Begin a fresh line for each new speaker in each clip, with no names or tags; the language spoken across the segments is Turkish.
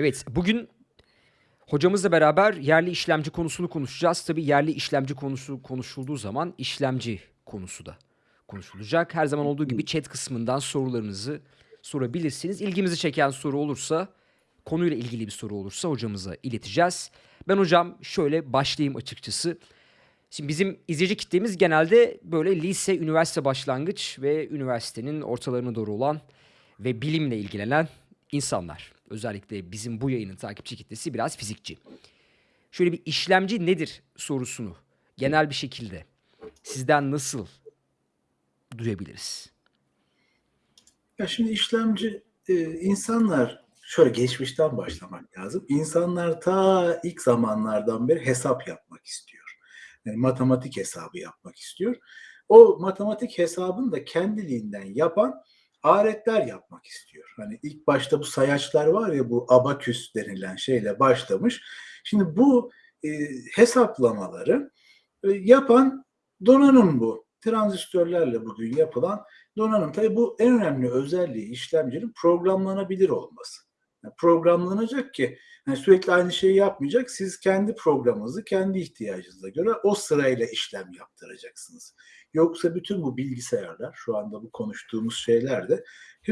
Evet, bugün hocamızla beraber yerli işlemci konusunu konuşacağız. Tabii yerli işlemci konusu konuşulduğu zaman işlemci konusu da konuşulacak. Her zaman olduğu gibi chat kısmından sorularınızı sorabilirsiniz. İlgimizi çeken soru olursa, konuyla ilgili bir soru olursa hocamıza ileteceğiz. Ben hocam şöyle başlayayım açıkçası. Şimdi bizim izleyici kitlemiz genelde böyle lise, üniversite başlangıç ve üniversitenin ortalarına doğru olan ve bilimle ilgilenen insanlar. Özellikle bizim bu yayının takipçi kitlesi biraz fizikçi. Şöyle bir işlemci nedir sorusunu genel bir şekilde sizden nasıl duyabiliriz?
Ya şimdi işlemci e, insanlar şöyle geçmişten başlamak lazım. İnsanlar ta ilk zamanlardan beri hesap yapmak istiyor. Yani matematik hesabı yapmak istiyor. O matematik hesabını da kendiliğinden yapan aletler yapmak istiyor. Hani ilk başta bu sayaçlar var ya bu abaküs denilen şeyle başlamış. Şimdi bu e, hesaplamaları e, yapan donanım bu. Transistörlerle bugün yapılan donanım. Tabii bu en önemli özelliği işlemcinin programlanabilir olması. Yani programlanacak ki yani sürekli aynı şeyi yapmayacak. Siz kendi programınızı kendi ihtiyacınıza göre o sırayla işlem yaptıracaksınız. Yoksa bütün bu bilgisayarlar şu anda bu konuştuğumuz şeyler de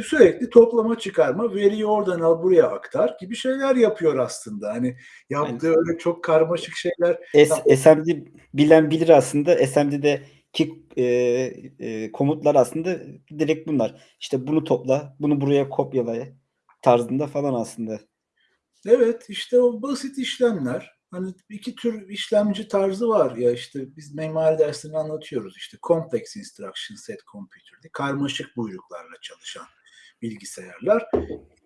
sürekli toplama çıkarma, veriyi oradan al buraya aktar gibi şeyler yapıyor aslında. Hani yaptığı yani, öyle çok karmaşık şeyler.
S, SMD bilen bilir aslında. SMD'de ki e, e, komutlar aslında direkt bunlar. İşte bunu topla, bunu buraya kopyala tarzında falan aslında.
Evet işte o basit işlemler hani iki tür işlemci tarzı var ya işte biz mimari derslerini anlatıyoruz işte complex instruction set computer diye karmaşık buyruklarla çalışan bilgisayarlar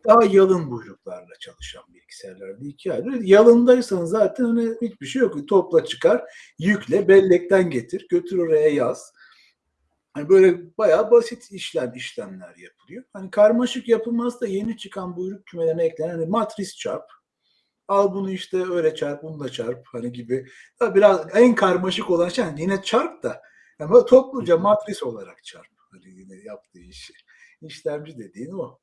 daha yalın buyruklarla çalışan bilgisayarlar diye iki ayrı. Yalındaysan zaten hani hiçbir şey yok. Topla çıkar, yükle, bellekten getir, götür oraya yaz. Hani böyle bayağı basit işlem işlemler yapılıyor. Hani karmaşık yapılması da yeni çıkan buyruk kümelerine eklenen hani matris çarp, Al bunu işte öyle çarp, bunu da çarp hani gibi. Biraz en karmaşık olan şey yani yine çarp da ama topluca matris olarak çarp. Hani yine yaptığı işi. İşlemci dediğin o.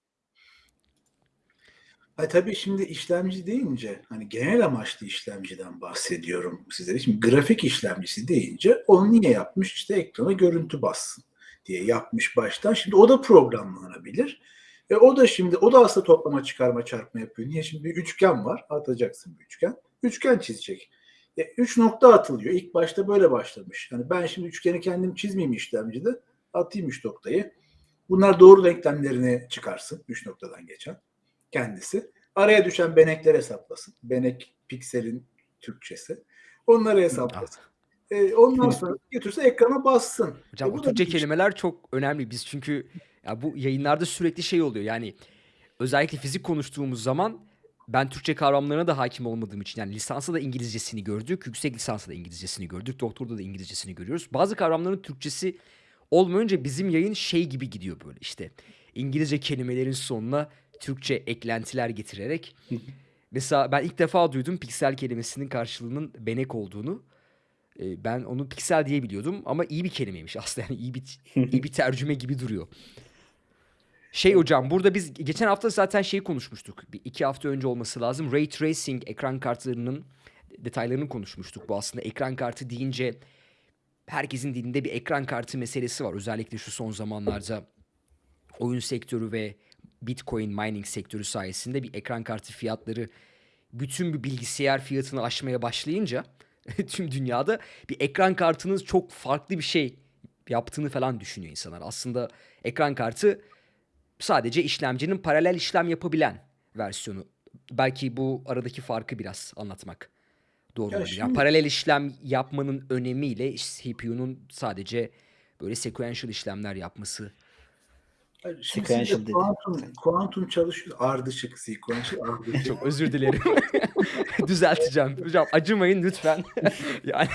Ha, tabii şimdi işlemci deyince hani genel amaçlı işlemciden bahsediyorum size. Şimdi grafik işlemcisi deyince onu niye yapmış? İşte ekrana görüntü bassın diye yapmış baştan. Şimdi o da programlanabilir. E o da şimdi o da aslında toplama çıkarma çarpma yapıyor. Niye şimdi bir üçgen var atacaksın bir üçgen. Üçgen çizecek. E, üç nokta atılıyor. İlk başta böyle başlamış. Yani ben şimdi üçgeni kendim çizmeyeyim işlemcide. Atayım üç noktayı. Bunlar doğru denklemlerini çıkarsın. Üç noktadan geçen kendisi. Araya düşen benekler hesaplasın. Benek pikselin Türkçesi. Onları hesaplasın. E, ondan sonra götürse ekrana bassın.
Hocam
e,
bu Türkçe kelimeler çok önemli. Biz çünkü ya bu yayınlarda sürekli şey oluyor. Yani özellikle fizik konuştuğumuz zaman ben Türkçe kavramlarına da hakim olmadığım için yani lisansa da İngilizcesini gördük, yüksek lisansa da İngilizcesini gördük, doktorda da İngilizcesini görüyoruz. Bazı kavramların Türkçesi olmayınca bizim yayın şey gibi gidiyor böyle işte. İngilizce kelimelerin sonuna Türkçe eklentiler getirerek. Mesela ben ilk defa duydum piksel kelimesinin karşılığının benek olduğunu. Ee, ben onu piksel diye biliyordum ama iyi bir kelimeymiş aslında yani iyi bir iyi bir tercüme gibi duruyor. Şey hocam burada biz geçen hafta zaten şeyi konuşmuştuk. Bir iki hafta önce olması lazım. Ray Tracing ekran kartlarının detaylarını konuşmuştuk. Bu aslında ekran kartı deyince herkesin dilinde bir ekran kartı meselesi var. Özellikle şu son zamanlarda oyun sektörü ve Bitcoin mining sektörü sayesinde bir ekran kartı fiyatları bütün bir bilgisayar fiyatını aşmaya başlayınca tüm dünyada bir ekran kartının çok farklı bir şey yaptığını falan düşünüyor insanlar. Aslında ekran kartı sadece işlemcinin paralel işlem yapabilen versiyonu. Belki bu aradaki farkı biraz anlatmak doğru ya olabilir. Şimdi... Yani paralel işlem yapmanın önemiyle CPU'nun sadece böyle sequential işlemler yapması
Sequential dedi. Kuantum, kuantum çalışıyor. Ardışık sequential ardışık.
Çok özür dilerim. Düzelteceğim. Hocam acımayın lütfen. yani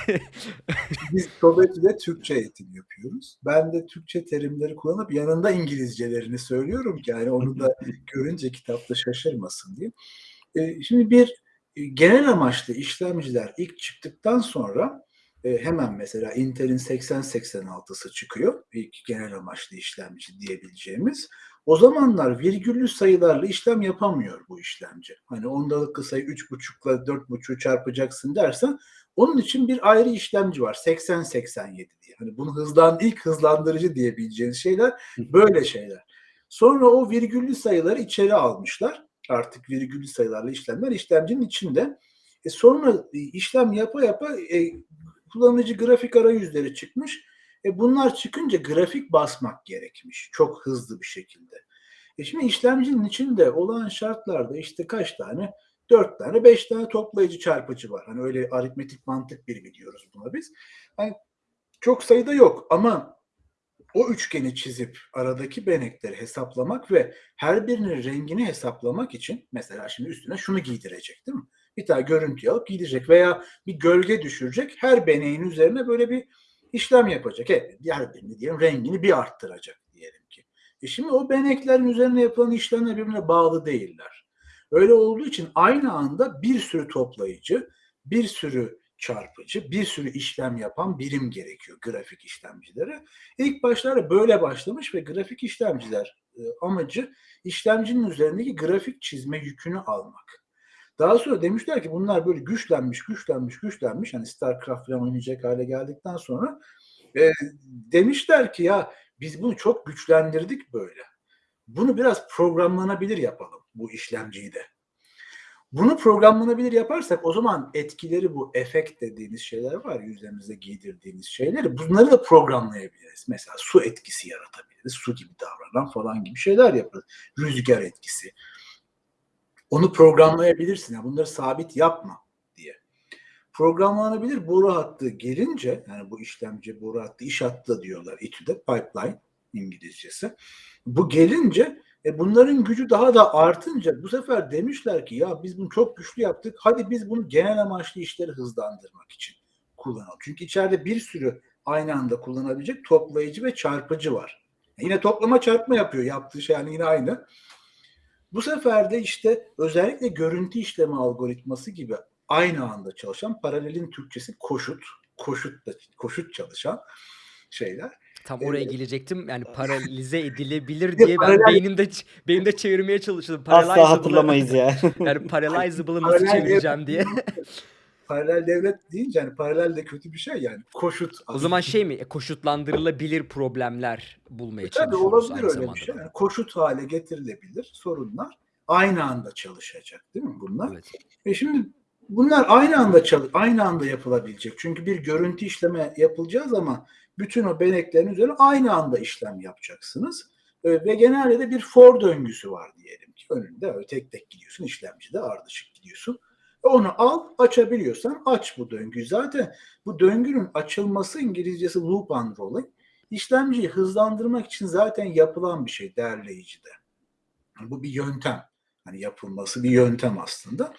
biz Tobetü'de Türkçe eğitim yapıyoruz. Ben de Türkçe terimleri kullanıp yanında İngilizcelerini söylüyorum ki yani onu da görünce kitapta şaşırmasın diye. Ee, şimdi bir e, genel amaçlı işlemciler ilk çıktıktan sonra e, hemen mesela Intel'in 8086'sı çıkıyor. İlk genel amaçlı işlemci diyebileceğimiz. O zamanlar virgüllü sayılarla işlem yapamıyor bu işlemci. Hani ondalıklı sayı 3,5'la 4,5'u çarpacaksın dersen onun için bir ayrı işlemci var. 80-87 diye. Hani bunu hızlan ilk hızlandırıcı diyebileceğiniz şeyler böyle şeyler. Sonra o virgüllü sayıları içeri almışlar. Artık virgüllü sayılarla işlemler işlemcinin içinde. E sonra e, işlem yapa yapa e, kullanıcı grafik arayüzleri çıkmış. E bunlar çıkınca grafik basmak gerekmiş. Çok hızlı bir şekilde. E şimdi işlemcinin içinde olan şartlarda işte kaç tane? Dört tane, beş tane toplayıcı çarpıcı var. Hani öyle aritmetik mantık birimi diyoruz buna biz. Hani çok sayıda yok ama o üçgeni çizip aradaki benekleri hesaplamak ve her birinin rengini hesaplamak için mesela şimdi üstüne şunu giydirecek değil mi? Bir tane görüntü alıp giydirecek veya bir gölge düşürecek. Her beneğin üzerine böyle bir işlem yapacak. Evet, diğer birini diyelim rengini bir arttıracak diyelim ki. E şimdi o beneklerin üzerine yapılan işlemler birbirine bağlı değiller. Öyle olduğu için aynı anda bir sürü toplayıcı, bir sürü çarpıcı, bir sürü işlem yapan birim gerekiyor grafik işlemcilere. İlk başlarda böyle başlamış ve grafik işlemciler e, amacı işlemcinin üzerindeki grafik çizme yükünü almak. Daha sonra demişler ki bunlar böyle güçlenmiş, güçlenmiş, güçlenmiş. Hani StarCraft falan oynayacak hale geldikten sonra e, demişler ki ya biz bunu çok güçlendirdik böyle. Bunu biraz programlanabilir yapalım bu işlemciyi de. Bunu programlanabilir yaparsak o zaman etkileri bu efekt dediğimiz şeyler var ya üzerimize giydirdiğimiz şeyleri bunları da programlayabiliriz. Mesela su etkisi yaratabiliriz. Su gibi davranan falan gibi şeyler yaparız. Rüzgar etkisi. Onu programlayabilirsin. Yani bunları sabit yapma diye. Programlanabilir boru hattı gelince yani bu işlemci boru hattı iş hattı diyorlar İTÜ'de pipeline İngilizcesi. Bu gelince e bunların gücü daha da artınca bu sefer demişler ki ya biz bunu çok güçlü yaptık. Hadi biz bunu genel amaçlı işleri hızlandırmak için kullanalım. Çünkü içeride bir sürü aynı anda kullanabilecek toplayıcı ve çarpıcı var. Yine toplama çarpma yapıyor. Yaptığı şey yani yine aynı. Bu sefer de işte özellikle görüntü işleme algoritması gibi aynı anda çalışan paralelin Türkçesi koşut, koşut koşut çalışan şeyler.
Tam oraya gelecektim. Yani paralize edilebilir diye ben beynimde beynimde çevirmeye çalıştım.
Asla hatırlamayız ya.
Yani paralyzable'ı nasıl çevireceğim diye.
Paralel devlet deyince hani paralel de kötü bir şey yani. Koşut.
O zaman şey mi? e, Koşutlandırılabilir problemler bulmaya
E, Tabii olabilir öyle
zamanda.
bir şey. Yani koşut hale getirilebilir sorunlar. Aynı anda çalışacak değil mi bunlar?
Evet.
E şimdi bunlar aynı anda çalış, aynı anda yapılabilecek. Çünkü bir görüntü işleme yapılacağı zaman bütün o beneklerin üzerine aynı anda işlem yapacaksınız. E, ve genelde de bir for döngüsü var diyelim ki önünde öyle tek tek gidiyorsun işlemcide ardışık gidiyorsun. Onu al açabiliyorsan aç bu döngüyü. Zaten bu döngünün açılması İngilizcesi loop unrolling. İşlemciyi hızlandırmak için zaten yapılan bir şey derleyicide. Bu bir yöntem. Hani yapılması bir yöntem aslında.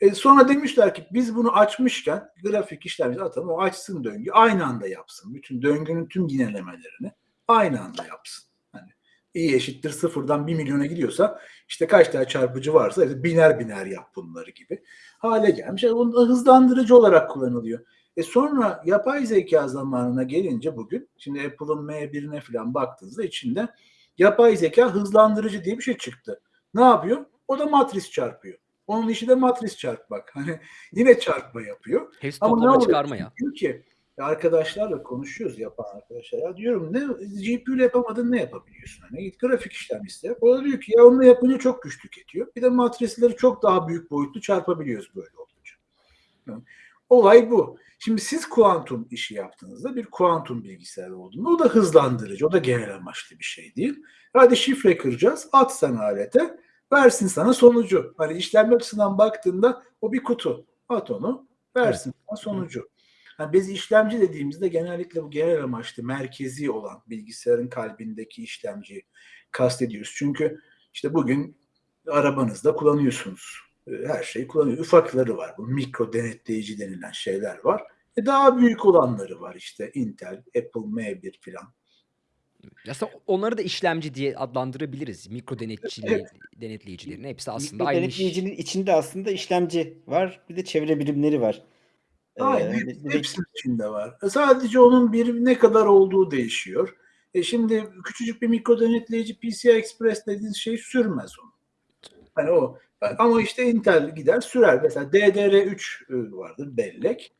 E sonra demişler ki biz bunu açmışken grafik işlemci atalım o açsın döngü aynı anda yapsın. Bütün döngünün tüm yinelemelerini aynı anda yapsın. İ eşittir sıfırdan bir milyona gidiyorsa işte kaç tane çarpıcı varsa işte biner biner yap bunları gibi hale gelmiş. Yani bunu da hızlandırıcı olarak kullanılıyor. E sonra yapay zeka zamanına gelince bugün şimdi Apple'ın M1'ine falan baktığınızda içinde yapay zeka hızlandırıcı diye bir şey çıktı. Ne yapıyor? O da matris çarpıyor. Onun işi de matris çarpmak. Hani yine çarpma yapıyor.
Hepsi
Ama
toplama çıkarma ya.
Diyor ki arkadaşlarla konuşuyoruz yapan arkadaşlar. Ya diyorum ne GPU ile yapamadın ne yapabiliyorsun? Hani git grafik işlem iste. O da diyor ki ya onunla yapınca çok güç tüketiyor. Bir de matrisleri çok daha büyük boyutlu çarpabiliyoruz böyle olunca. Yani olay bu. Şimdi siz kuantum işi yaptığınızda bir kuantum bilgisayar olduğunda o da hızlandırıcı, o da genel amaçlı bir şey değil. Hadi şifre kıracağız, at sen alete, versin sana sonucu. Hani işlem açısından baktığında o bir kutu. At onu, versin sana sonucu. Yani biz işlemci dediğimizde genellikle bu genel amaçlı, merkezi olan bilgisayarın kalbindeki işlemciyi kastediyoruz. Çünkü işte bugün arabanızda kullanıyorsunuz. Ee, Her şeyi kullanıyor. Ufakları var. Bu mikro denetleyici denilen şeyler var. E daha büyük olanları var işte. Intel, Apple M1 filan.
Aslında onları da işlemci diye adlandırabiliriz. Mikro denetçiliği,
Evet.
denetleyicilerin hepsi aslında
Mikro
aynı iş.
denetleyicinin içinde aslında işlemci var. Bir de çevre birimleri var. Ee,
Aynen.
hani
hepsi- içinde var. E Sadece onun bir ne kadar olduğu değişiyor. E şimdi küçücük bir mikro denetleyici PCI Express dediğiniz şey sürmez onu. Hani o ama işte Intel gider sürer. Mesela DDR3 e, vardır bellek.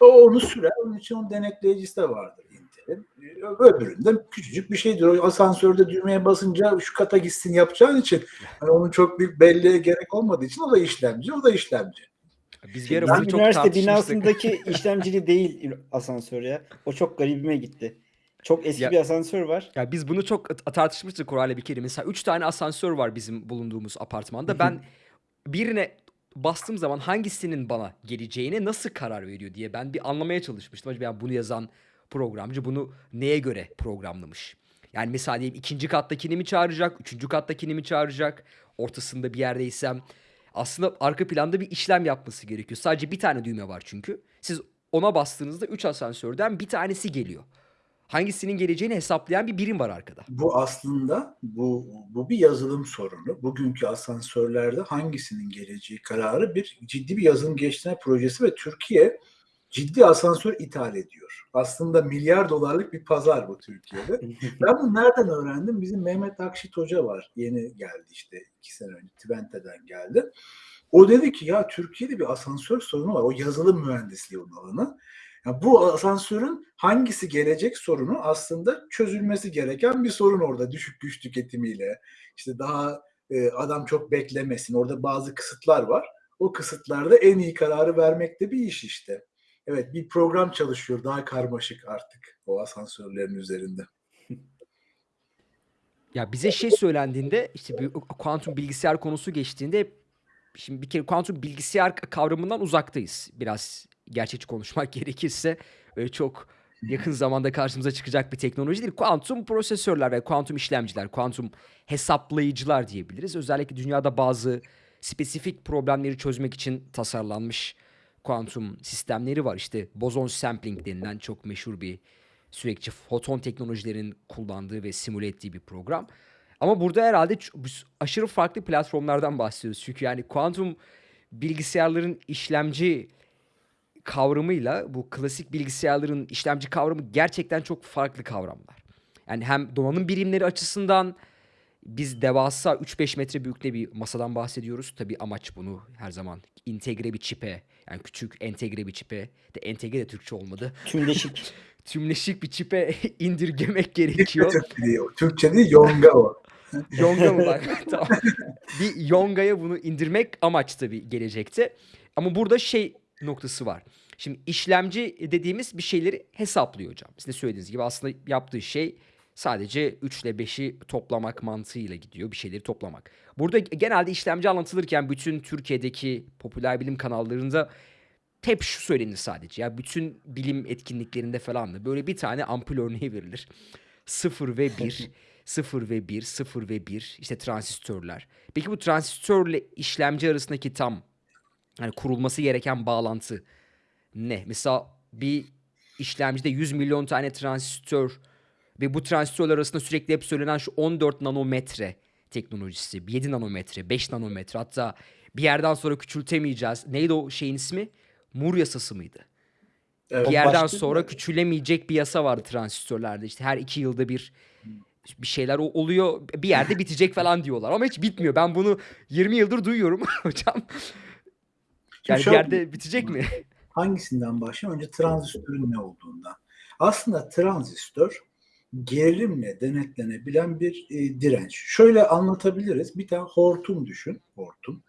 O onu sürer. Onun için onun denetleyicisi de vardır Intel'in. E, Öbüründe küçücük bir şeydir. O asansörde düğmeye basınca şu kata gitsin yapacağın için hani onun çok büyük belleğe gerek olmadığı için o da işlemci, o da işlemci.
Biz bir ara bunu çok
üniversite binasındaki işlemcili değil asansör ya. O çok garibime gitti. Çok eski
Ya-
bir asansör var.
Ya biz bunu çok tartışmıştık Koray'la bir kere. Mesela 3 tane asansör var bizim bulunduğumuz apartmanda. Ben birine bastığım zaman hangisinin bana geleceğine nasıl karar veriyor diye ben bir anlamaya çalışmıştım. Acaba yani bunu yazan programcı bunu neye göre programlamış? Yani mesela diyelim ikinci kattakini mi çağıracak, üçüncü kattakini mi çağıracak, ortasında bir yerdeysem. Aslında arka planda bir işlem yapması gerekiyor. Sadece bir tane düğme var çünkü. Siz ona bastığınızda 3 asansörden bir tanesi geliyor. Hangisinin geleceğini hesaplayan bir birim var arkada.
Bu aslında bu bu bir yazılım sorunu. Bugünkü asansörlerde hangisinin geleceği kararı bir ciddi bir yazılım geliştirme projesi ve Türkiye ciddi asansör ithal ediyor. Aslında milyar dolarlık bir pazar bu Türkiye'de. Ben bunu nereden öğrendim? Bizim Mehmet Akşit Hoca var. Yeni geldi işte iki sene önce Twente'den geldi. O dedi ki ya Türkiye'de bir asansör sorunu var. O yazılım mühendisliği onun alanı. Ya bu asansörün hangisi gelecek sorunu aslında çözülmesi gereken bir sorun orada düşük güç tüketimiyle. İşte daha e, adam çok beklemesin. Orada bazı kısıtlar var. O kısıtlarda en iyi kararı vermekte bir iş işte. Evet bir program çalışıyor daha karmaşık artık o asansörlerin üzerinde.
Ya bize şey söylendiğinde işte bir kuantum bilgisayar konusu geçtiğinde şimdi bir kere kuantum bilgisayar kavramından uzaktayız. Biraz gerçekçi konuşmak gerekirse öyle çok yakın zamanda karşımıza çıkacak bir teknoloji değil. Kuantum prosesörler ve kuantum işlemciler, kuantum hesaplayıcılar diyebiliriz. Özellikle dünyada bazı spesifik problemleri çözmek için tasarlanmış kuantum sistemleri var. İşte bozon sampling denilen çok meşhur bir sürekli foton teknolojilerin kullandığı ve simüle ettiği bir program. Ama burada herhalde aşırı farklı platformlardan bahsediyoruz. Çünkü yani kuantum bilgisayarların işlemci kavramıyla bu klasik bilgisayarların işlemci kavramı gerçekten çok farklı kavramlar. Yani hem donanım birimleri açısından biz devasa 3-5 metre büyüklüğünde bir masadan bahsediyoruz. Tabii amaç bunu her zaman entegre bir çipe, yani küçük entegre bir çipe, de entegre de Türkçe olmadı.
Tümleşik.
Tümleşik bir çipe indirgemek gerekiyor.
Türkçe değil, Türkçe değil yonga o.
Yonga mı bak? tamam. Bir yongaya bunu indirmek amaç tabii gelecekte. Ama burada şey noktası var. Şimdi işlemci dediğimiz bir şeyleri hesaplıyor hocam. Siz de söylediğiniz gibi aslında yaptığı şey sadece 3 ile 5'i toplamak mantığıyla gidiyor. Bir şeyleri toplamak. Burada genelde işlemci anlatılırken bütün Türkiye'deki popüler bilim kanallarında hep şu söylenir sadece. Ya bütün bilim etkinliklerinde falan da böyle bir tane ampul örneği verilir. 0 ve 1, 0 ve 1, 0 ve 1 işte transistörler. Peki bu transistörle işlemci arasındaki tam yani kurulması gereken bağlantı ne? Mesela bir işlemcide 100 milyon tane transistör ve bu transistörler arasında sürekli hep söylenen şu 14 nanometre teknolojisi, 7 nanometre, 5 nanometre hatta bir yerden sonra küçültemeyeceğiz. Neydi o şeyin ismi? Moore yasası mıydı?
Evet.
bir yerden sonra küçülemeyecek bir yasa vardı transistörlerde. İşte her iki yılda bir bir şeyler oluyor. Bir yerde bitecek falan diyorlar. Ama hiç bitmiyor. Ben bunu 20 yıldır duyuyorum hocam. Yani bir yerde bitecek mi?
Hangisinden başlayayım? Önce transistörün ne olduğundan. Aslında transistör gerilimle denetlenebilen bir e, direnç. Şöyle anlatabiliriz. Bir tane hortum düşün. Hortum.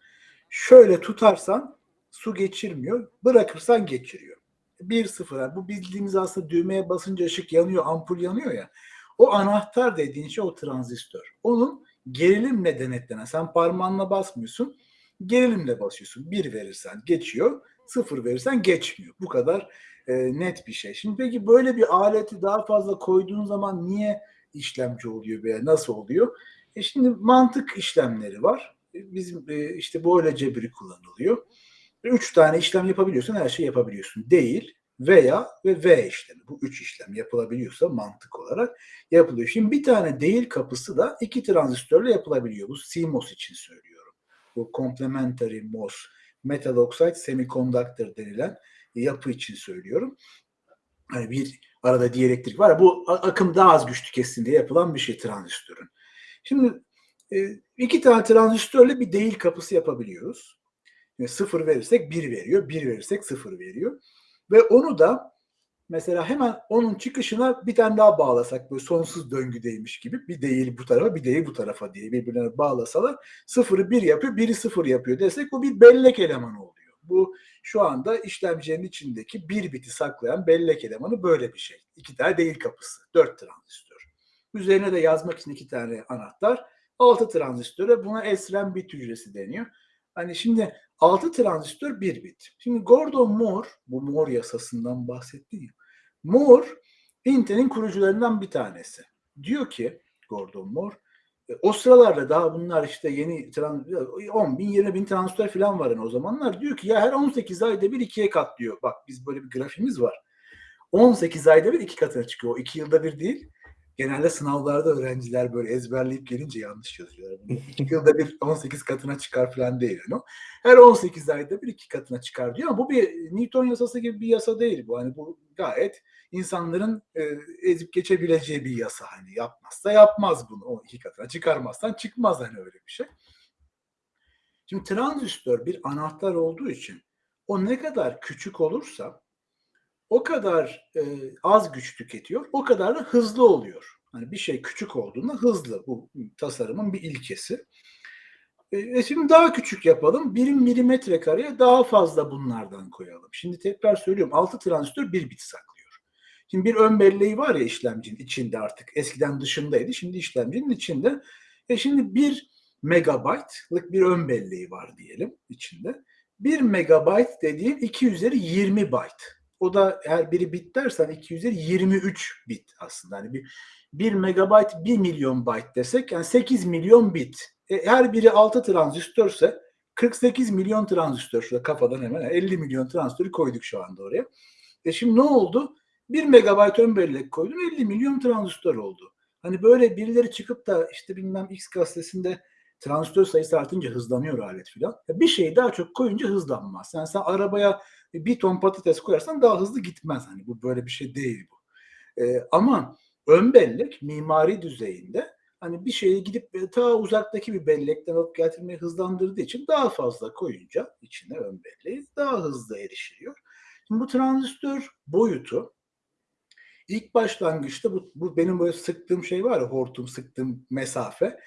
Şöyle tutarsan su geçirmiyor. Bırakırsan geçiriyor. 1-0. Yani bu bildiğimiz aslında düğmeye basınca ışık yanıyor, ampul yanıyor ya. O anahtar dediğin şey o transistör. Onun gerilimle denetlenen. Sen parmağınla basmıyorsun. Gerilimle basıyorsun. Bir verirsen geçiyor. Sıfır verirsen geçmiyor. Bu kadar e, net bir şey. Şimdi peki böyle bir aleti daha fazla koyduğun zaman niye işlemci oluyor veya nasıl oluyor? E şimdi mantık işlemleri var. E, Bizim e, işte böyle cebri kullanılıyor. Üç tane işlem yapabiliyorsan her şeyi yapabiliyorsun. Değil veya ve V işlemi. Bu üç işlem yapılabiliyorsa mantık olarak yapılıyor. Şimdi bir tane değil kapısı da iki transistörle yapılabiliyor. Bu CMOS için söylüyorum. Bu complementary MOS, metal oxide semiconductor denilen yapı için söylüyorum. Hani bir Arada diyelektrik var. Bu akım daha az güç tüketsin diye yapılan bir şey transistörün. Şimdi e, iki tane transistörle bir değil kapısı yapabiliyoruz. Yani sıfır verirsek bir veriyor, bir verirsek sıfır veriyor. Ve onu da mesela hemen onun çıkışına bir tane daha bağlasak böyle sonsuz döngüdeymiş gibi bir değil bu tarafa bir değil bu tarafa diye birbirlerine bağlasalar sıfırı bir yapıyor, biri sıfır yapıyor desek bu bir bellek elemanı oluyor. Bu şu anda işlemcinin içindeki bir biti saklayan bellek elemanı böyle bir şey. İki tane değil kapısı, dört transistör. Üzerine de yazmak için iki tane anahtar. Altı transistöre buna SRAM bit hücresi deniyor. Hani şimdi 6 transistör 1 bit. Şimdi Gordon Moore, bu Moore yasasından bahsettiğim ya. Moore, Intel'in kurucularından bir tanesi. Diyor ki Gordon Moore, o sıralarda daha bunlar işte yeni tran- 10 bin, 20 bin transistör falan var yani o zamanlar. Diyor ki ya her 18 ayda bir ikiye katlıyor. Bak biz böyle bir grafiğimiz var. 18 ayda bir iki katına çıkıyor. O yılda bir değil. Genelde sınavlarda öğrenciler böyle ezberleyip gelince yanlış yazıyorlar. Yılda bir 18 katına çıkar falan değil. Yani. Her 18 ayda bir iki katına çıkar diyor ama bu bir Newton yasası gibi bir yasa değil bu. Hani bu gayet insanların e, ezip geçebileceği bir yasa. Hani yapmazsa yapmaz bunu. O iki katına çıkarmazsan çıkmaz hani öyle bir şey. Şimdi transistör bir anahtar olduğu için o ne kadar küçük olursa o kadar e, az güç tüketiyor, o kadar da hızlı oluyor. Hani bir şey küçük olduğunda hızlı. Bu tasarımın bir ilkesi. E, şimdi daha küçük yapalım. Birim milimetre kareye daha fazla bunlardan koyalım. Şimdi tekrar söylüyorum. 6 transistör 1 bit saklıyor. Şimdi bir ön belleği var ya işlemcinin içinde artık. Eskiden dışındaydı. Şimdi işlemcinin içinde. E şimdi 1 megabaytlık bir ön belleği var diyelim içinde. 1 megabayt dediğim 2 üzeri 20 byte. O da her biri bit dersen 2 üzeri 23 bit aslında. Yani bir, 1 megabayt 1 milyon byte desek yani 8 milyon bit. E, her biri 6 transistörse 48 milyon transistör. Şurada kafadan hemen 50 milyon transistörü koyduk şu anda oraya. E şimdi ne oldu? 1 megabayt ön bellek koydum 50 milyon transistör oldu. Hani böyle birileri çıkıp da işte bilmem X gazetesinde transistör sayısı artınca hızlanıyor alet filan. Bir şeyi daha çok koyunca hızlanmaz. Yani sen arabaya bir ton patates koyarsan daha hızlı gitmez. Hani bu böyle bir şey değil bu. Ee, ama ön bellek mimari düzeyinde hani bir şeyi gidip e, ta uzaktaki bir bellekten alıp getirmeyi hızlandırdığı için daha fazla koyunca içine ön belleği daha hızlı erişiliyor. Şimdi bu transistör boyutu ilk başlangıçta bu, bu benim böyle sıktığım şey var ya hortum sıktığım mesafe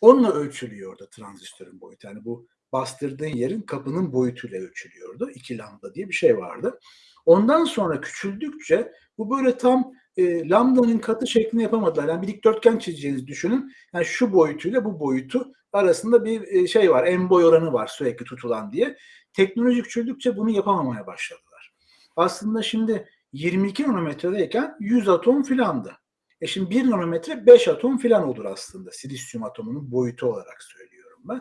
onunla ölçülüyor orada transistörün boyutu. Yani bu bastırdığın yerin kapının boyutuyla ölçülüyordu. 2 lambda diye bir şey vardı. Ondan sonra küçüldükçe bu böyle tam e, lambdanın katı şeklini yapamadılar. Yani bir dikdörtgen çizeceğinizi düşünün. Yani şu boyutuyla bu boyutu arasında bir e, şey var. En boy oranı var sürekli tutulan diye. Teknoloji küçüldükçe bunu yapamamaya başladılar. Aslında şimdi 22 nanometredeyken 100 atom filandı. E şimdi 1 nanometre 5 atom filan olur aslında. Silisyum atomunun boyutu olarak söylüyorum ben.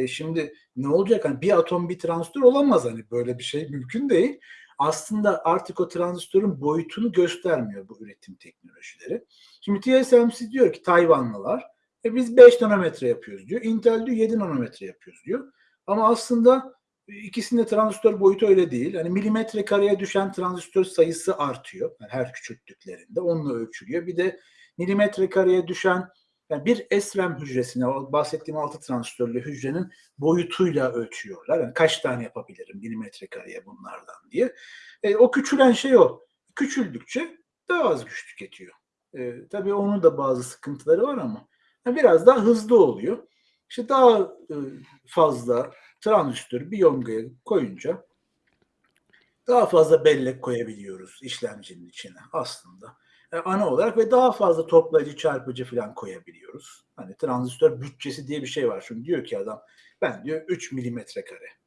E şimdi ne olacak? Hani bir atom bir transistör olamaz hani böyle bir şey mümkün değil. Aslında artık o transistörün boyutunu göstermiyor bu üretim teknolojileri. Şimdi TSMC diyor ki Tayvanlılar e biz 5 nanometre yapıyoruz diyor. Intel diyor 7 nanometre yapıyoruz diyor. Ama aslında ikisinde transistör boyutu öyle değil. Hani milimetre kareye düşen transistör sayısı artıyor. Yani her küçülttüklerinde onunla ölçülüyor. Bir de milimetre kareye düşen yani bir SRAM hücresine, bahsettiğim altı transistörlü hücrenin boyutuyla ölçüyorlar. Yani kaç tane yapabilirim milimetre kareye bunlardan diye. E, o küçülen şey o. Küçüldükçe daha az güç tüketiyor. E, tabii onun da bazı sıkıntıları var ama yani biraz daha hızlı oluyor. İşte daha e, fazla transistörü bir yongaya koyunca daha fazla bellek koyabiliyoruz işlemcinin içine aslında e, ana olarak ve daha fazla toplayıcı çarpıcı falan koyabiliyoruz. Hani transistör bütçesi diye bir şey var. Çünkü diyor ki adam ben diyor 3 milimetre kare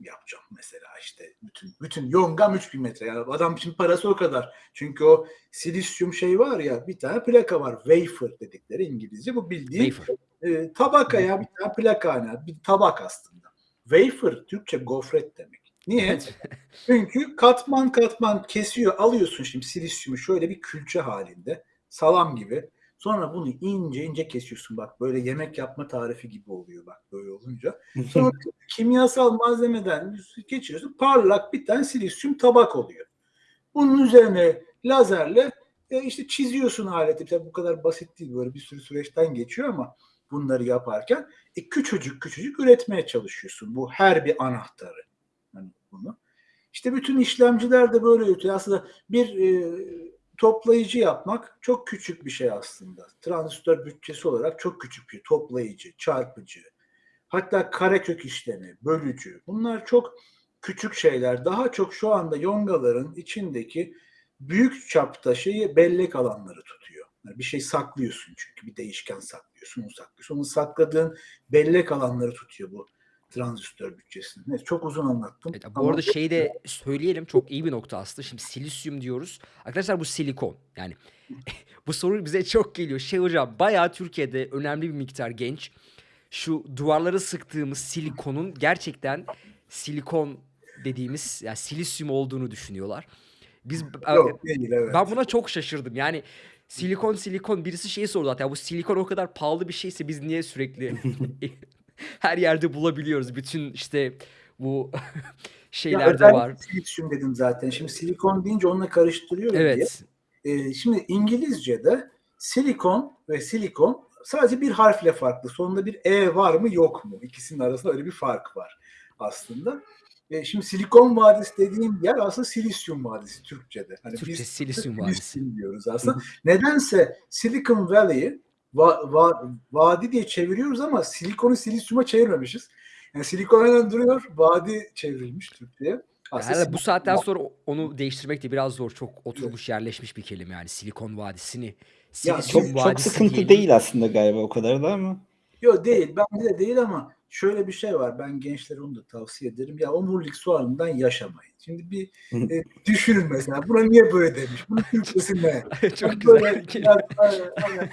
yapacağım mesela işte bütün bütün yongam 3 milimetre. Yani adam için parası o kadar. Çünkü o silisyum şey var ya bir tane plaka var. Wafer dedikleri İngilizce. Bu bildiğin
Wafer.
e, tabaka ya bir tane plaka hani bir tabak aslında. Wafer Türkçe gofret demek. Niye? Çünkü katman katman kesiyor, alıyorsun şimdi silisyumu şöyle bir külçe halinde, salam gibi. Sonra bunu ince ince kesiyorsun bak böyle yemek yapma tarifi gibi oluyor bak böyle olunca. Sonra kimyasal malzemeden geçiriyorsun parlak bir tane silisyum tabak oluyor. Bunun üzerine lazerle e, işte çiziyorsun aleti. Tabii bu kadar basit değil. Böyle bir sürü süreçten geçiyor ama bunları yaparken e, küçücük küçücük üretmeye çalışıyorsun. Bu her bir anahtarı. Bunu. İşte bütün işlemciler de böyle üretiyor. Aslında bir e, toplayıcı yapmak çok küçük bir şey aslında. Transistör bütçesi olarak çok küçük bir toplayıcı, çarpıcı, hatta karekök işlemi, bölücü. Bunlar çok küçük şeyler. Daha çok şu anda yongaların içindeki büyük çapta şeyi bellek alanları tutuyor. Yani bir şey saklıyorsun çünkü bir değişken saklıyorsun, onu saklıyorsun. Onu sakladığın bellek alanları tutuyor bu transistör bütçesini. Neyse, çok uzun anlattım.
Evet, bu arada şeyi de söyleyelim çok iyi bir nokta aslında. Şimdi silisyum diyoruz. Arkadaşlar bu silikon. Yani bu soru bize çok geliyor. Şey hocam bayağı Türkiye'de önemli bir miktar genç şu duvarlara sıktığımız silikonun gerçekten silikon dediğimiz yani silisyum olduğunu düşünüyorlar. Biz
Yok değil evet.
ben buna çok şaşırdım. Yani silikon silikon birisi şeyi sordu hatta bu silikon o kadar pahalı bir şeyse biz niye sürekli her yerde bulabiliyoruz. Bütün işte bu şeylerde
özellikle
var.
Silisyum dedim zaten. Şimdi silikon deyince onunla karıştırıyorum diye.
Evet.
Ee, şimdi İngilizce'de silikon ve silikon sadece bir harfle farklı. Sonunda bir e var mı yok mu? İkisinin arasında öyle bir fark var aslında. Ee, şimdi Silikon Vadisi dediğim yer aslında Silisyum Vadisi Türkçe'de. Hani
Türkçe
biz
Silisyum Vadisi.
Diyoruz aslında. Nedense Silicon Valley'i va- va- vadi diye çeviriyoruz ama silikonu silisyuma çevirmemişiz. Yani silikon hemen duruyor, vadi çevrilmiş Türkçe'ye. Aslında
Herhalde bu
silikon
saatten sonra onu değiştirmek de biraz zor. Çok oturmuş, yerleşmiş bir kelime yani. Silikon Vadisi'ni
Ya
Silisyum
Çok, çok
Vadisi
sıkıntı
diyelim.
değil aslında galiba o kadar da ama.
Yok değil. Bence de değil ama şöyle bir şey var. Ben gençlere onu da tavsiye ederim. Ya omurilik soğanından yaşamayın. Şimdi bir e, düşünün mesela. Buna niye böyle demiş? Bunun Türkçesi ne?
Çok güzel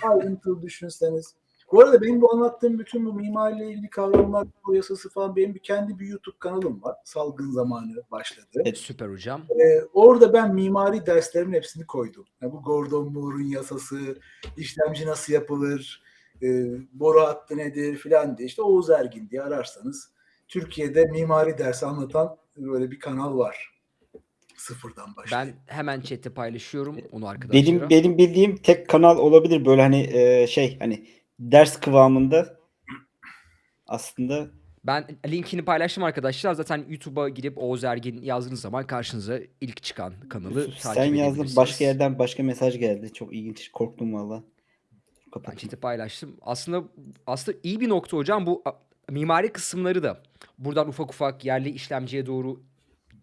ayrıntılı düşünseniz. Bu arada benim bu anlattığım bütün bu mimariyle ilgili kavramlar, bu yasası falan benim bir kendi bir YouTube kanalım var. Salgın zamanı başladı.
Evet.
Süper hocam.
Ee, orada ben mimari derslerimin hepsini koydum. Yani bu Gordon Moore'un yasası, işlemci nasıl yapılır, e, boru hattı nedir filan diye. İşte Oğuz Ergin diye ararsanız Türkiye'de mimari dersi anlatan böyle bir kanal var. Sıfırdan başlayıp.
Ben hemen chat'te paylaşıyorum onu arkadaşlara.
Benim benim bildiğim tek kanal olabilir böyle hani e, şey hani ders kıvamında aslında
Ben linkini paylaştım arkadaşlar. Zaten YouTube'a girip Oğuz Ergin yazdığınız zaman karşınıza ilk çıkan kanalı takip
sen yazdın başka yerden başka mesaj geldi. Çok ilginç. Korktum valla.
Ben chat'te paylaştım. Aslında aslında iyi bir nokta hocam bu mimari kısımları da buradan ufak ufak yerli işlemciye doğru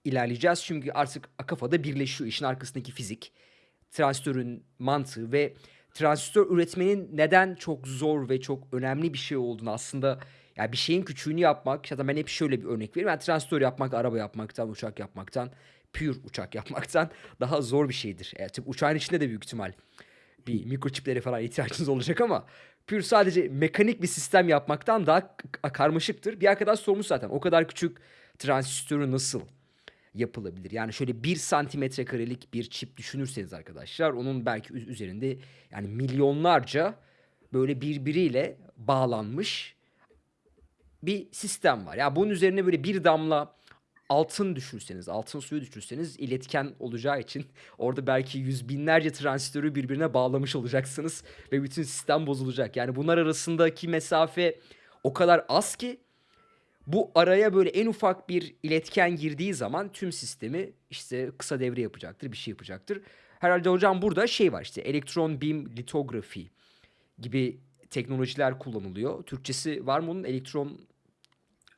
ilerleyeceğiz. Çünkü artık kafada birleşiyor işin arkasındaki fizik, transistörün mantığı ve transistör üretmenin neden çok zor ve çok önemli bir şey olduğunu aslında yani bir şeyin küçüğünü yapmak, zaten ben hep şöyle bir örnek vereyim. Yani transistör yapmak, araba yapmaktan, uçak yapmaktan, pure uçak yapmaktan daha zor bir şeydir. Evet, tabii uçağın içinde de büyük ihtimal bir mikroçiplere falan ihtiyacınız olacak ama pür sadece mekanik bir sistem yapmaktan daha karmaşıktır. Bir arkadaş sormuş zaten o kadar küçük transistörü nasıl yapılabilir? Yani şöyle bir santimetre karelik bir çip düşünürseniz arkadaşlar onun belki üz- üzerinde yani milyonlarca böyle birbiriyle bağlanmış bir sistem var. Ya bunun üzerine böyle bir damla altın düşürseniz, altın suyu düşürseniz iletken olacağı için orada belki yüz binlerce transistörü birbirine bağlamış olacaksınız ve bütün sistem bozulacak. Yani bunlar arasındaki mesafe o kadar az ki bu araya böyle en ufak bir iletken girdiği zaman tüm sistemi işte kısa devre yapacaktır, bir şey yapacaktır. Herhalde hocam burada şey var işte elektron beam litografi gibi teknolojiler kullanılıyor. Türkçesi var mı onun? Elektron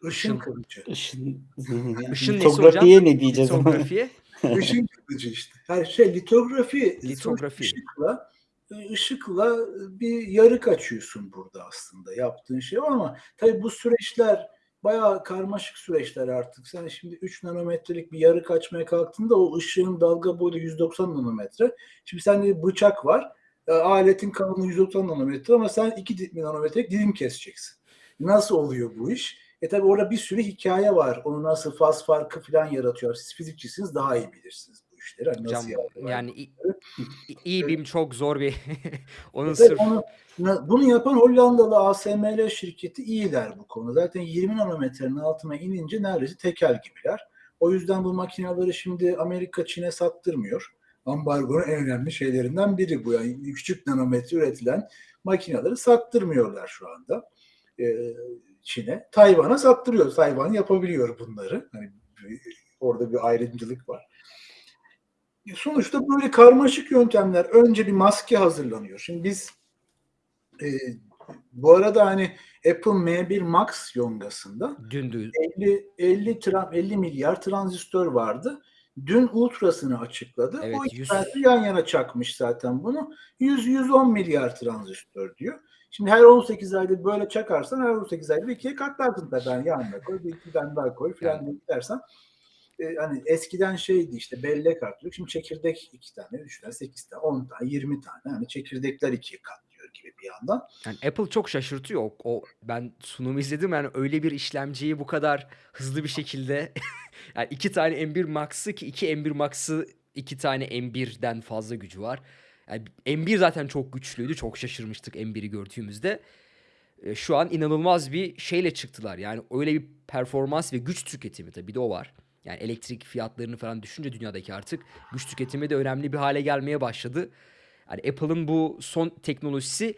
Işın
Işın-
kılıcı.
Işın,
Işın
litografiye ne diyeceğiz
litografiye.
Işın kılıcı işte. Her şey litografi.
Litografi.
Işıkla, ışıkla bir yarık açıyorsun burada aslında yaptığın şey ama tabii bu süreçler bayağı karmaşık süreçler artık. Sen şimdi 3 nanometrelik bir yarık açmaya kalktığında o ışığın dalga boyu da 190 nanometre. Şimdi sende bir bıçak var. E, Aletin kalınlığı 190 nanometre ama sen 2 nanometrelik dilim keseceksin. Nasıl oluyor bu iş? E tabi orada bir sürü hikaye var. Onu nasıl faz farkı falan yaratıyor. Siz fizikçisiniz daha iyi bilirsiniz bu işleri. Hani
Hocam
nasıl yapıyorlar?
yani i- i- iyi bilim çok zor bir onun
Evet,
sırf
onu, bunu yapan Hollandalı ASML şirketi iyiler bu konu. Zaten 20 nanometrenin altına inince neredeyse tekel gibiler. O yüzden bu makineleri şimdi Amerika Çin'e sattırmıyor. ambargonun en önemli şeylerinden biri bu. Yani küçük nanometre üretilen makineleri sattırmıyorlar şu anda e, Çin'e. Tayvan'a sattırıyor. Tayvan yapabiliyor bunları. Hani orada bir ayrımcılık var. E, sonuçta böyle karmaşık yöntemler. Önce bir maske hazırlanıyor. Şimdi biz e, bu arada hani Apple M1 Max yongasında
Dün dün
50 50 tran 50 milyar transistör vardı. Dün ultrasını açıkladı.
Evet,
o iki
100
tanesi yan yana çakmış zaten bunu. 100 110 milyar transistör diyor. Şimdi her 18 ayda böyle çakarsan her 18 ayda ikiye katlarsın tabii. Yani yanına koy, bir iki tane daha koy filan
Yani.
dersen. E, hani eskiden şeydi işte bellek artıyor. Şimdi çekirdek iki tane, üç tane, sekiz tane, on tane, yirmi tane. Hani çekirdekler ikiye katlıyor gibi bir yandan.
Yani Apple çok şaşırtıyor. O, o- ben sunumu izledim yani öyle bir işlemciyi bu kadar hızlı bir şekilde yani iki tane M1 Max'ı ki iki M1 Max'ı iki tane M1'den fazla gücü var. Yani M1 zaten çok güçlüydü. Çok şaşırmıştık M1'i gördüğümüzde. E, Şu an inanılmaz bir şeyle çıktılar. Yani öyle bir performans ve güç tüketimi tabii de o var. Yani elektrik fiyatlarını falan düşünce dünyadaki artık güç tüketimi de önemli bir hale gelmeye başladı. Yani Apple'ın bu son teknolojisi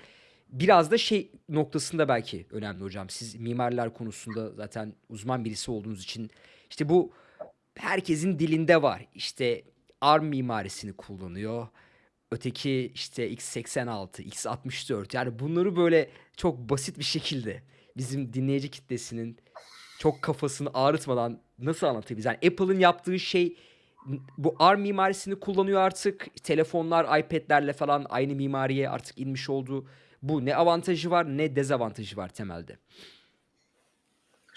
biraz da şey noktasında belki önemli hocam. Siz mimarlar konusunda zaten uzman birisi olduğunuz için işte bu herkesin dilinde var. İşte ARM mimarisini kullanıyor. Öteki işte x86, x64 yani bunları böyle çok basit bir şekilde bizim dinleyici kitlesinin çok kafasını ağrıtmadan nasıl anlatabiliriz? Yani Apple'ın yaptığı şey bu ARM mimarisini kullanıyor artık. Telefonlar, iPad'lerle falan aynı mimariye artık inmiş oldu. Bu ne avantajı var ne dezavantajı var temelde.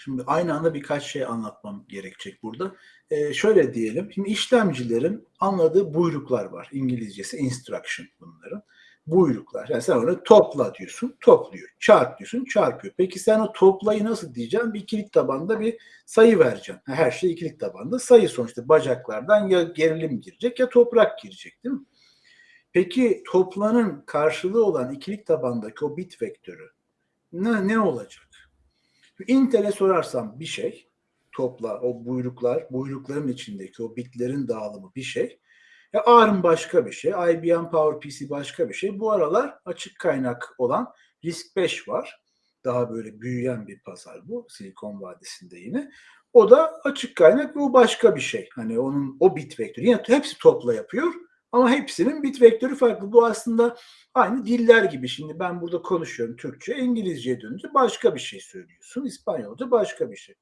Şimdi aynı anda birkaç şey anlatmam gerekecek burada. Ee, şöyle diyelim, şimdi işlemcilerin anladığı buyruklar var. İngilizcesi instruction bunların. Buyruklar. Yani sen onu topla diyorsun, topluyor. Çarp diyorsun, çarpıyor. Peki sen o toplayı nasıl diyeceksin? Bir ikilik tabanda bir sayı vereceksin. Ha, Her şey ikilik tabanda sayı sonuçta. Bacaklardan ya gerilim girecek ya toprak girecek değil mi? Peki toplanın karşılığı olan ikilik tabandaki o bit vektörü ne, ne olacak? Intel'e sorarsam bir şey, topla o buyruklar, buyrukların içindeki o bitlerin dağılımı bir şey. E, ARM başka bir şey, IBM PowerPC başka bir şey. Bu aralar açık kaynak olan RISC-V var. Daha böyle büyüyen bir pazar bu Silikon Vadisi'nde yine. O da açık kaynak ve o başka bir şey. Hani onun o bit vektörü. Yine hepsi topla yapıyor ama hepsinin bit vektörü farklı. Bu aslında Aynı diller gibi. Şimdi ben burada konuşuyorum Türkçe, İngilizceye dönünce başka bir şey söylüyorsun. İspanyolca başka bir şey.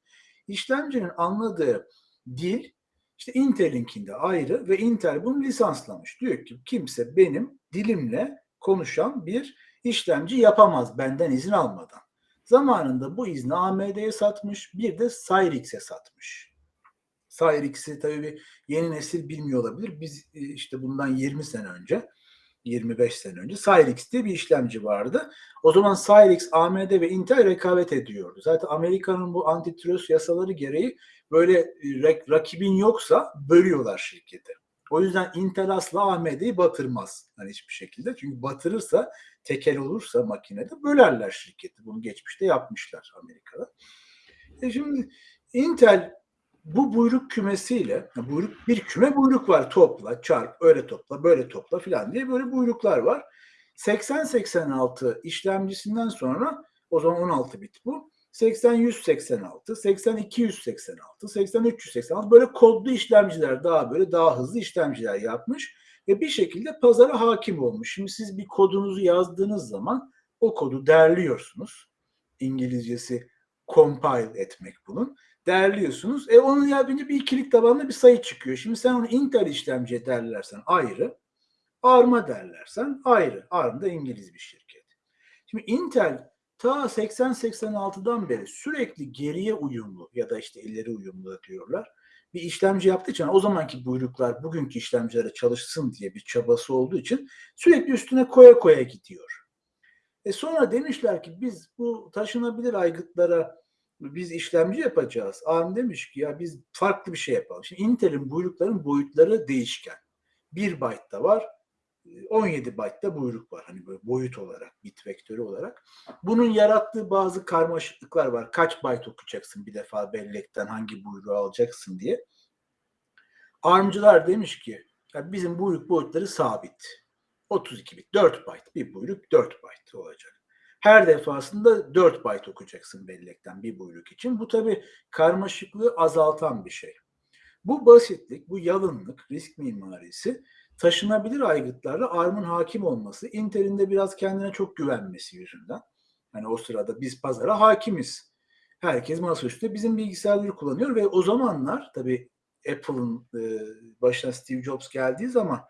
İşlemcinin anladığı dil işte Intel'inkinde ayrı ve Intel bunu lisanslamış. Diyor ki kimse benim dilimle konuşan bir işlemci yapamaz benden izin almadan. Zamanında bu izni AMD'ye satmış, bir de Cyrix'e satmış. Cyrix'i tabii bir yeni nesil bilmiyor olabilir. Biz e, işte bundan 20 sene önce 25 sene önce Cyrix diye bir işlemci vardı. O zaman Cyrix, AMD ve Intel rekabet ediyordu. Zaten Amerika'nın bu antitrust yasaları gereği böyle e, rak- rakibin yoksa bölüyorlar şirketi. O yüzden Intel asla AMD'yi batırmaz. Hani hiçbir şekilde. Çünkü batırırsa, tekel olursa makinede bölerler şirketi. Bunu geçmişte yapmışlar Amerika'da. E şimdi Intel bu buyruk kümesiyle buyruk bir küme buyruk var topla çarp öyle topla böyle topla filan diye böyle buyruklar var. 80-86 işlemcisinden sonra o zaman 16 bit bu. 80-186, 80-286, 80-386 böyle kodlu işlemciler daha böyle daha hızlı işlemciler yapmış ve bir şekilde pazara hakim olmuş. Şimdi siz bir kodunuzu yazdığınız zaman o kodu derliyorsunuz. İngilizcesi compile etmek bunun derliyorsunuz. E onun yapınca bir ikilik tabanlı bir sayı çıkıyor. Şimdi sen onu Intel işlemciye derlersen ayrı, ARM'a derlersen ayrı. ARM da İngiliz bir şirket. Şimdi Intel ta 80-86'dan beri sürekli geriye uyumlu ya da işte ileri uyumlu diyorlar. Bir işlemci yaptığı için o zamanki buyruklar bugünkü işlemcilere çalışsın diye bir çabası olduğu için sürekli üstüne koya koya gidiyor. E sonra demişler ki biz bu taşınabilir aygıtlara biz işlemci yapacağız. ARM demiş ki ya biz farklı bir şey yapalım. Şimdi Intel'in buyrukların boyutları değişken. 1 byte'da var, 17 byte'da buyruk var. Hani böyle boyut olarak, bit vektörü olarak. Bunun yarattığı bazı karmaşıklıklar var. Kaç byte okuyacaksın bir defa bellekten hangi buyruğu alacaksın diye. ARM'cılar demiş ki Yani bizim buyruk boyutları sabit. 32 bit, 4 byte. Bir buyruk 4 byte olacak. Her defasında 4 byte okuyacaksın bellekten bir buyruk için. Bu tabii karmaşıklığı azaltan bir şey. Bu basitlik, bu yalınlık, risk mimarisi taşınabilir aygıtlarla ARM'ın hakim olması, Intel'in de biraz kendine çok güvenmesi yüzünden. Hani o sırada biz pazara hakimiz. Herkes masaüstü bizim bilgisayarları kullanıyor ve o zamanlar tabii Apple'ın e, başına Steve Jobs geldiği zaman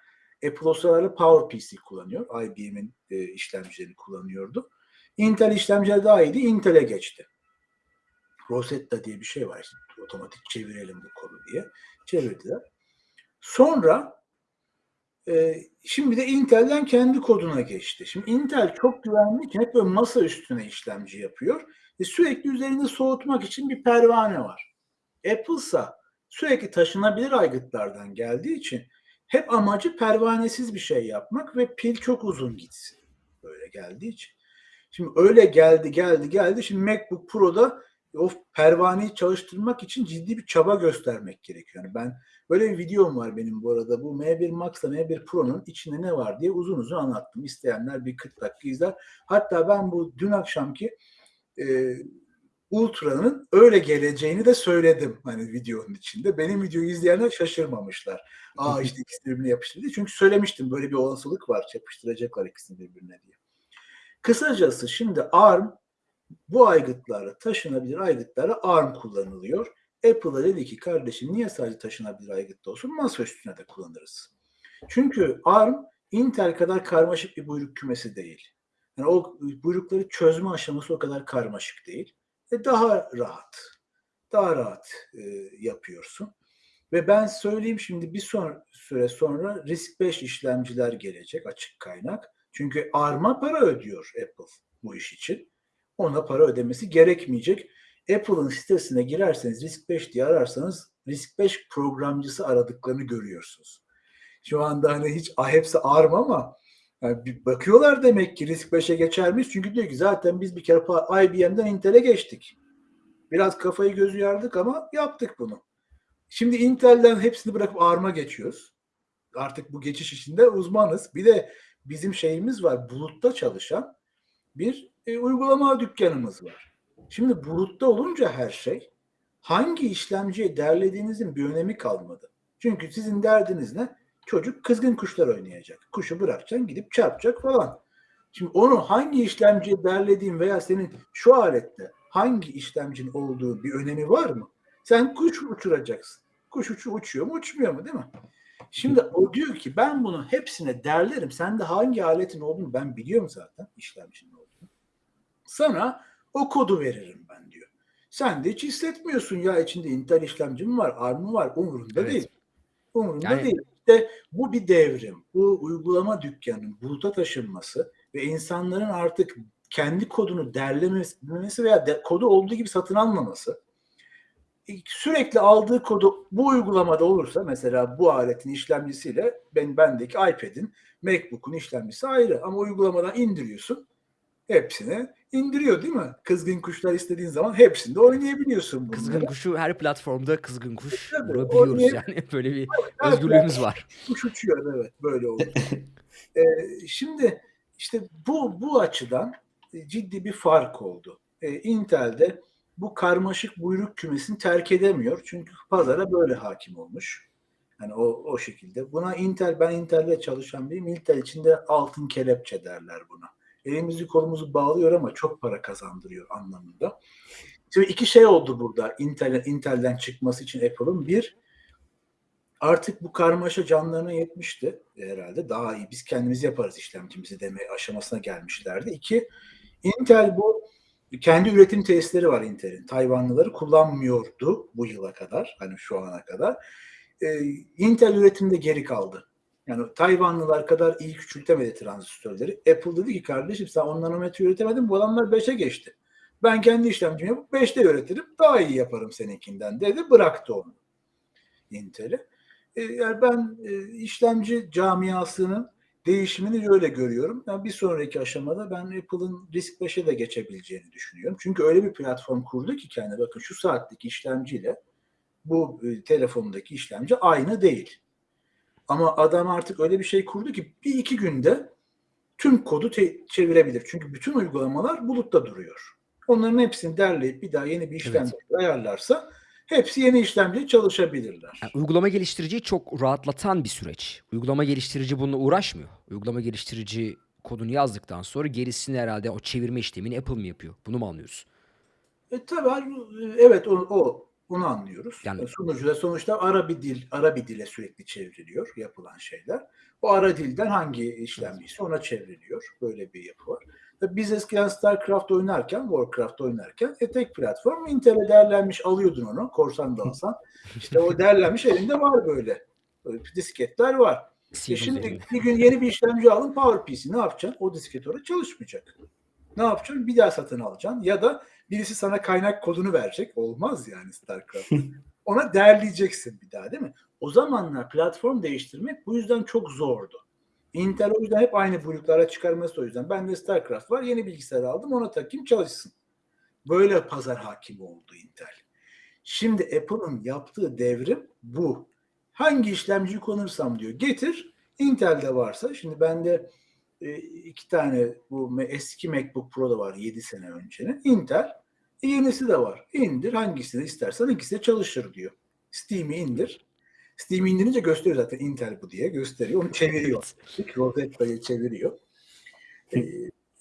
Apple o sırada PowerPC kullanıyor. IBM'in e, işlemcilerini kullanıyordu. Intel işlemcileri daha iyiydi. Intel'e geçti. Rosetta diye bir şey var. İşte, otomatik çevirelim bu kodu diye. Çevirdiler. Sonra e, şimdi de Intel'den kendi koduna geçti. Şimdi Intel çok güvenli için hep böyle masa üstüne işlemci yapıyor. E, sürekli üzerinde soğutmak için bir pervane var. Apple'sa sürekli taşınabilir aygıtlardan geldiği için hep amacı pervanesiz bir şey yapmak ve pil çok uzun gitsin. Böyle geldiği için. Şimdi öyle geldi geldi geldi. Şimdi MacBook Pro'da o pervaneyi çalıştırmak için ciddi bir çaba göstermek gerekiyor. Yani ben böyle bir videom var benim bu arada. Bu M1 Max'la M1 Pro'nun içinde ne var diye uzun uzun anlattım. İsteyenler bir 40 dakika izler. Hatta ben bu dün akşamki e, Ultra'nın öyle geleceğini de söyledim hani videonun içinde. Benim videoyu izleyenler şaşırmamışlar. Aa işte ikisi birbirine yapıştı diye. Çünkü söylemiştim böyle bir olasılık var. Yapıştıracaklar ikisini birbirine diye. Kısacası şimdi ARM bu aygıtlara, taşınabilir aygıtlara ARM kullanılıyor. Apple'a dedi ki kardeşim niye sadece taşınabilir aygıtta olsun masa üstüne de kullanırız. Çünkü ARM Intel kadar karmaşık bir buyruk kümesi değil. Yani o buyrukları çözme aşaması o kadar karmaşık değil. Ve daha rahat, daha rahat e, yapıyorsun. Ve ben söyleyeyim şimdi bir son süre sonra RISC-V işlemciler gelecek açık kaynak. Çünkü ARM'a para ödüyor Apple bu iş için. Ona para ödemesi gerekmeyecek. Apple'ın sitesine girerseniz RISC-V diye ararsanız RISC-V programcısı aradıklarını görüyorsunuz. Şu anda hani hiç hepsi ARM ama yani bir bakıyorlar demek ki RISC-V'e geçer miyiz? Çünkü diyor ki zaten biz bir kere IBM'den Intel'e geçtik. Biraz kafayı gözü yardık ama yaptık bunu. Şimdi Intel'den hepsini bırakıp ARM'a geçiyoruz. Artık bu geçiş işinde uzmanız. Bir de bizim şeyimiz var. Bulutta çalışan bir e, uygulama dükkanımız var. Şimdi bulutta olunca her şey hangi işlemciye derlediğinizin bir önemi kalmadı. Çünkü sizin derdiniz ne? Çocuk kızgın kuşlar oynayacak. Kuşu bırakacaksın gidip çarpacak falan. Şimdi onu hangi işlemciye derlediğin veya senin şu alette hangi işlemcinin olduğu bir önemi var mı? Sen kuş uçuracaksın. Kuş uçu uçuyor mu uçmuyor mu değil mi? Şimdi o diyor ki ben bunu hepsine derlerim. Sen de hangi aletin olduğunu ben biliyorum zaten işlemcinin olduğunu. Sana o kodu veririm ben diyor. Sen de hiç hissetmiyorsun ya içinde Intel işlemci mi var, ARM var umurunda
Evet.
değil. Umurunda
Yani-
değil. İşte bu bir devrim. Bu uygulama dükkanının buluta taşınması ve insanların artık kendi kodunu derlemesi veya de, kodu olduğu gibi satın almaması sürekli aldığı kodu bu uygulamada olursa mesela bu aletin işlemcisiyle ben bendeki iPad'in MacBook'un işlemcisi ayrı ama uygulamadan indiriyorsun hepsini indiriyor değil mi? Kızgın kuşlar istediğin zaman hepsinde oynayabiliyorsun bunları.
Kızgın kuşu her platformda kızgın kuş
Tabii,
vurabiliyoruz yani. Böyle bir
Her
özgürlüğümüz var.
kuş uçuyor evet böyle olur. Ee, şimdi işte bu bu açıdan e, ciddi bir fark oldu. Ee, Intel'de bu karmaşık buyruk kümesini terk edemiyor. Çünkü pazara böyle hakim olmuş. Yani o, o şekilde. Buna Intel, ben Intel'de çalışan biriyim. Intel içinde altın kelepçe derler buna. Elimizi kolumuzu bağlıyor ama çok para kazandırıyor anlamında. Şimdi iki şey oldu burada Intel, Intel'den çıkması için Apple'ın. Bir, artık bu karmaşa canlarına yetmişti herhalde. Daha iyi biz kendimiz yaparız işlemcimizi deme aşamasına gelmişlerdi. İki, Intel bu kendi üretim tesisleri var Intel'in. Tayvanlıları kullanmıyordu bu yıla kadar. Hani şu ana kadar. Ee, Intel üretimde geri kaldı. Yani Tayvanlılar kadar iyi küçültemedi transistörleri. Apple dedi ki kardeşim sen 10 nanometre üretemedin bu adamlar 5'e geçti. Ben kendi işlemcimi yapıp 5'te üretirim daha iyi yaparım seninkinden dedi bıraktı onu Intel'i. E, yani ben e, işlemci camiasının değişimini öyle görüyorum. Yani bir sonraki aşamada ben Apple'ın risk 5'e de geçebileceğini düşünüyorum. Çünkü öyle bir platform kurdu ki kendi bakın şu saatteki işlemciyle bu e, telefondaki işlemci aynı değil. Ama adam artık öyle bir şey kurdu ki bir iki günde tüm kodu çevirebilir. Çünkü bütün uygulamalar bulutta duruyor. Onların hepsini derleyip bir daha yeni bir işlemci ayarlarsa hepsi yeni işlemci çalışabilirler.
Yani uygulama geliştiriciyi çok rahatlatan bir süreç. Uygulama geliştirici bununla uğraşmıyor. Uygulama geliştirici kodunu yazdıktan sonra gerisini herhalde o çevirme işlemini Apple mı yapıyor? Bunu mu anlıyoruz?
E, tabii evet o, o onu anlıyoruz.
Yani-
Yani, Sonuçta sonuçta ara bir dil, ara bir dile sürekli çevriliyor yapılan şeyler. O ara dilden hangi işlemciyse ona çevriliyor. Böyle bir yapı var. Tabii Biz eskiden StarCraft oynarken, Warcraft oynarken e, tek platform Intel'e değerlenmiş alıyordun onu. Korsan da alsan. İşte o değerlenmiş elinde var böyle. böyle disketler var. E şimdi bir gün yeni bir işlemci aldın PowerPC ne yapacaksın? O disket orada çalışmayacak. Ne yapacaksın? Bir daha satın alacaksın ya da birisi sana kaynak kodunu verecek. Olmaz yani StarCraft. Ona değerleyeceksin bir daha değil mi? O zamanlar platform değiştirmek bu yüzden çok zordu. Intel o yüzden hep aynı bloklara çıkarması o yüzden. Ben de StarCraft var yeni bilgisayar aldım ona takayım çalışsın. Böyle pazar hakimi oldu Intel. Şimdi Apple'ın yaptığı devrim bu. Hangi işlemciyi kullanırsam diyor getir. Intel'de varsa şimdi bende e, iki tane bu eski MacBook Pro da var 7 sene öncenin. Intel e, yenisi de var. İndir hangisini istersen ikisi de çalışır diyor. Steam'i indir. Steam'i indirince gösteriyor zaten Intel bu diye gösteriyor. Onu çeviriyor. Rosetta'yı çeviriyor. E,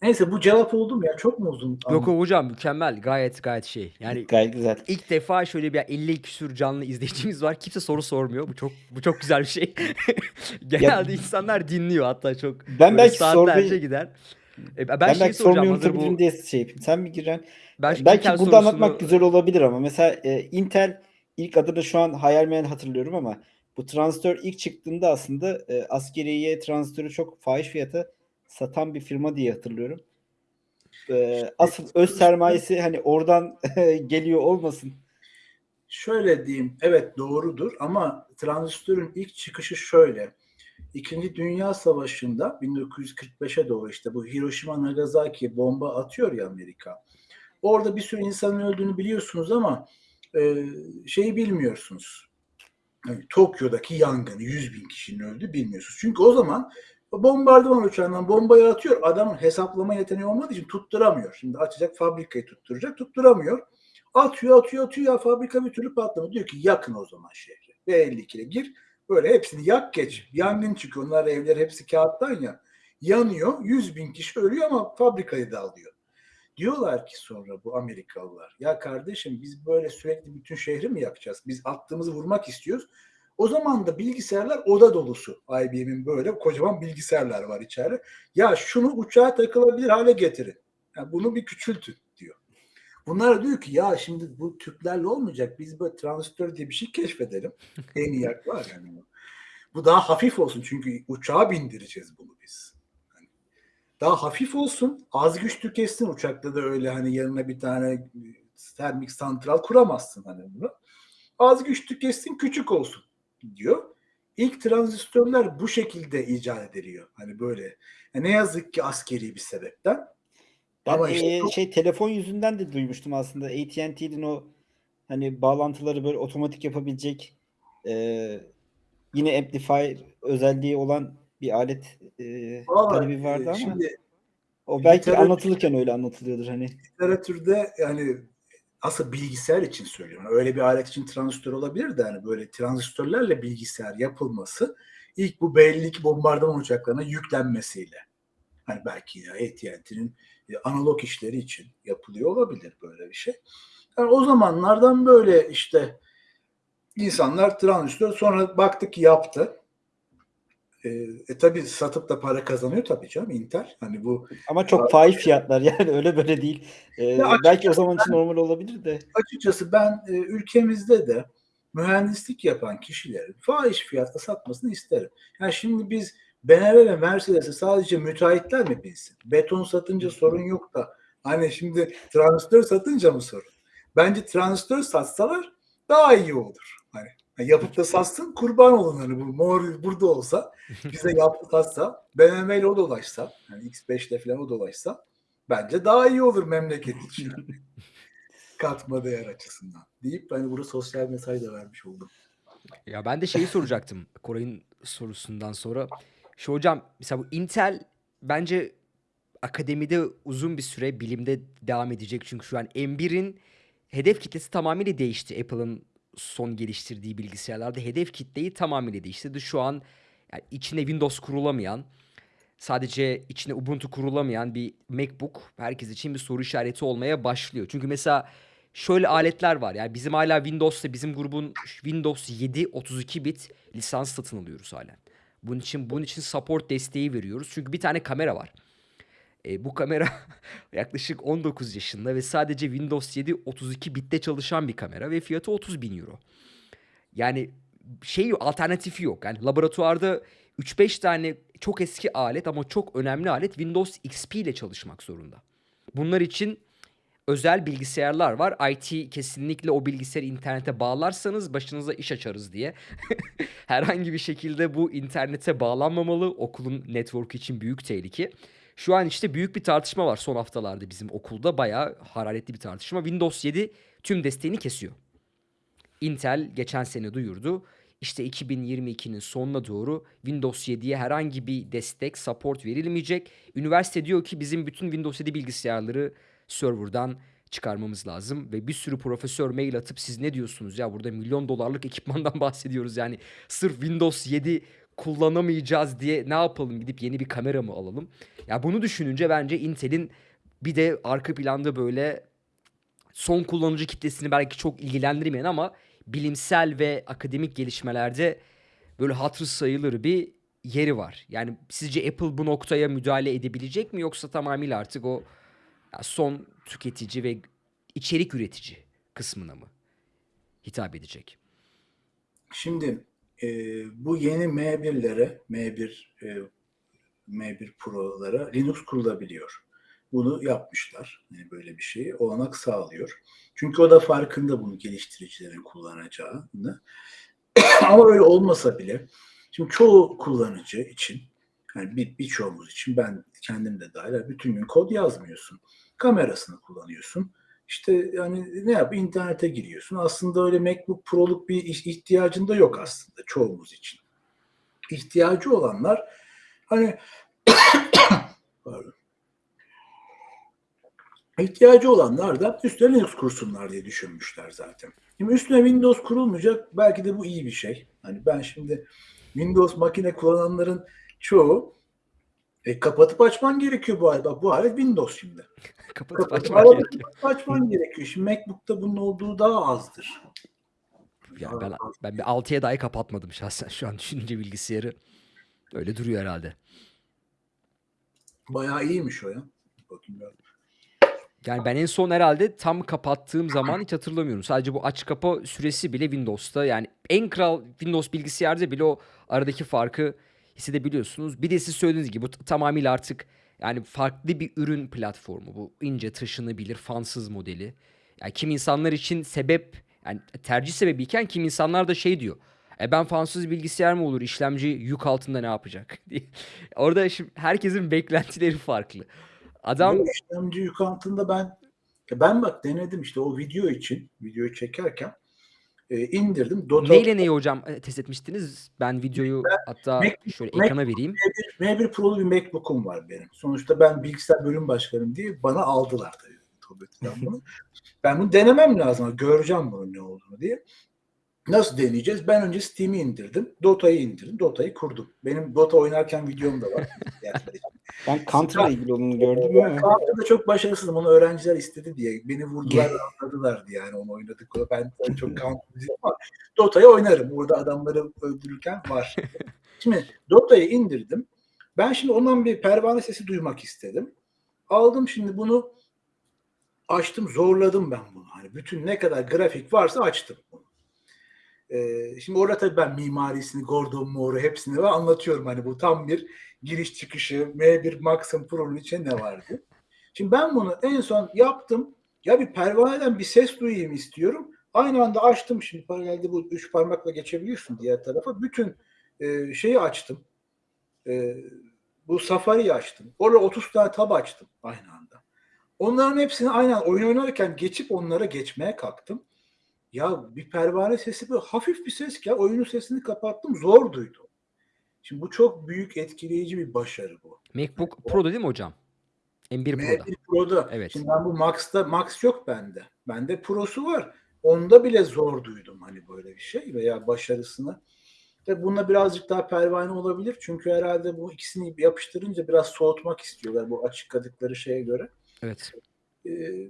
neyse bu cevap oldu mu ya? Çok mu uzun?
Yok o hocam mükemmel. Gayet gayet şey. Yani
Gayet güzel.
ilk defa şöyle bir 50 küsür canlı izleyicimiz var. Kimse soru sormuyor. Bu çok bu çok güzel bir şey. Genelde insanlar dinliyor hatta çok.
Ben belki
saatlerce
sormayı
gider. E, ben,
ben, belki
soracağım
sormayı unutabilirim
bu.
diye şey yapayım. Sen mi giren?
Ben
belki burada
sorusunu-
anlatmak güzel olabilir ama mesela e, Intel ilk adını şu an hayal meyal hatırlıyorum ama bu transistör ilk çıktığında aslında e, askeriye transistörü çok fahiş fiyata satan bir firma diye hatırlıyorum. E, asıl öz sermayesi hani oradan geliyor olmasın.
Şöyle diyeyim, evet doğrudur ama transistörün ilk çıkışı şöyle. İkinci Dünya Savaşı'nda 1945'e doğru işte bu Hiroşima Nagasaki'ye bomba atıyor ya Amerika. Orada bir sürü insanın öldüğünü biliyorsunuz ama e, şeyi bilmiyorsunuz. Yani Tokyo'daki yangını 100 bin kişinin öldü bilmiyorsunuz. Çünkü o zaman bombardıman uçağından bombayı atıyor. Adamın hesaplama yeteneği olmadığı için tutturamıyor. Şimdi açacak fabrikayı tutturacak tutturamıyor. Atıyor atıyor atıyor ya fabrika bir türlü patlamıyor. Diyor ki yakın o zaman şehri. Ve 52'ye gir. Böyle hepsini yak geç. Yangın çıkıyor. Onlar evler hepsi kağıttan ya. Yanıyor. 100 bin kişi ölüyor ama fabrikayı da alıyor. Diyorlar ki sonra bu Amerikalılar ya kardeşim biz böyle sürekli bütün şehri mi yakacağız? Biz attığımızı vurmak istiyoruz. O zaman da bilgisayarlar oda dolusu. IBM'in böyle kocaman bilgisayarlar var içeride. Ya şunu uçağa takılabilir hale getirin. Yani bunu bir küçültün diyor. Bunlar diyor ki ya şimdi bu tüplerle olmayacak. Biz böyle transistör diye bir şey keşfedelim. en iyi yak var yani. Bu daha hafif olsun çünkü uçağa bindireceğiz bunu biz. Daha hafif olsun, az güç tüketsin uçakta da öyle hani yanına bir tane termik santral kuramazsın hani bunu. Az güç tüketsin, küçük olsun diyor. İlk transistörler bu şekilde icat ediliyor. Hani böyle. E ne yazık ki askeri bir sebepten.
Ben
Ama işte
e,
çok-
şey telefon yüzünden de duymuştum aslında. AT&T'nin o hani bağlantıları böyle otomatik yapabilecek e, yine amplifier özelliği olan bir alet e,
Vallahi,
talebi vardı
e,
ama
Şimdi
o belki
literatür-
anlatılırken öyle anlatılıyordur hani.
literatürde yani asıl bilgisayar için söylüyorum. Öyle bir alet için transistör olabilir de hani böyle transistörlerle bilgisayar yapılması ilk bu belli bombardıman uçaklarına yüklenmesiyle. Hani belki ya AT&T'nin e, analog işleri için yapılıyor olabilir böyle bir şey. Yani o zamanlardan böyle işte insanlar transistör sonra baktık yaptı. E, e tabi satıp da para kazanıyor tabii canım Intel. Hani bu
Ama çok fahiş fiyatlar yani öyle böyle değil. E,
Ya
belki o zaman için normal olabilir de.
açıkçası ben e, ülkemizde de mühendislik yapan kişilerin fahiş fiyatla satmasını isterim. Yani şimdi biz BMW ve Mercedes'e sadece müteahhitler mi bilsin? Beton satınca sorun yok da hani şimdi transistör satınca mı sorun? Bence transistör satsalar daha iyi olur. Hani yapıp da satsın kurban olun hani bu mor burada olsa bize yapıp satsa BMW ile o dolaşsa yani X5 ile falan o dolaşsa bence daha iyi olur memleket için. katma değer açısından deyip ben burada sosyal mesaj da vermiş oldum.
Ya ben de şeyi soracaktım Koray'ın sorusundan sonra. Şu hocam mesela bu Intel bence akademide uzun bir süre bilimde devam edecek. Çünkü şu an M1'in hedef kitlesi tamamıyla değişti. Apple'ın son geliştirdiği bilgisayarlarda hedef kitleyi tamamıyla değiştirdi. Şu an yani içine Windows kurulamayan, sadece içine Ubuntu kurulamayan bir MacBook herkes için bir soru işareti olmaya başlıyor. Çünkü mesela şöyle aletler var. Yani bizim hala Windows'ta bizim grubun Windows 7 32 bit lisans satın alıyoruz halen. Bunun için bunun için support desteği veriyoruz. Çünkü bir tane kamera var. E, bu kamera yaklaşık 19 yaşında ve sadece Windows 7 32 bitte çalışan bir kamera ve fiyatı 30 bin euro. Yani şey alternatifi yok. Yani laboratuvarda 3-5 tane çok eski alet ama çok önemli alet Windows XP ile çalışmak zorunda. Bunlar için özel bilgisayarlar var. IT kesinlikle o bilgisayarı internete bağlarsanız başınıza iş açarız diye. Herhangi bir şekilde bu internete bağlanmamalı. Okulun network için büyük tehlike. Şu an işte büyük bir tartışma var son haftalarda bizim okulda. Bayağı hararetli bir tartışma. Windows 7 tüm desteğini kesiyor. Intel geçen sene duyurdu. İşte 2022'nin sonuna doğru Windows 7'ye herhangi bir destek, support verilmeyecek. Üniversite diyor ki bizim bütün Windows 7 bilgisayarları serverdan çıkarmamız lazım ve bir sürü profesör mail atıp siz ne diyorsunuz ya burada milyon dolarlık ekipmandan bahsediyoruz yani sırf Windows 7 kullanamayacağız diye ne yapalım gidip yeni bir kamera mı alalım? Ya bunu düşününce bence Intel'in bir de arka planda böyle son kullanıcı kitlesini belki çok ilgilendirmeyen ama bilimsel ve akademik gelişmelerde böyle hatırı sayılır bir yeri var. Yani sizce Apple bu noktaya müdahale edebilecek mi yoksa tamamıyla artık o son tüketici ve içerik üretici kısmına mı hitap edecek?
Şimdi e, bu yeni M1'lere, M1 e, M1 Pro'lara Linux kurulabiliyor. Bunu yapmışlar. Yani böyle bir şeyi olanak sağlıyor. Çünkü o da farkında bunu geliştiricilerin kullanacağını. Ama öyle olmasa bile şimdi çoğu kullanıcı için yani bir birçoğumuz için ben kendim de dahil bütün gün kod yazmıyorsun. Kamerasını kullanıyorsun. İşte yani ne yap internete giriyorsun. Aslında öyle MacBook Pro'luk bir ihtiyacın da yok aslında çoğumuz için. İhtiyacı olanlar hani pardon. İhtiyacı olanlar da üstüne Linux kursunlar diye düşünmüşler zaten. Şimdi üstüne Windows kurulmayacak belki de bu iyi bir şey. Hani ben şimdi Windows makine kullananların çoğu e, kapatıp açman gerekiyor bu. Bak bu alet Windows şimdi.
kapatıp,
kapatıp
açman gerekiyor.
açman gerekiyor. Şimdi MacBook'ta bunun olduğu daha azdır.
Ya ben, ben bir 6'ya dahi kapatmadım şahsen şu an düşününce bilgisayarı. Öyle duruyor herhalde.
Bayağı iyiymiş o ya. Bakayım ben.
Yani ben en son herhalde tam kapattığım zaman hiç hatırlamıyorum. Sadece bu aç kapa süresi bile Windows'ta yani en kral Windows bilgisayarda bile o aradaki farkı hissedebiliyorsunuz. Bir de siz söylediğiniz gibi bu tamamıyla artık yani farklı bir ürün platformu. Bu ince taşınabilir fansız modeli. Yani kim insanlar için sebep yani tercih sebebiyken kim insanlar da şey diyor. E ben fansız bilgisayar mı olur? İşlemci yük altında ne yapacak? diye. Orada şimdi herkesin beklentileri farklı. Adam
işlemci yük altında ben ben bak denedim işte o video için videoyu çekerken e, indirdim. Dota
Neyle neyi hocam e, test etmiştiniz? Ben videoyu hatta
Mac-
şöyle
Mac-
ekrana vereyim.
M1 Pro'lu bir MacBook'um var benim. Sonuçta ben bilgisayar bölüm başkanım diye bana aldılar tabii. Bunu. ben bunu denemem lazım. Göreceğim bunun ne olduğunu diye. Nasıl deneyeceğiz? Ben önce Steam'i indirdim. Dota'yı indirdim. Dota'yı kurdum. Benim Dota oynarken videom da var.
Ben Counter'la ilgili olduğunu gördüm
Counter'da çok başarısızım. Onu öğrenciler istedi diye. Beni vurdular ve anladılar diye. Yani onu oynadık. Ben çok Counter'cıyım ama Dota'yı oynarım. Burada adamları öldürürken var. Şimdi Dota'yı indirdim. Ben şimdi ondan bir pervane sesi duymak istedim. Aldım şimdi bunu açtım zorladım ben bunu. Hani bütün ne kadar grafik varsa açtım bunu. Ee, şimdi orada tabii ben mimarisini, Gordon Moore'u hepsini ve anlatıyorum. Hani bu tam bir giriş çıkışı M1 Max'ın Pro'nun içinde ne vardı. Şimdi ben bunu en son yaptım. Ya bir pervaneden bir ses duyayım istiyorum. Aynı anda açtım şimdi paralelde bu üç parmakla geçebiliyorsun diğer tarafa. Bütün e, şeyi açtım. E, bu Safari'yi açtım. Orada 30 tane tab açtım aynı anda. Onların hepsini aynı anda oyun oynarken geçip onlara geçmeye kalktım. Ya bir pervane sesi böyle hafif bir ses ya oyunun sesini kapattım zor duydum. Şimdi bu çok büyük etkileyici bir başarı bu.
MacBook Pro'da değil mi hocam? M1 Pro'da.
M1 Pro'da.
Evet.
Şimdi ben bu Max'ta Max yok bende. Bende Pro'su var. Onda bile zor duydum hani böyle bir şey veya başarısını. Ve bununla birazcık daha pervane olabilir. Çünkü herhalde bu ikisini yapıştırınca biraz soğutmak istiyorlar bu açıkladıkları şeye göre.
Evet.
Ee,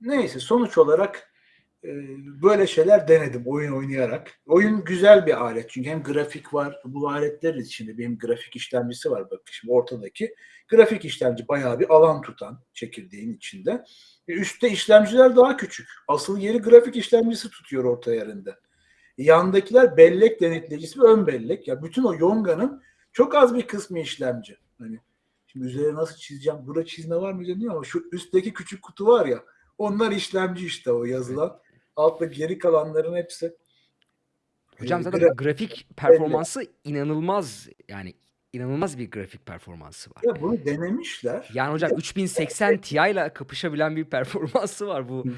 neyse sonuç olarak böyle şeyler denedim oyun oynayarak. Oyun güzel bir alet çünkü hem grafik var. Bu aletler içinde benim grafik işlemcisi var. Bak şimdi ortadaki grafik işlemci bayağı bir alan tutan çekirdeğin içinde. E, üstte işlemciler daha küçük. Asıl yeri grafik işlemcisi tutuyor orta yerinde. Yandakiler bellek denetleyicisi ve ön bellek. Ya bütün o yonganın çok az bir kısmı işlemci. Hani şimdi üzerine nasıl çizeceğim? Burada çizme var mı bilmiyorum ama şu üstteki küçük kutu var ya onlar işlemci işte o yazılan. Altta geri kalanların hepsi.
Hocam
e,
zaten
gra-
grafik performansı inanılmaz yani inanılmaz bir grafik performansı var.
ya bunu denemişler.
Yani hocam 3080 Ti ile kapışabilen bir performansı var bu.
Hı.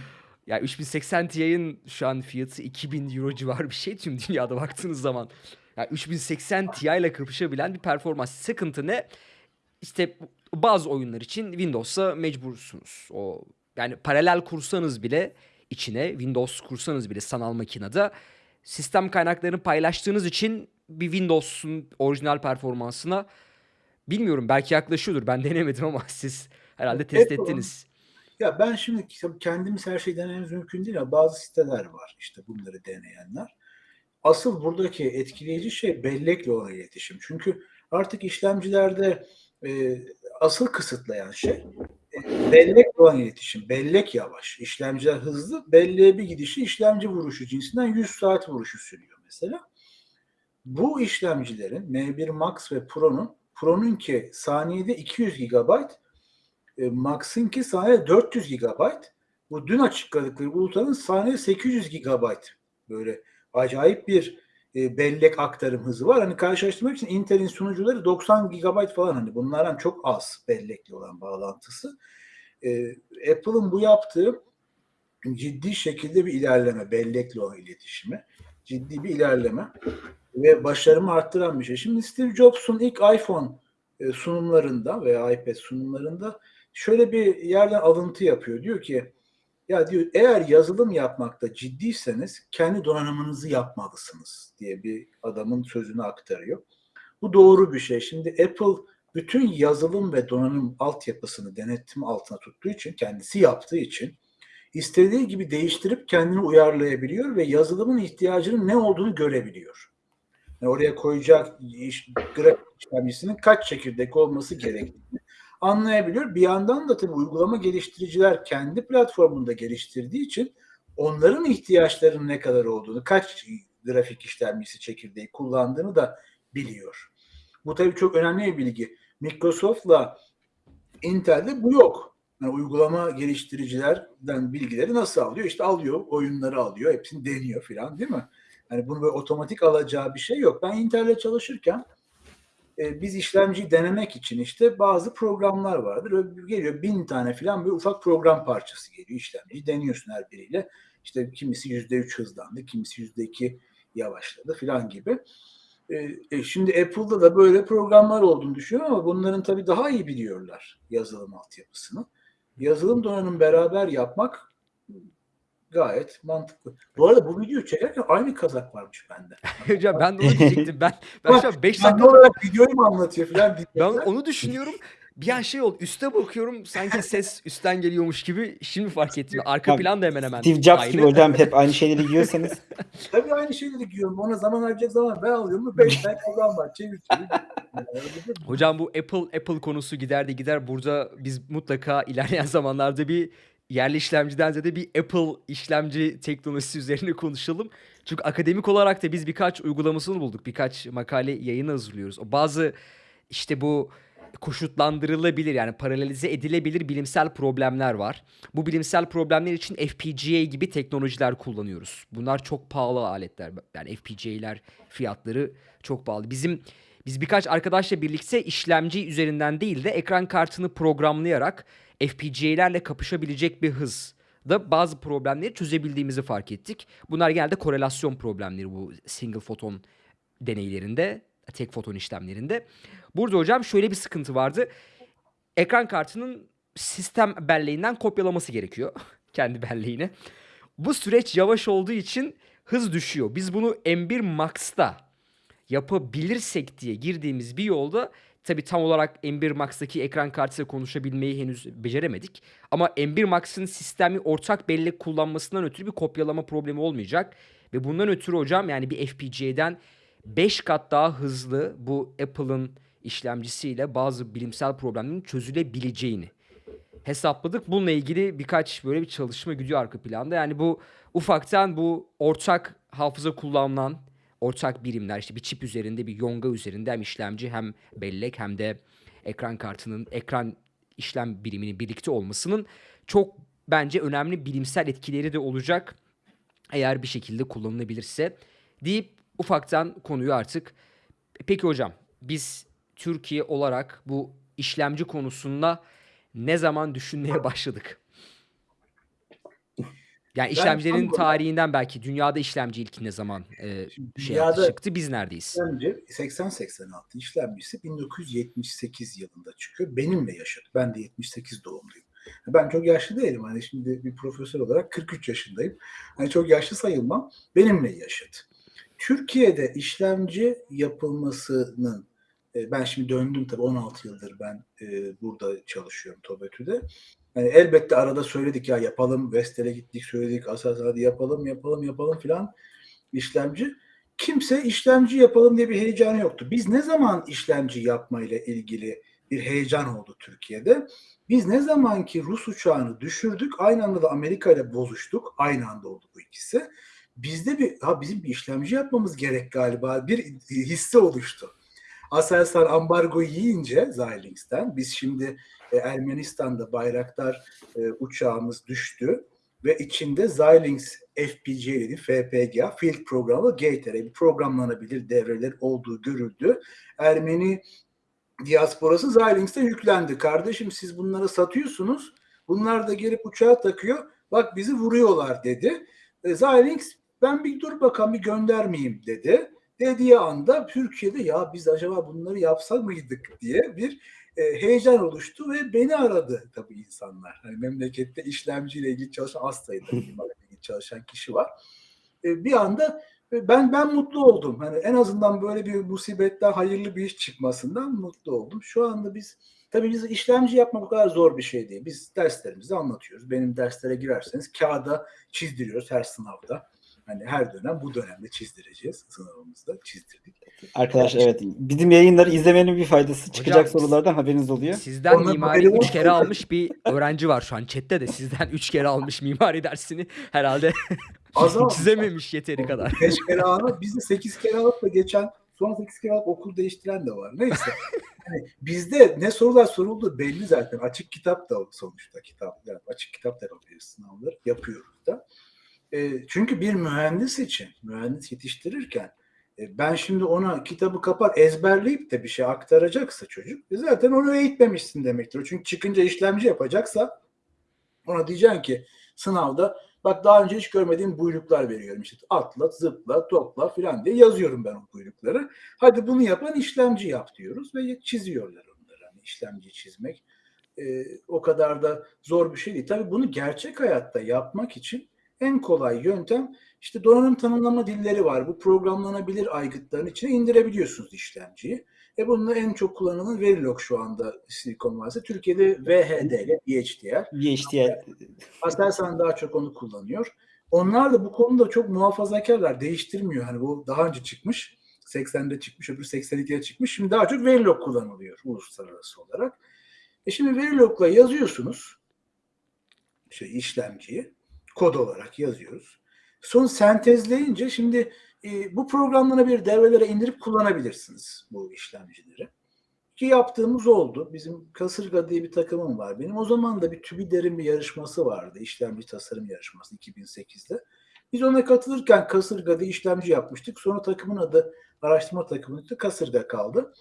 Ya 3080 Ti'nin şu an fiyatı 2000 euro civarı bir şey tüm dünyada baktığınız zaman. Ya 3080 Ti ile kapışabilen bir performans. Sıkıntı ne? İşte bazı oyunlar için Windows'a mecbursunuz. O yani paralel kursanız bile içine Windows kursanız bile sanal makinede sistem kaynaklarını paylaştığınız için bir Windows'un orijinal performansına bilmiyorum belki yaklaşıyordur. Ben denemedim ama siz herhalde test
Apple'ın
ettiniz.
Ya ben şimdi tabii kendimiz her şeyi denememiz mümkün değil ama bazı siteler var işte bunları deneyenler. Asıl buradaki etkileyici şey bellekle olan iletişim. Çünkü artık işlemcilerde e, asıl kısıtlayan şey bellekle olan iletişim. Bellek yavaş, işlemciler hızlı. Belleğe bir gidişi işlemci vuruşu cinsinden 100 saat vuruşu sürüyor mesela. Bu işlemcilerin M1 Max ve Pro'nun Pro'nunki saniyede 200 GB, e, Max'ınki saniyede 400 GB. Bu dün açıkladıkları Ultra'nın saniyede 800 GB böyle acayip bir e, bellek aktarım hızı var. Hani karşılaştırmak için Intel'in sunucuları 90 GB falan hani bunlardan çok az bellekli olan bağlantısı. E, Apple'ın bu yaptığı ciddi şekilde bir ilerleme bellekli olan iletişimi. Ciddi bir ilerleme ve başarımı arttıran bir şey. Şimdi Steve Jobs'un ilk iPhone e, sunumlarında veya iPad sunumlarında şöyle bir yerden alıntı yapıyor. Diyor ki ya diyor eğer yazılım yapmakta ciddiyseniz kendi donanımınızı yapmalısınız diye bir adamın sözünü aktarıyor. Bu doğru bir şey. Şimdi Apple bütün yazılım ve donanım altyapısını denetim altına tuttuğu için, kendisi yaptığı için istediği gibi değiştirip kendini uyarlayabiliyor ve yazılımın ihtiyacının ne olduğunu görebiliyor. Yani oraya koyacak iş, grafik işlemcisinin kaç çekirdek olması gerektiğini anlayabiliyor. Bir yandan da tabii uygulama geliştiriciler kendi platformunda geliştirdiği için onların ihtiyaçlarının ne kadar olduğunu, kaç grafik işlemcisi çekirdeği kullandığını da biliyor. Bu tabii çok önemli bir bilgi. Microsoft'la Intel'de bu yok. Yani uygulama geliştiricilerden bilgileri nasıl alıyor? İşte alıyor, oyunları alıyor, hepsini deniyor filan değil mi? Yani bunu böyle otomatik alacağı bir şey yok. Ben Intel'le çalışırken e, biz işlemciyi denemek için işte bazı programlar vardır. Geliyor bin tane falan bir ufak program parçası geliyor işlemciyi deniyorsun her biriyle. İşte kimisi yüzde üç hızlandı, kimisi yüzde iki yavaşladı filan gibi. E, e, şimdi Apple'da da böyle programlar olduğunu düşünüyorum ama bunların tabii daha iyi biliyorlar yazılım altyapısını. Yazılım donanım beraber yapmak gayet mantıklı. Bu arada bu videoyu çekerken aynı kazak varmış bende.
Hocam ben de onu diyecektim. Ben ben şu an 5
Sen
dakika
olarak videoyu mu anlatıyor falan
ben onu düşünüyorum. Bir an şey oldu. Üste bakıyorum sanki ses üstten geliyormuş gibi. Şimdi fark ettim. Arka
Bak,
plan da hemen hemen.
Steve Jobs
aynı.
gibi hocam hep aynı şeyleri giyiyorsanız.
Tabii aynı şeyleri giyiyorum. Ona zaman harcayacak zaman ben alıyorum mu 5 tane kazan var. Çevir çevir.
Hocam bu Apple Apple konusu gider de gider. Burada biz mutlaka ilerleyen zamanlarda bir yerli işlemciden ziyade bir Apple işlemci teknolojisi üzerine konuşalım. Çünkü akademik olarak da biz birkaç uygulamasını bulduk. Birkaç makale yayını hazırlıyoruz. O bazı işte bu koşutlandırılabilir yani paralelize edilebilir bilimsel problemler var. Bu bilimsel problemler için FPGA gibi teknolojiler kullanıyoruz. Bunlar çok pahalı aletler. Yani FPGA'ler fiyatları çok pahalı. Bizim biz birkaç arkadaşla birlikte işlemci üzerinden değil de ekran kartını programlayarak FPGA'lerle kapışabilecek bir hız da bazı problemleri çözebildiğimizi fark ettik. Bunlar genelde korelasyon problemleri bu single foton deneylerinde, tek foton işlemlerinde. Burada hocam şöyle bir sıkıntı vardı. Ekran kartının sistem belleğinden kopyalaması gerekiyor. Kendi belleğini. Bu süreç yavaş olduğu için hız düşüyor. Biz bunu M1 Max'ta yapabilirsek diye girdiğimiz bir yolda tabi tam olarak M1 Max'taki ekran kartıyla konuşabilmeyi henüz beceremedik. Ama M1 Max'ın sistemi ortak bellek kullanmasından ötürü bir kopyalama problemi olmayacak. Ve bundan ötürü hocam yani bir FPGA'den 5 kat daha hızlı bu Apple'ın işlemcisiyle bazı bilimsel problemlerin çözülebileceğini hesapladık. Bununla ilgili birkaç böyle bir çalışma gidiyor arka planda. Yani bu ufaktan bu ortak hafıza kullanılan ortak birimler işte bir çip üzerinde bir yonga üzerinde hem işlemci hem bellek hem de ekran kartının ekran işlem biriminin birlikte olmasının çok bence önemli bilimsel etkileri de olacak eğer bir şekilde kullanılabilirse deyip ufaktan konuyu artık peki hocam biz Türkiye olarak bu işlemci konusunda ne zaman düşünmeye başladık? Yani
Ben
işlemcilerin
tam
tarihinden belki dünyada işlemci ilk ne zaman e,
Şimdi
şey
dünyada
çıktı biz neredeyiz?
işlemci 80-86 işlemcisi 1978 yılında çıkıyor. Benimle yaşadı. Ben de 78 doğumluyum. Ben çok yaşlı değilim. Hani şimdi bir profesör olarak 43 yaşındayım. Hani çok yaşlı sayılmam. Benimle yaşadı. Türkiye'de işlemci yapılmasının e, ben şimdi döndüm tabii 16 yıldır ben e, burada çalışıyorum TOBETÜ'de. Yani elbette arada söyledik ya yapalım, Vestel'e gittik söyledik, Asas hadi yapalım, yapalım, yapalım filan işlemci. Kimse işlemci yapalım diye bir heyecanı yoktu. Biz ne zaman işlemci yapmayla ilgili bir heyecan oldu Türkiye'de? Biz ne zaman ki Rus uçağını düşürdük, aynı anda da Amerika ile bozuştuk. Aynı anda oldu bu ikisi. Bizde bir, ha bizim bir işlemci yapmamız gerek galiba. Bir hisse oluştu. Aselsan ambargo yiyince Xilinx'ten biz şimdi e, Ermenistan'da Bayraktar e, uçağımız düştü ve içinde Xilinx FPGA dedi, FPGA, Field Programı bir programlanabilir devreler olduğu görüldü. Ermeni diasporası Xilinx'te yüklendi. Kardeşim siz bunları satıyorsunuz. Bunlar da gelip uçağa takıyor. Bak bizi vuruyorlar dedi. E, Xilinx ben bir dur bakalım bir göndermeyeyim dedi. Dediği anda Türkiye'de ya biz acaba bunları yapsak mıydık diye bir e, heyecan oluştu ve beni aradı tabii insanlar. Hani memlekette işlemciyle ilgili çalışan az sayıda ilgili çalışan kişi var. E, bir anda e, ben ben mutlu oldum. Hani en azından böyle bir musibetten hayırlı bir iş çıkmasından mutlu oldum. Şu anda biz tabii biz işlemci yapmak o kadar zor bir şey değil. Biz derslerimizi anlatıyoruz. Benim derslere girerseniz kağıda çizdiriyoruz her sınavda. Hani her dönem bu dönemde çizdireceğiz. Sınavımızda çizdirdik.
Arkadaşlar evet bizim yayınları izlemenin bir faydası çıkacak
Hocam,
sorulardan haberiniz oluyor.
Sizden
Ondan
mimari
haberi
3
var.
kere almış bir öğrenci var şu an chatte de sizden 3 kere almış mimari dersini herhalde çizememiş yeteri kadar.
5 kere alıp bizi 8 kere alıp da geçen son 8 kere alıp okul değiştiren de var. Neyse. Yani bizde ne sorular soruldu belli zaten. Açık kitap da sonuçta kitap. Yani açık kitap da yapıyoruz sınavları. Yapıyoruz da. E, çünkü bir mühendis için, mühendis yetiştirirken e, ben şimdi ona kitabı kapar ezberleyip de bir şey aktaracaksa çocuk e, zaten onu eğitmemişsin demektir. Çünkü çıkınca işlemci yapacaksa ona diyeceksin ki sınavda bak daha önce hiç görmediğim buyruklar veriyorum. İşte atla, zıpla, topla filan diye yazıyorum ben o buyrukları. Hadi bunu yapan işlemci yap diyoruz ve çiziyorlar onları. Hani işlemci çizmek e, o kadar da zor bir şey değil. Tabii bunu gerçek hayatta yapmak için en kolay yöntem işte donanım tanımlama dilleri var. Bu programlanabilir aygıtların içine indirebiliyorsunuz işlemciyi. E bununla en çok kullanılan Verilog şu anda Silikon Vadisi. Türkiye'de VHD ile VHDL.
VHDL
Aselsan daha çok onu kullanıyor. Onlar da bu konuda çok muhafazakarlar. Değiştirmiyor. Hani bu daha önce çıkmış. 80'de çıkmış, öbür 82'de çıkmış. Şimdi daha çok Verilog kullanılıyor uluslararası olarak. E şimdi Verilog'la yazıyorsunuz şey işlemciyi kod olarak yazıyoruz. Son sentezleyince şimdi e, bu programlanabilir devrelere indirip kullanabilirsiniz bu işlemcileri. Ki yaptığımız oldu. Bizim Kasırga diye bir takımım var. Benim o zaman da bir TÜBİDER'in bir yarışması vardı. İşlemci tasarım yarışması 2008'de. Biz ona katılırken Kasırga'da işlemci yapmıştık. Sonra takımın adı araştırma takımının adı Kasırga kaldı.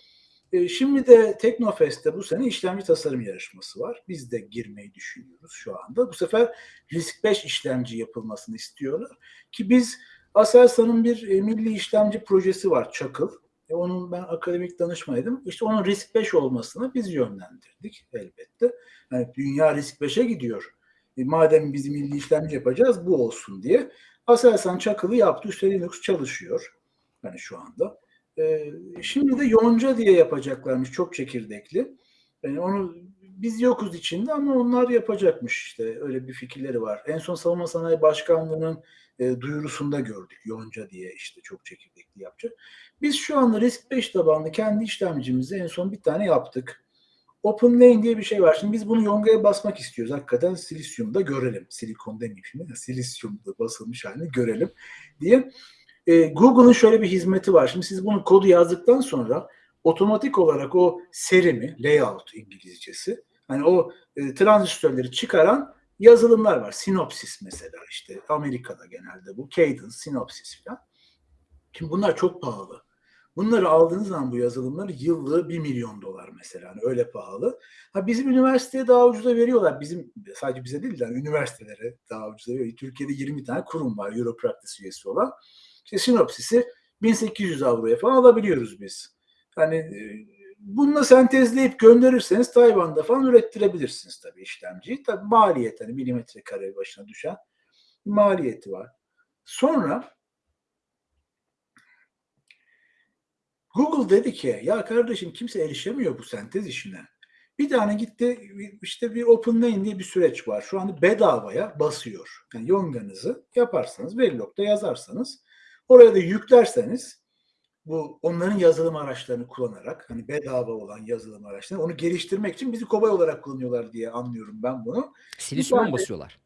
E, şimdi de Teknofest'te bu sene işlemci tasarım yarışması var. Biz de girmeyi düşünüyoruz şu anda. Bu sefer Risk 5 işlemci yapılmasını istiyorlar. Ki biz Aselsan'ın bir e, milli işlemci projesi var Çakıl. E, onun ben akademik danışmaydım. İşte onun Risk 5 olmasını biz yönlendirdik elbette. Yani dünya Risk 5'e gidiyor. E, madem biz milli işlemci yapacağız bu olsun diye. Aselsan Çakıl'ı yaptı. Üstelik Linux çalışıyor. Yani şu anda. Ee, şimdi de yonca diye yapacaklarmış çok çekirdekli. Yani onu biz yokuz içinde ama onlar yapacakmış işte öyle bir fikirleri var. En son Savunma Sanayi Başkanlığı'nın e, duyurusunda gördük yonca diye işte çok çekirdekli yapacak. Biz şu anda Risk 5 tabanlı kendi işlemcimizi en son bir tane yaptık. OpenLane diye bir şey var. Şimdi biz bunu yongaya basmak istiyoruz. Hakikaten silisyumda görelim. Silikon demeyeyim şimdi. Silisyumda basılmış halini görelim diye. E, Google'ın şöyle bir hizmeti var. Şimdi siz bunu kodu yazdıktan sonra otomatik olarak o serimi, layout İngilizcesi, hani o e, transistörleri çıkaran yazılımlar var. Synopsys mesela işte Amerika'da genelde bu. Cadence, Synopsys falan. Şimdi bunlar çok pahalı. Bunları aldığınız zaman bu yazılımları yıllığı 1 milyon dolar mesela. Hani öyle pahalı. Ha bizim üniversiteye daha ucuza veriyorlar. Bizim sadece bize değil de yani üniversitelere daha ucuza veriyor. Türkiye'de 20 tane kurum var Europractice üyesi olan. İşte sinopsisi 1800 avroya falan alabiliyoruz biz. Hani e, bununla sentezleyip gönderirseniz Tayvan'da falan ürettirebilirsiniz tabii işlemciyi. Tabii maliyet hani milimetre kare başına düşen maliyeti var. Sonra Google dedi ki ya kardeşim kimse erişemiyor bu sentez işine. Bir tane gitti işte bir OpenLane diye bir süreç var. Şu anda bedavaya basıyor. Yani yonganızı yaparsanız Verilog'da yazarsanız oraya da yüklerseniz bu onların yazılım araçlarını kullanarak hani bedava olan yazılım araçlarını onu geliştirmek için bizi kobay olarak kullanıyorlar diye anlıyorum ben bunu.
Silisyum'a
tane-
basıyorlar?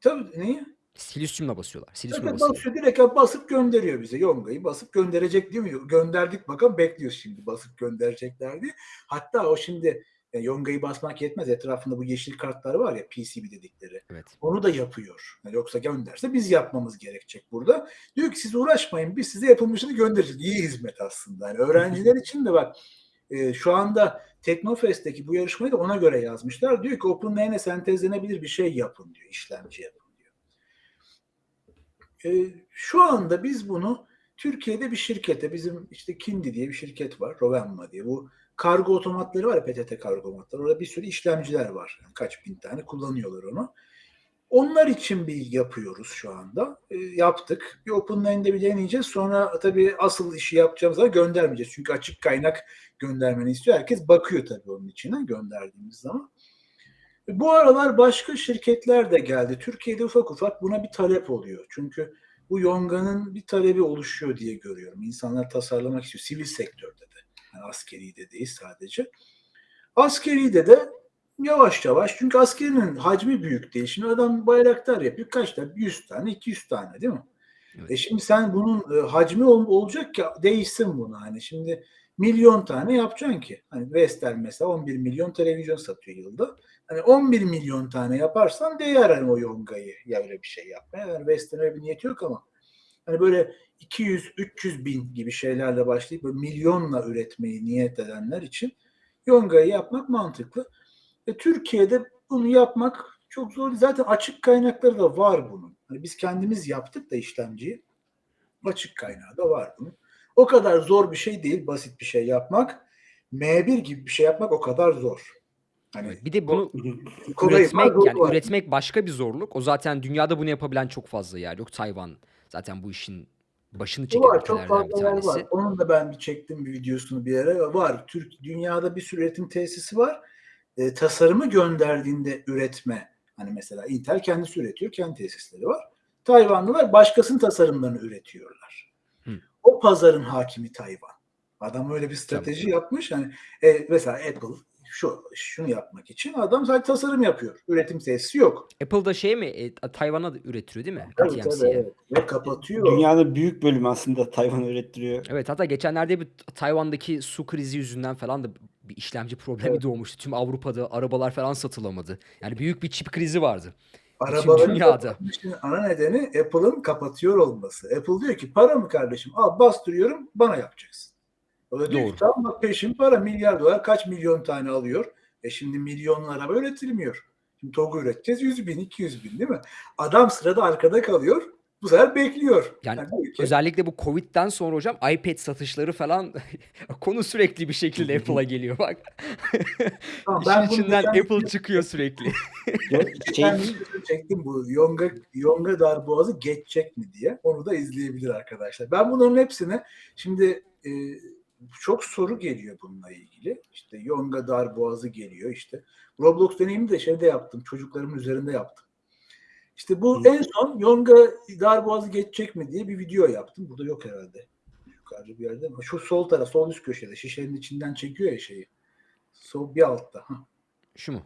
Tabii neyi?
Silisyumla basıyorlar. Silisyumla
Evet, basıyor direkt basıp gönderiyor bize. Yongayı basıp gönderecek değil mi? Gönderdik bakalım bekliyoruz şimdi basıp gönderecekler diye. Hatta o şimdi e, Yongayı basmak yetmez. Etrafında bu yeşil kartları var ya PCB dedikleri.
Evet.
Onu da yapıyor. Yani yoksa gönderse biz yapmamız gerekecek burada. Diyor ki siz uğraşmayın biz size yapılmışını göndereceğiz. İyi hizmet aslında. Yani öğrenciler için de bak e, şu anda Teknofest'teki bu yarışmayı da ona göre yazmışlar. Diyor ki OpenLane'e sentezlenebilir bir şey yapın diyor. işlemci yapın diyor. E, şu anda biz bunu Türkiye'de bir şirkete bizim işte Kindi diye bir şirket var. Rovenma diye. Bu kargo otomatları var ya PTT kargo otomatları. Orada bir sürü işlemciler var. Yani kaç bin tane kullanıyorlar onu. Onlar için bir yapıyoruz şu anda. E, yaptık. Bir OpenLane'de bir deneyeceğiz. Sonra tabii asıl işi yapacağımız zaman göndermeyeceğiz. Çünkü açık kaynak göndermeni istiyor. Herkes bakıyor tabii onun içine gönderdiğimiz zaman. E, Bu aralar başka şirketler de geldi. Türkiye'de ufak ufak buna bir talep oluyor. Çünkü bu yonganın bir talebi oluşuyor diye görüyorum. İnsanlar tasarlamak istiyor. Sivil sektörde de. Yani askeri de değil sadece. Askeri de de yavaş yavaş. Çünkü askerinin hacmi büyük değil. Şimdi adam bayraktar yapıyor. Kaç tane? 100 tane, 200 tane değil mi?
Evet.
E şimdi sen bunun e, hacmi ol- olacak ki değişsin bunu. Hani şimdi milyon tane yapacaksın ki. Hani Vestel mesela 11 milyon televizyon satıyor yılda. Hani 11 milyon tane yaparsan değer hani o yongayı ya öyle bir şey yapmaya. Yani Vestel'in öyle bir niyeti yok ama hani böyle 200-300 bin gibi şeylerle başlayıp milyonla üretmeyi niyet edenler için yongayı yapmak mantıklı. E, Türkiye'de bunu yapmak çok zor. Zaten açık kaynakları da var bunun. Hani biz kendimiz yaptık da işlemciyi. Açık kaynağı da var bunun. O kadar zor bir şey değil basit bir şey yapmak. M1 gibi bir şey yapmak o kadar zor. Hani.
Bir de bunu
kolay
üretmek
var,
yani
var.
üretmek başka bir zorluk. O zaten dünyada bunu yapabilen çok fazla yer yok. Tayvan zaten bu işin başını çeken
var, çok
bir
fazla yer
tanesi.
var. Onun da ben bir çektim bir videosunu bir yere. Var. Türk dünyada bir sürü üretim tesisi var. E, tasarımı gönderdiğinde üretme. Hani mesela Intel kendisi üretiyor. Kendi tesisleri var. Tayvanlılar başkasının tasarımlarını üretiyorlar.
Hı.
O pazarın hakimi Tayvan. Adam öyle bir strateji yapmış. Hani e, mesela Apple şu şunu yapmak için adam sadece tasarım yapıyor. Üretim tesisi yok.
Apple'da şey mi? E, Tayvan'a da üretiyor değil mi?
Tabii, tabii, evet. Ve kapatıyor.
Dünyanın büyük bölümü aslında Tayvan ürettiriyor.
Evet hatta geçenlerde bir Tayvan'daki su krizi yüzünden falan da bir işlemci problemi
Evet.
doğmuştu. Tüm Avrupa'da arabalar falan satılamadı. Yani büyük bir çip krizi vardı.
Arabaların
dünyada.
ana nedeni Apple'ın kapatıyor olması. Apple diyor ki para mı kardeşim al bastırıyorum bana yapacaksın. O da tamam bak peşin para milyar dolar kaç milyon tane alıyor. E şimdi milyonlu araba üretilmiyor. Şimdi TOG'u üreteceğiz 100 bin 200 bin değil mi? Adam sırada arkada kalıyor. Bu sefer bekliyor.
Yani
ki,
Özellikle bu Covid'den sonra hocam iPad satışları falan konu sürekli bir şekilde Apple'a geliyor bak.
tamam,
İşin
ben
içinden
geçen-
Apple çıkıyor sürekli.
Şey,
çektim bu Yonga, Yonga Darboğazı geçecek mi diye. Onu da izleyebilir arkadaşlar. Ben bunların hepsine şimdi e, çok soru geliyor bununla ilgili. İşte Yonga Darboğazı geliyor işte. Roblox deneyimi de şeyde yaptım. Çocuklarımın üzerinde yaptım. İşte bu
Hı.
en son Yonga Darboğazı geçecek mi diye bir video yaptım. Burada yok herhalde. Yukarıda bir yerde ama şu sol taraf, sol üst köşede şişenin içinden çekiyor ya şeyi. Sol bir altta. Hah.
Şu mu?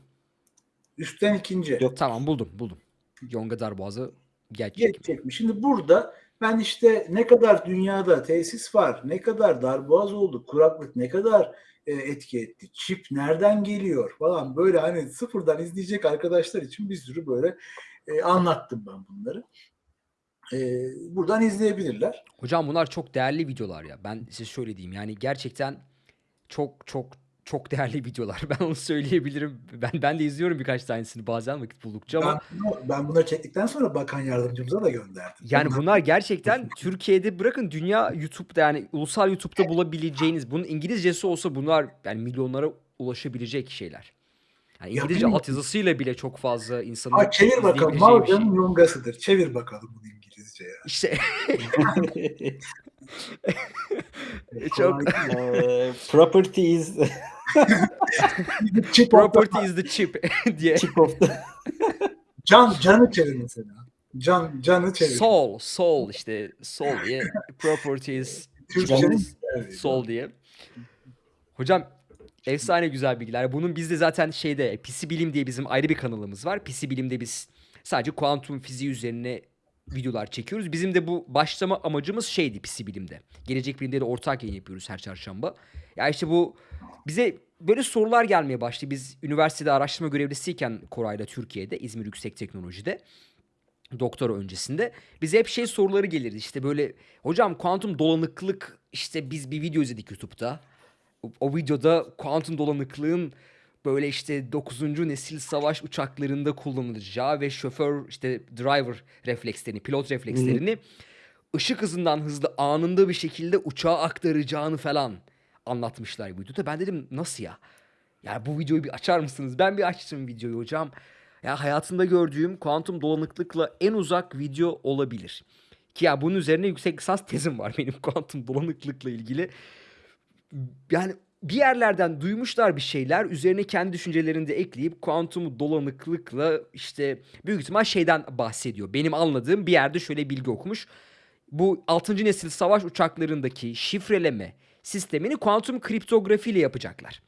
Üstten ikinci.
Yok.
Tamam buldum buldum. Yonga Darboğazı geçecek. mi?
geçecek mi? Şimdi burada ben işte ne kadar dünyada tesis var, ne kadar darboğaz oldu, kuraklık ne kadar e, etki etti, çip nereden geliyor falan böyle hani sıfırdan izleyecek arkadaşlar için bir sürü böyle e, anlattım ben bunları. E, buradan izleyebilirler.
Hocam bunlar çok değerli videolar ya. Ben size şöyle diyeyim. Yani gerçekten çok çok çok değerli videolar. Ben onu söyleyebilirim. Ben ben de izliyorum birkaç tanesini bazen vakit buldukça ama
Ben, bunu- ben bunları çektikten sonra bakan yardımcımıza da gönderdim.
yani
Bunlar-
bunlar gerçekten Türkiye'de bırakın dünya YouTube'da yani ulusal YouTube'da bulabileceğiniz bunun İngilizcesi olsa bunlar yani milyonlara ulaşabilecek şeyler. Yani
Ya
İngilizce
bilmiyorum.
altyazısıyla bile çok fazla insanın
Ha, çevir bakalım.
izleyebileceği bir şey.
Yongasıdır. Çevir bakalım bunu İngilizceye.
İşte çok
Eee, properties
Chip of the-
property is the chip diye.
chip of the
Can, canı çevir mesela. Can, canı çevir.
Soul, soul işte soul diye properties
Türkçenin
soul diye. Hocam efsane güzel bilgiler. Bunun bizde zaten şeyde PC Bilim diye bizim ayrı bir kanalımız var. PC Bilim'de biz sadece kuantum fiziği üzerine videolar çekiyoruz. Bizim de bu başlama amacımız şeydi PC Bilim'de. Gelecek Bilim'de de ortak yayın yapıyoruz her çarşamba. Ya işte bu bize böyle sorular gelmeye başladı. Biz üniversitede araştırma görevlisiyken Koray'la Türkiye'de İzmir Yüksek Teknoloji'de doktora öncesinde bize hep şey soruları gelirdi. İşte böyle hocam kuantum dolanıklık işte biz bir video izledik YouTube'da. O videoda kuantum dolanıklığın böyle işte 9. nesil savaş uçaklarında kullanılacağı ve şoför işte driver reflekslerini, pilot reflekslerini ışık hızından hızlı anında bir şekilde uçağa aktaracağını falan anlatmışlar bu videoda. Ben dedim nasıl ya? Ya bu videoyu bir açar mısınız? Ben bir açtım videoyu hocam. Ya hayatımda gördüğüm kuantum dolanıklıkla en uzak video olabilir. Ki ya bunun üzerine yüksek lisans tezim var benim kuantum dolanıklıkla ilgili. Yani bir yerlerden duymuşlar bir şeyler üzerine kendi düşüncelerini de ekleyip kuantum dolanıklıkla işte büyük ihtimal şeyden bahsediyor. Benim anladığım bir yerde şöyle bilgi okumuş. Bu 6. nesil savaş uçaklarındaki şifreleme sistemini kuantum kriptografi ile yapacaklar.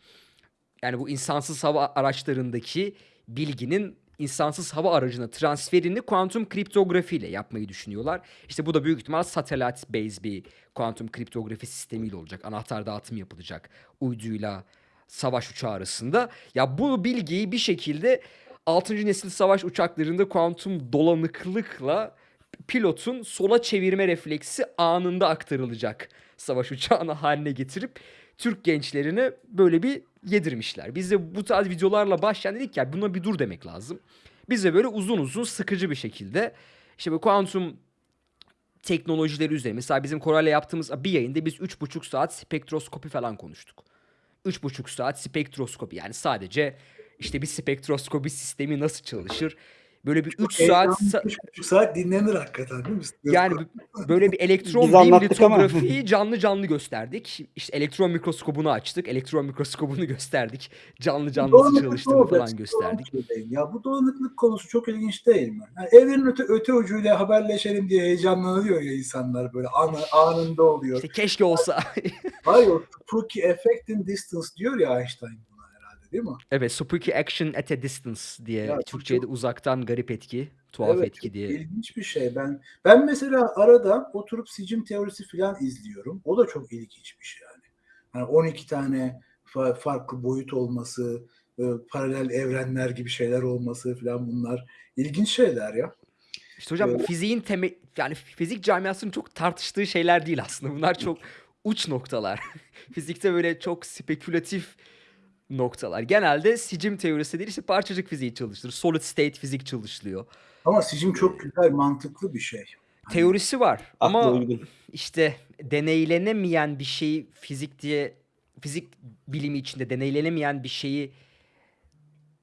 Yani bu insansız hava araçlarındaki bilginin insansız hava aracına transferini kuantum kriptografi ile yapmayı düşünüyorlar. İşte bu da büyük ihtimal satellite based bir kuantum kriptografi sistemiyle olacak. Anahtar dağıtım yapılacak uyduyla savaş uçağı arasında. Ya bu bilgiyi bir şekilde 6. nesil savaş uçaklarında kuantum dolanıklıkla pilotun sola çevirme refleksi anında aktarılacak savaş uçağına haline getirip Türk gençlerine böyle bir yedirmişler. Biz de bu tarz videolarla başlayan dedik ya buna bir dur demek lazım. Biz de böyle uzun uzun sıkıcı bir şekilde işte bu kuantum teknolojileri üzerine mesela bizim Koray'la yaptığımız bir yayında biz 3,5 saat spektroskopi falan konuştuk. 3,5 saat spektroskopi yani sadece işte bir spektroskopi sistemi nasıl çalışır? Böyle bir 3 saat sa-
Üç buçuk saat dinlenir hakikaten değil mi?
yani böyle bir elektron beam litografiyi canlı canlı gösterdik. İşte elektron mikroskobunu açtık. Elektron mikroskobunu gösterdik. Canlı canlı çalıştığını falan gösterdik.
Ya bu dolanıklık konusu çok ilginç değil mi? Yani evrenin öte, öte ucuyla haberleşelim diye heyecanlanıyor ya insanlar böyle an, anında oluyor.
İşte keşke olsa.
Hayır spooky effect in distance diyor ya Einstein değil mi?
evet, spooky action at a distance diye
Ya,
Türkçe'de
çok-
uzaktan garip etki, tuhaf
evet,
etki diye.
ilginç bir şey. Ben ben mesela arada oturup sicim teorisi falan izliyorum. O da çok ilginç bir şey yani. Yani 12 tane fa- farklı boyut olması, e, paralel evrenler gibi şeyler olması falan bunlar ilginç şeyler ya.
İşte hocam
Evet.
fiziğin temel yani fizik camiasının çok tartıştığı şeyler değil aslında. Bunlar çok uç noktalar. Fizikte böyle çok spekülatif noktalar. Genelde sicim teorisi değil işte parçacık fiziği çalışılır. Solid state fizik çalışılıyor.
Ama sicim çok güzel, mantıklı bir şey. Hani
Teorisi var
Akla
ama
uygun.
işte deneylenemeyen bir şeyi fizik diye fizik bilimi içinde deneylenemeyen bir şeyi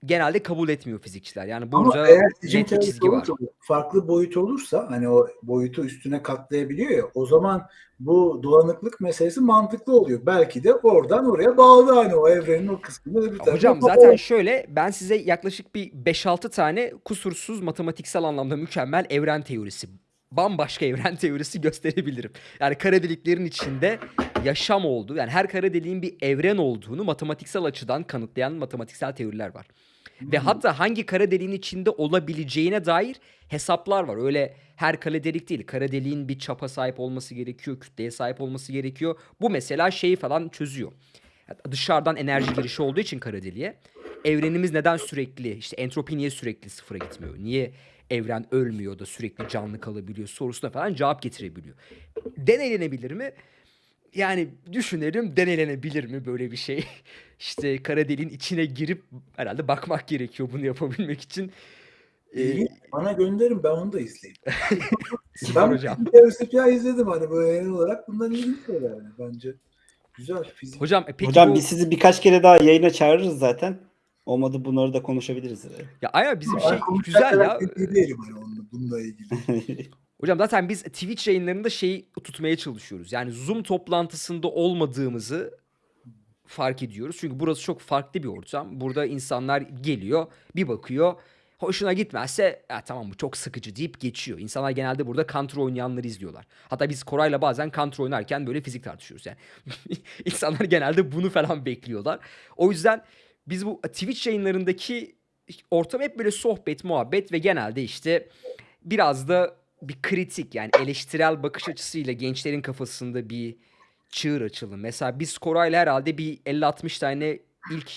genelde kabul etmiyor fizikçiler. Yani
Ama
burada
eğer sicim
net bir çizgi var.
farklı boyut olursa hani o boyutu üstüne katlayabiliyor ya o zaman bu dolanıklık meselesi mantıklı oluyor. Belki de oradan oraya bağlı hani o evrenin o kısmında da bir tarafı
Hocam zaten şöyle ben size yaklaşık bir 5-6 tane kusursuz matematiksel anlamda mükemmel evren teorisi bambaşka evren teorisi gösterebilirim. Yani kara deliklerin içinde yaşam olduğu yani her kara deliğin bir evren olduğunu matematiksel açıdan kanıtlayan matematiksel teoriler var. Ve hatta hangi kara deliğin içinde olabileceğine dair hesaplar var. Öyle her kara delik değil. Kara deliğin bir çapa sahip olması gerekiyor, kütleye sahip olması gerekiyor. Bu mesela şeyi falan çözüyor. Dışarıdan enerji girişi olduğu için kara deliğe evrenimiz neden sürekli işte entropi niye sürekli sıfıra gitmiyor? Niye evren ölmüyor da sürekli canlı kalabiliyor sorusuna falan cevap getirebiliyor. Deneylenebilir mi? Yani düşünelim deneylenebilir mi böyle bir şey? İşte kara deliğin içine girip herhalde bakmak gerekiyor bunu yapabilmek için. Ee.
Bana gönderin ben onu da izleyeyim. Ben
hocam.
falan izledim hani böyle genel olarak bundan ilginç şeyler yani bence. Güzel fizik.
Hocam e, peki
Hocam
bu
biz sizi birkaç kere daha yayına çağırırız zaten. Olmadı bunları da konuşabiliriz.
ya Aya bizim
Ben
şey güzel ya.
değilim hani onunla, bununla ilgili.
Hocam zaten biz Twitch yayınlarında şeyi tutmaya çalışıyoruz. Yani Zoom toplantısında olmadığımızı fark ediyoruz. Çünkü burası çok farklı bir ortam. Burada insanlar geliyor, bir bakıyor. Hoşuna gitmezse ya tamam bu çok sıkıcı deyip geçiyor. İnsanlar genelde burada Counter oynayanları izliyorlar. Hatta biz Koray'la bazen Counter oynarken böyle fizik tartışıyoruz yani. İnsanlar genelde bunu falan bekliyorlar. O yüzden biz bu Twitch yayınlarındaki ortam hep böyle sohbet, muhabbet ve genelde işte biraz da bir kritik yani eleştirel bakış açısıyla gençlerin kafasında bir çığır açalım. Mesela biz Koray'la herhalde bir 50-60 tane ilk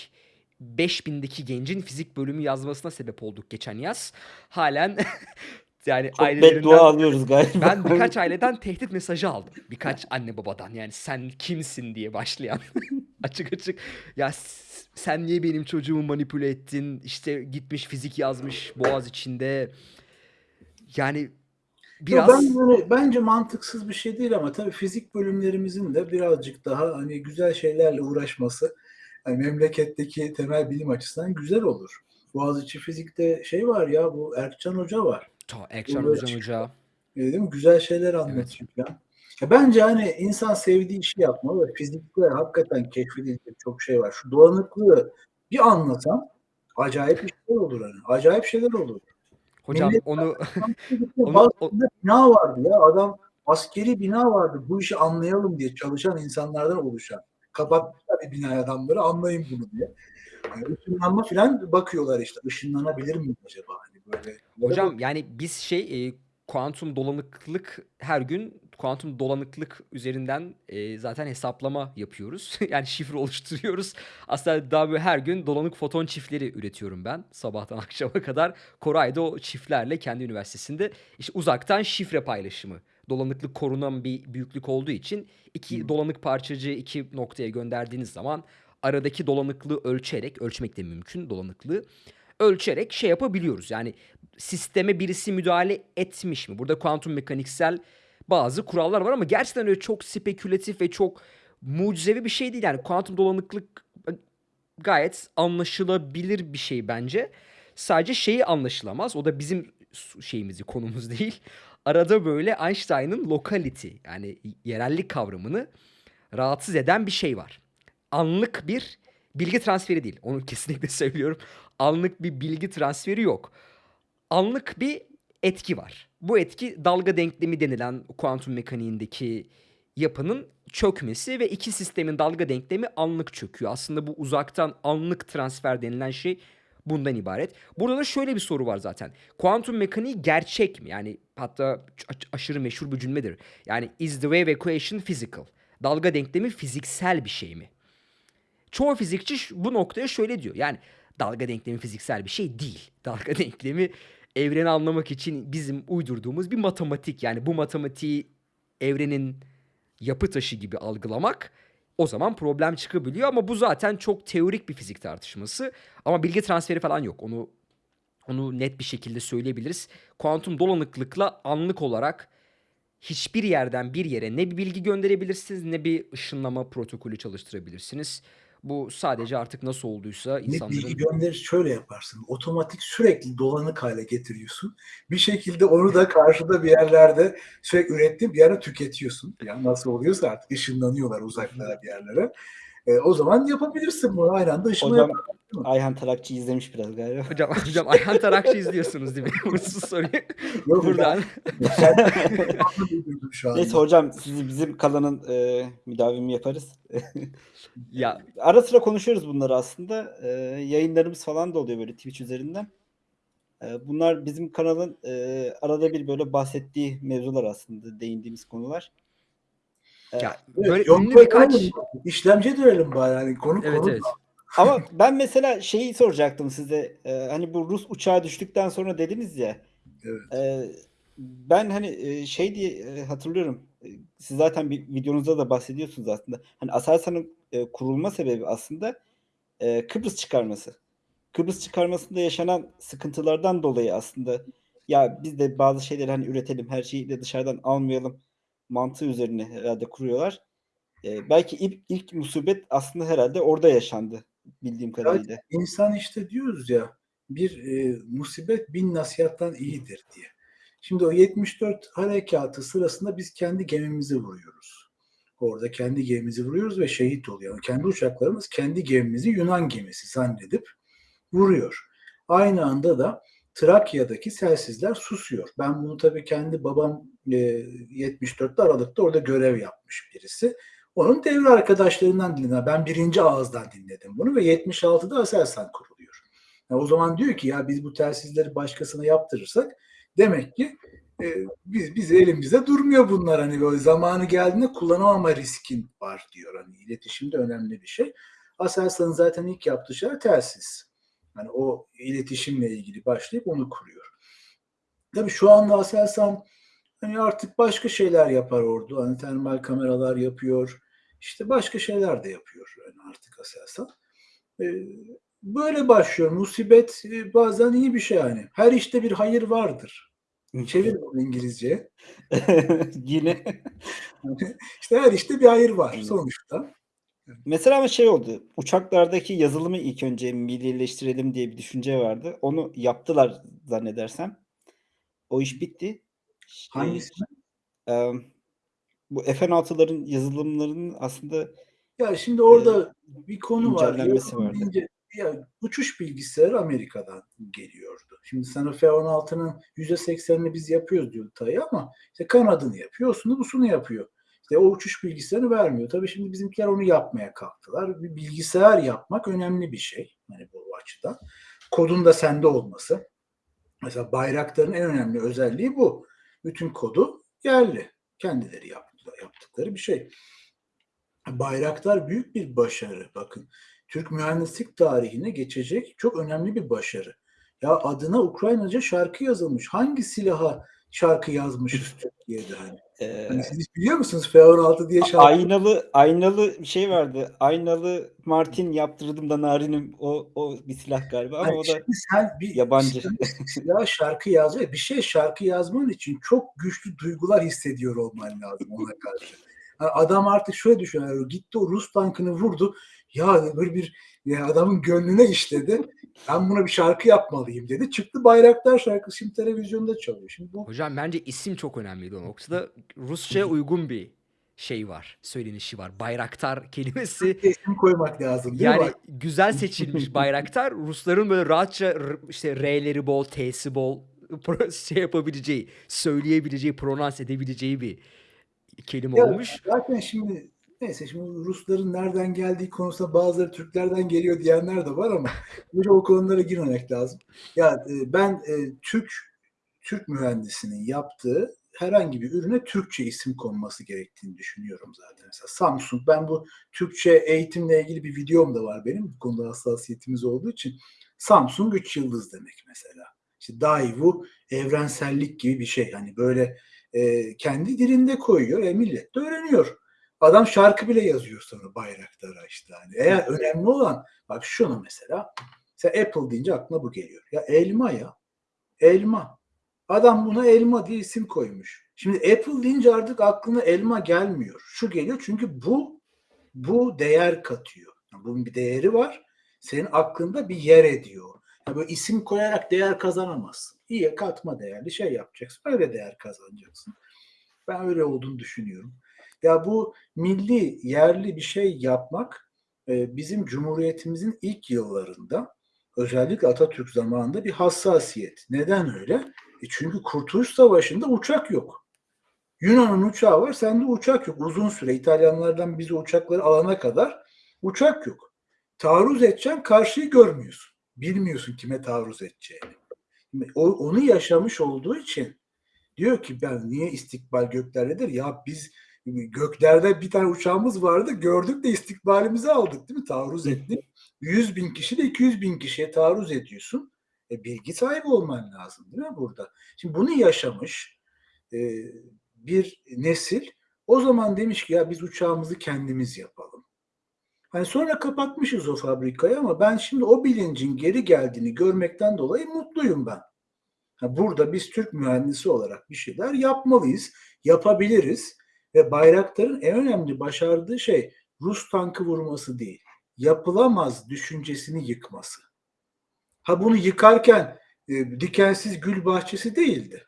5000'deki gencin fizik bölümü yazmasına sebep olduk geçen yaz. Halen yani
Çok
ailelerinden
beddua alıyoruz galiba.
ben birkaç aileden tehdit mesajı aldım. Birkaç anne babadan yani sen kimsin diye başlayan. açık açık ya sen niye benim çocuğumu manipüle ettin? İşte gitmiş fizik yazmış boğaz içinde. Yani
Yo,
biraz
ben böyle, bence mantıksız bir şey değil ama tabii fizik bölümlerimizin de birazcık daha hani güzel şeylerle uğraşması hani memleketteki temel bilim açısından güzel olur. Boğaziçi Fizik'te şey var ya bu Erkcan Hoca var.
Ta,
Böyle
Hocam Hoca.
E, değil mi? Güzel şeyler anlatıyor falan. Ya bence hani insan sevdiği işi yapmalı ve fizikte hakikaten keşfedilecek çok şey var. Şu dolanıklığı bir anlasam acayip işler olur hani. Acayip şeyler olur.
Hocam
Millet-
onu Onu-
bina vardı ya. Adam askeri bina vardı. Bu işi anlayalım diye çalışan insanlardan oluşan. Kapatmışlar bir binaya adamları anlayın bunu diye. Yani ışınlanma falan bakıyorlar işte. Işınlanabilir mi acaba? Hani böyle.
Hocam yani biz şey e, kuantum dolanıklık her gün kuantum dolanıklık üzerinden e, zaten hesaplama yapıyoruz. yani şifre oluşturuyoruz. Aslında daha böyle her gün dolanık foton çiftleri üretiyorum ben sabahtan akşama kadar. Koray da o çiftlerle kendi üniversitesinde işte uzaktan şifre paylaşımı. Dolanıklık korunan bir büyüklük olduğu için iki
Hı.
dolanık parçacığı iki noktaya gönderdiğiniz zaman aradaki dolanıklığı ölçerek, ölçmek de mümkün dolanıklığı ölçerek şey yapabiliyoruz. Yani sisteme birisi müdahale etmiş mi? Burada kuantum mekaniksel bazı kurallar var ama gerçekten öyle çok spekülatif ve çok mucizevi bir şey değil. Yani kuantum dolanıklık gayet anlaşılabilir bir şey bence. Sadece şeyi anlaşılamaz. O da bizim şeyimizi, konumuz değil. Arada böyle Einstein'ın locality yani yerellik kavramını rahatsız eden bir şey var. Anlık bir bilgi transferi değil. Onu kesinlikle söylüyorum. Anlık bir bilgi transferi yok. Anlık bir etki var. Bu etki dalga denklemi denilen kuantum mekaniğindeki yapının çökmesi ve iki sistemin dalga denklemi anlık çöküyor. Aslında bu uzaktan anlık transfer denilen şey bundan ibaret. Burada da şöyle bir soru var zaten. Kuantum mekaniği gerçek mi? Yani hatta aşırı meşhur bir cümledir. Yani is the wave equation physical? Dalga denklemi fiziksel bir şey mi? Çoğu fizikçi bu noktaya şöyle diyor. Yani dalga denklemi fiziksel bir şey değil. Dalga denklemi evreni anlamak için bizim uydurduğumuz bir matematik. Yani bu matematiği evrenin yapı taşı gibi algılamak o zaman problem çıkabiliyor ama bu zaten çok teorik bir fizik tartışması. Ama bilgi transferi falan yok. Onu onu net bir şekilde söyleyebiliriz. Kuantum dolanıklıkla anlık olarak hiçbir yerden bir yere ne bir bilgi gönderebilirsiniz ne bir ışınlama protokolü çalıştırabilirsiniz. Bu sadece artık nasıl olduysa
Ne bilgi
insanların
gönderiş şöyle yaparsın. Otomatik sürekli dolanık hale getiriyorsun. Bir şekilde onu da karşıda bir yerlerde sürekli ürettiğin bir yere tüketiyorsun. Yani nasıl oluyorsa artık ışınlanıyorlar uzaklara bir yerlere. E, o zaman yapabilirsin bunu aynı anda
Hocam Ayhan Tarakçı izlemiş biraz galiba.
Hocam, hocam Ayhan Tarakçı izliyorsunuz değil mi? Bu soruyu
Yok,
buradan.
şu.
Neyse hocam sizi bizim kalanın e, müdavimi yaparız.
Ya
Ara sıra konuşuyoruz bunları aslında. E, yayınlarımız falan da oluyor böyle Twitch üzerinden. E, bunlar bizim kanalın e, arada bir böyle bahsettiği mevzular aslında değindiğimiz konular.
ya
Evet,
böyle
yok,
ünlü birkaç
işlemci dönelim bari. Yani konu
Evet
konu
evet.
Ama ben mesela şeyi soracaktım size. E, hani bu Rus uçağı düştükten sonra dediniz ya.
Evet.
e, ben hani e, şey diye e, hatırlıyorum. E, Siz zaten bir videonuzda da bahsediyorsunuz aslında. Hani Aselsan'ın e, kurulma sebebi aslında e, Kıbrıs çıkarması. Kıbrıs çıkarmasında yaşanan sıkıntılardan dolayı aslında ya biz de bazı şeyleri hani üretelim, her şeyi de dışarıdan almayalım mantığı üzerine herhalde kuruyorlar. E, belki ilk, ilk musibet aslında herhalde orada yaşandı bildiğim kadarıyla.
İnsan işte diyoruz ya bir e, musibet bin nasihattan iyidir diye. Şimdi o 74 harekatı sırasında biz kendi gemimizi vuruyoruz. Orada kendi gemimizi vuruyoruz ve şehit oluyor. Yani kendi uçaklarımız kendi gemimizi Yunan gemisi zannedip vuruyor. Aynı anda da Trakya'daki selsizler susuyor. Ben bunu tabii kendi babam e, 74'te Aralık'ta orada görev yapmış birisi. Onun devre arkadaşlarından dinledim. Ben birinci ağızdan dinledim bunu ve 76'da Aselsan kuruluyor. Yani o zaman diyor ki ya biz bu telsizleri başkasına yaptırırsak demek ki e, biz, biz elimizde durmuyor bunlar. Hani böyle zamanı geldiğinde kullanamama riskin var diyor. Hani iletişimde önemli bir şey. Aselsan'ın zaten ilk yaptığı şey telsiz. Hani o iletişimle ilgili başlayıp onu kuruyor. Tabii şu anda Aselsan hani artık başka şeyler yapar orada. Hani termal kameralar yapıyor. İşte başka şeyler de yapıyor yani artık Aselsan. Ee, böyle başlıyor. Musibet e, bazen iyi bir şey yani. Her işte bir hayır vardır. Çevir bunu İngilizce.
Yine
işte her işte bir hayır var sonuçta.
Mesela ama şey oldu. Uçaklardaki yazılımı ilk önce millileştirelim diye bir düşünce vardı. Onu yaptılar zannedersem. O iş bitti. Şey,
Hangisi?
e, bu F-16'ların yazılımlarının aslında
Ya şimdi orada bir konu var.
güncellenmesi
Yazılım
vardı.
deyince, ya, uçuş bilgisayarı Amerika'dan geliyordu. Şimdi sana F-16'nın %80'ini biz yapıyoruz diyor TAI ama işte kanadını yapıyor, osunu busunu yapıyor. İşte o uçuş bilgisayarını vermiyor. Tabii şimdi bizimkiler onu yapmaya kalktılar. Bir bilgisayar yapmak önemli bir şey. Hani bu açıdan. Kodun da sende olması. Mesela bayrakların en önemli özelliği bu. Bütün kodu yerli. Kendileri yaptıkları bir şey. Bayraktar büyük bir başarı. Bakın Türk mühendislik tarihine geçecek çok önemli bir başarı. Ya adına Ukraynaca şarkı yazılmış. Hangi silaha şarkı yazmışız Türkiye'de hani? Hani siz hiç biliyor musunuz F-16 diye şarkı?
aynalı aynalı şey vardı. Aynalı Martin yaptırdım da narinim o o bir silah galiba ama
Hani
o da
sen bir
yabancı.
silah- şarkı yazıyor. Bir şey şarkı yazman için çok güçlü duygular hissediyor olman lazım ona karşı. Hani adam artık şöyle düşünüyor. Gitti o Rus tankını vurdu. Ya böyle bir ya adamın gönlüne işledi. Ben buna bir şarkı yapmalıyım dedi. Çıktı Bayraktar şarkısı şimdi televizyonda çalıyor. Şimdi bu
Hocam bence isim çok önemliydi o noktada. Rusça'ya uygun bir şey var, söylenişi var. Bayraktar kelimesi
isim koymak lazım değil
yani
mi?
güzel seçilmiş bayraktar. Rusların böyle rahatça işte R'leri bol, T'si bol şey yapabileceği, söyleyebileceği, pronans edebileceği bir kelime
Ya,
olmuş.
Zaten şimdi neyse şimdi Rusların nereden geldiği konusunda bazıları Türklerden geliyor diyenler de var ama böyle o konulara girmemek lazım. Ya e, ben e, Türk Türk mühendisinin yaptığı herhangi bir ürüne Türkçe isim konması gerektiğini düşünüyorum zaten. Mesela Samsung ben bu Türkçe eğitimle ilgili bir videom da var benim bu konuda hassasiyetimiz olduğu için. Samsung 3 yıldız demek mesela. İşte Daewoo evrensellik gibi bir şey. Hani böyle e, kendi dilinde koyuyor. E, millet de öğreniyor. Adam şarkı bile yazıyor sonra bayraktara işte. Hani eğer önemli olan bak şunu mesela sen Apple deyince aklına bu geliyor. Ya elma ya. Elma. Adam buna elma diye isim koymuş. Şimdi Apple deyince artık aklına elma gelmiyor. Şu geliyor çünkü bu bu değer katıyor. Yani bunun bir değeri var. Senin aklında bir yer ediyor. Yani böyle isim koyarak değer kazanamazsın. İyi katma değerli şey yapacaksın. Öyle değer kazanacaksın. Ben öyle olduğunu düşünüyorum. Ya bu milli, yerli bir şey yapmak e, bizim Cumhuriyetimizin ilk yıllarında özellikle Atatürk zamanında bir hassasiyet. Neden öyle? E çünkü Kurtuluş Savaşı'nda uçak yok. Yunan'ın uçağı var, sende uçak yok. Uzun süre İtalyanlardan bizi uçakları alana kadar uçak yok. Taarruz edeceksin, karşıyı görmüyorsun. Bilmiyorsun kime taarruz edeceğini. O, onu yaşamış olduğu için diyor ki ben niye istikbal göklerdedir? Ya biz göklerde bir tane uçağımız vardı gördük de istikbalimizi aldık değil mi? Taarruz ettik. 100 bin kişi de 200 bin kişiye taarruz ediyorsun. E, bilgi sahibi olman lazım değil mi burada? Şimdi bunu yaşamış e, bir nesil o zaman demiş ki ya biz uçağımızı kendimiz yapalım. Hani sonra kapatmışız o fabrikayı ama ben şimdi o bilincin geri geldiğini görmekten dolayı mutluyum ben. Burada biz Türk mühendisi olarak bir şeyler yapmalıyız, yapabiliriz ve Bayraktar'ın en önemli başardığı şey Rus tankı vurması değil, yapılamaz düşüncesini yıkması. Ha bunu yıkarken e, dikensiz gül bahçesi değildi.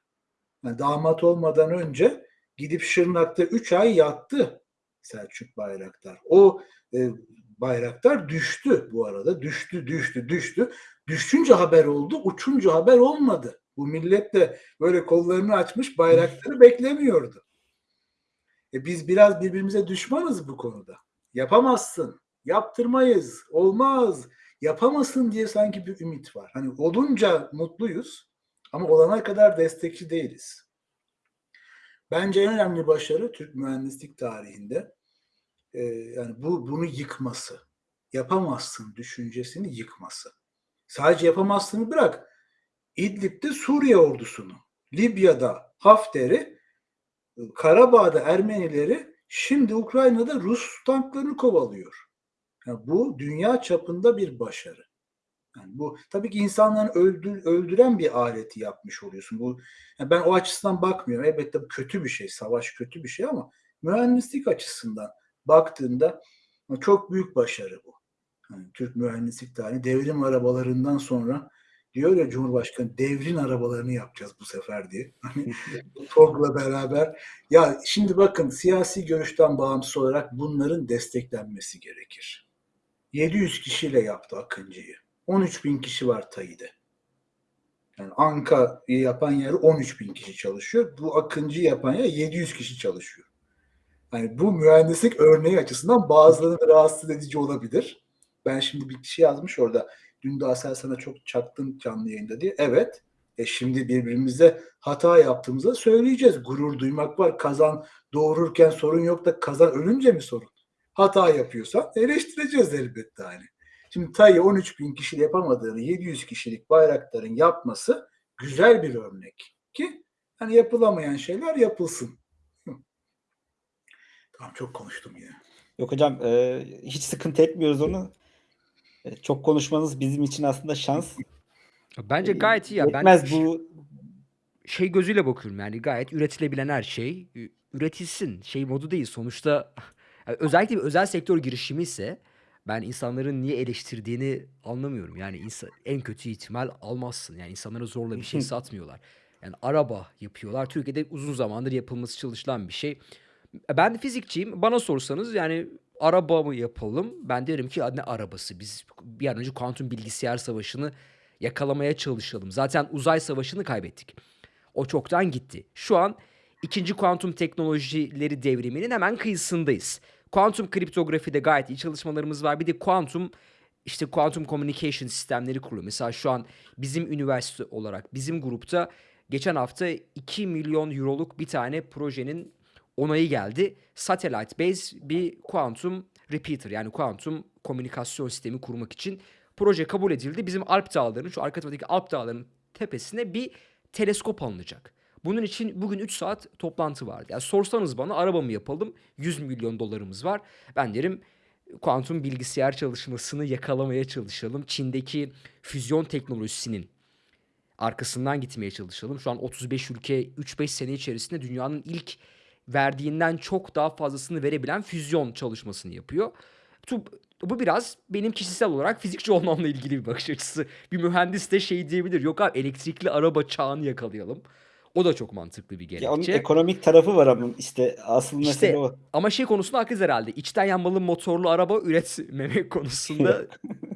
Yani damat olmadan önce gidip Şırnak'ta 3 ay yattı Selçuk Bayraktar. O e, Bayraktar düştü bu arada. Düştü, düştü, düştü. Düşünce haber oldu, uçunca haber olmadı. Bu millet de böyle kollarını açmış bayrakları beklemiyordu. E biz biraz birbirimize düşmanız bu konuda. Yapamazsın, yaptırmayız, olmaz, yapamasın diye sanki bir ümit var. Hani olunca mutluyuz ama olana kadar destekçi değiliz. Bence en önemli başarı Türk mühendislik tarihinde e, yani bu bunu yıkması. Yapamazsın düşüncesini yıkması. Sadece yapamazsını bırak. İdlib'de Suriye ordusunu, Libya'da Hafter'i, Karabağ'da Ermenileri, şimdi Ukrayna'da Rus tanklarını kovalıyor. Yani bu dünya çapında bir başarı. Yani bu tabii ki insanların öldür, öldüren bir aleti yapmış oluyorsun. Bu yani ben o açısından bakmıyorum. Elbette bu kötü bir şey, savaş kötü bir şey ama mühendislik açısından baktığında çok büyük başarı bu. Yani Türk mühendislik tarihi devrim arabalarından sonra diyor ya Cumhurbaşkanı devrin arabalarını yapacağız bu sefer diye. Hani TOG'la beraber. Ya şimdi bakın siyasi görüşten bağımsız olarak bunların desteklenmesi gerekir. 700 kişiyle yaptı Akıncı'yı. 13 bin kişi var TAİ'de. Yani Anka'yı yapan yer 13 bin kişi çalışıyor. Bu Akıncı yapan yer 700 kişi çalışıyor. Yani bu mühendislik örneği açısından bazılarını rahatsız edici olabilir. Ben şimdi bir kişi yazmış orada. Dün de Asel sana çok çaktım canlı yayında diye. Evet. E şimdi birbirimize hata yaptığımızda söyleyeceğiz. Gurur duymak var. Kazan doğururken sorun yok da kazan ölünce mi sorun? Hata yapıyorsan eleştireceğiz elbette hani. Şimdi TAY'ı 13 bin kişi yapamadığını 700 kişilik bayrakların yapması güzel bir örnek. Ki hani yapılamayan şeyler yapılsın. Tamam çok konuştum yine.
Yok hocam e, hiç sıkıntı etmiyoruz onu. E, çok konuşmanız bizim için aslında şans.
Bence gayet iyi ya. Ben
Yetmez bu
şey gözüyle bakıyorum yani gayet üretilebilen her şey üretilsin. Şey modu değil sonuçta yani özellikle bir özel sektör girişimi ise ben insanların niye eleştirdiğini anlamıyorum. Yani insa- en kötü ihtimal almazsın. Yani insanlara zorla bir şey satmıyorlar. Yani araba yapıyorlar. Türkiye'de uzun zamandır yapılması çalışılan bir şey. Ben fizikçiyim. Bana sorsanız yani araba mı yapalım? Ben derim ki ne arabası? Biz bir an önce kuantum bilgisayar savaşını yakalamaya çalışalım. Zaten uzay savaşını kaybettik. O çoktan gitti. Şu an ikinci kuantum teknolojileri devriminin hemen kıyısındayız. Kuantum kriptografide gayet iyi çalışmalarımız var. Bir de kuantum işte kuantum communication sistemleri kuruluyor. Mesela şu an bizim üniversite olarak bizim grupta geçen hafta 2 milyon euroluk bir tane projenin onayı geldi. Satellite based bir kuantum repeater yani kuantum komünikasyon sistemi kurmak için proje kabul edildi. Bizim Alp Dağları'nın şu arka taraftaki Alp Dağları'nın tepesine bir teleskop alınacak. Bunun için bugün 3 saat toplantı vardı. Yani sorsanız bana araba mı yapalım? 100 milyon dolarımız var. Ben derim kuantum bilgisayar çalışmasını yakalamaya çalışalım. Çin'deki füzyon teknolojisinin arkasından gitmeye çalışalım. Şu an 35 ülke 3-5 sene içerisinde dünyanın ilk verdiğinden çok daha fazlasını verebilen füzyon çalışmasını yapıyor. Bu biraz benim kişisel olarak fizikçi olmamla ilgili bir bakış açısı. Bir mühendis de şey diyebilir. Yok abi elektrikli araba çağını yakalayalım. O da çok mantıklı bir
Ya onun
gerekçe.
ekonomik tarafı var ama işte asıl mesele
İşte
o.
ama şey konusunda haklıyız herhalde. İçten yanmalı motorlu araba üretmemek konusunda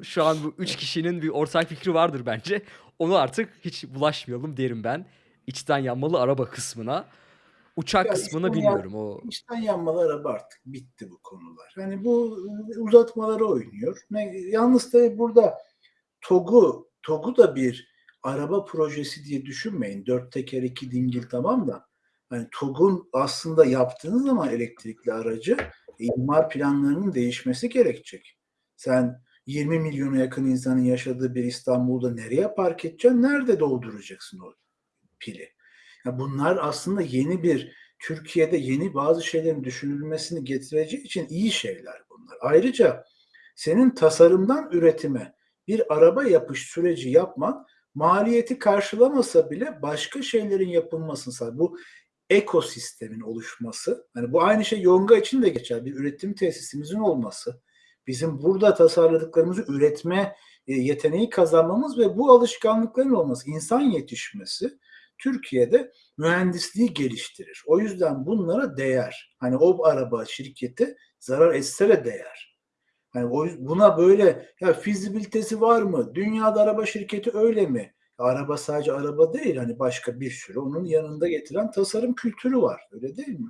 şu an bu üç kişinin bir ortak fikri vardır bence. Onu artık hiç bulaşmayalım derim ben. İçten yanmalı araba kısmına. Uçak
Ya
kısmını
içten yan-
bilmiyorum. O
İçten yanmalı araba artık bitti bu konular. Hani bu uzatmalara oynuyor. Ne, yalnız tabii burada TOG'u, TOG'u da bir araba projesi diye düşünmeyin. Dört teker iki dingil tamam da. Hani TOG'un aslında yaptığınız zaman elektrikli aracı imar planlarının değişmesi gerekecek. Sen 20 milyona yakın insanın yaşadığı bir İstanbul'da nereye park edeceksin? Nerede dolduracaksın o pili? Bunlar aslında yeni bir Türkiye'de yeni bazı şeylerin düşünülmesini getireceği için iyi şeyler bunlar. Ayrıca senin tasarımdan üretime bir araba yapış süreci yapman maliyeti karşılamasa bile başka şeylerin yapılmasını sağlar. Bu ekosistemin oluşması. Hani bu aynı şey Yonga için de geçer. Bir üretim tesisimizin olması. Bizim burada tasarladıklarımızı üretme e, yeteneği kazanmamız ve bu alışkanlıkların olması, insan yetişmesi Türkiye'de mühendisliği geliştirir. O yüzden bunlara değer. Hani o araba şirketi zarar etse de değer. Hani o, buna böyle ya fizibilitesi var mı? Dünyada araba şirketi öyle mi? Araba sadece araba değil hani başka bir sürü onun yanında getiren tasarım kültürü var. Öyle değil mi?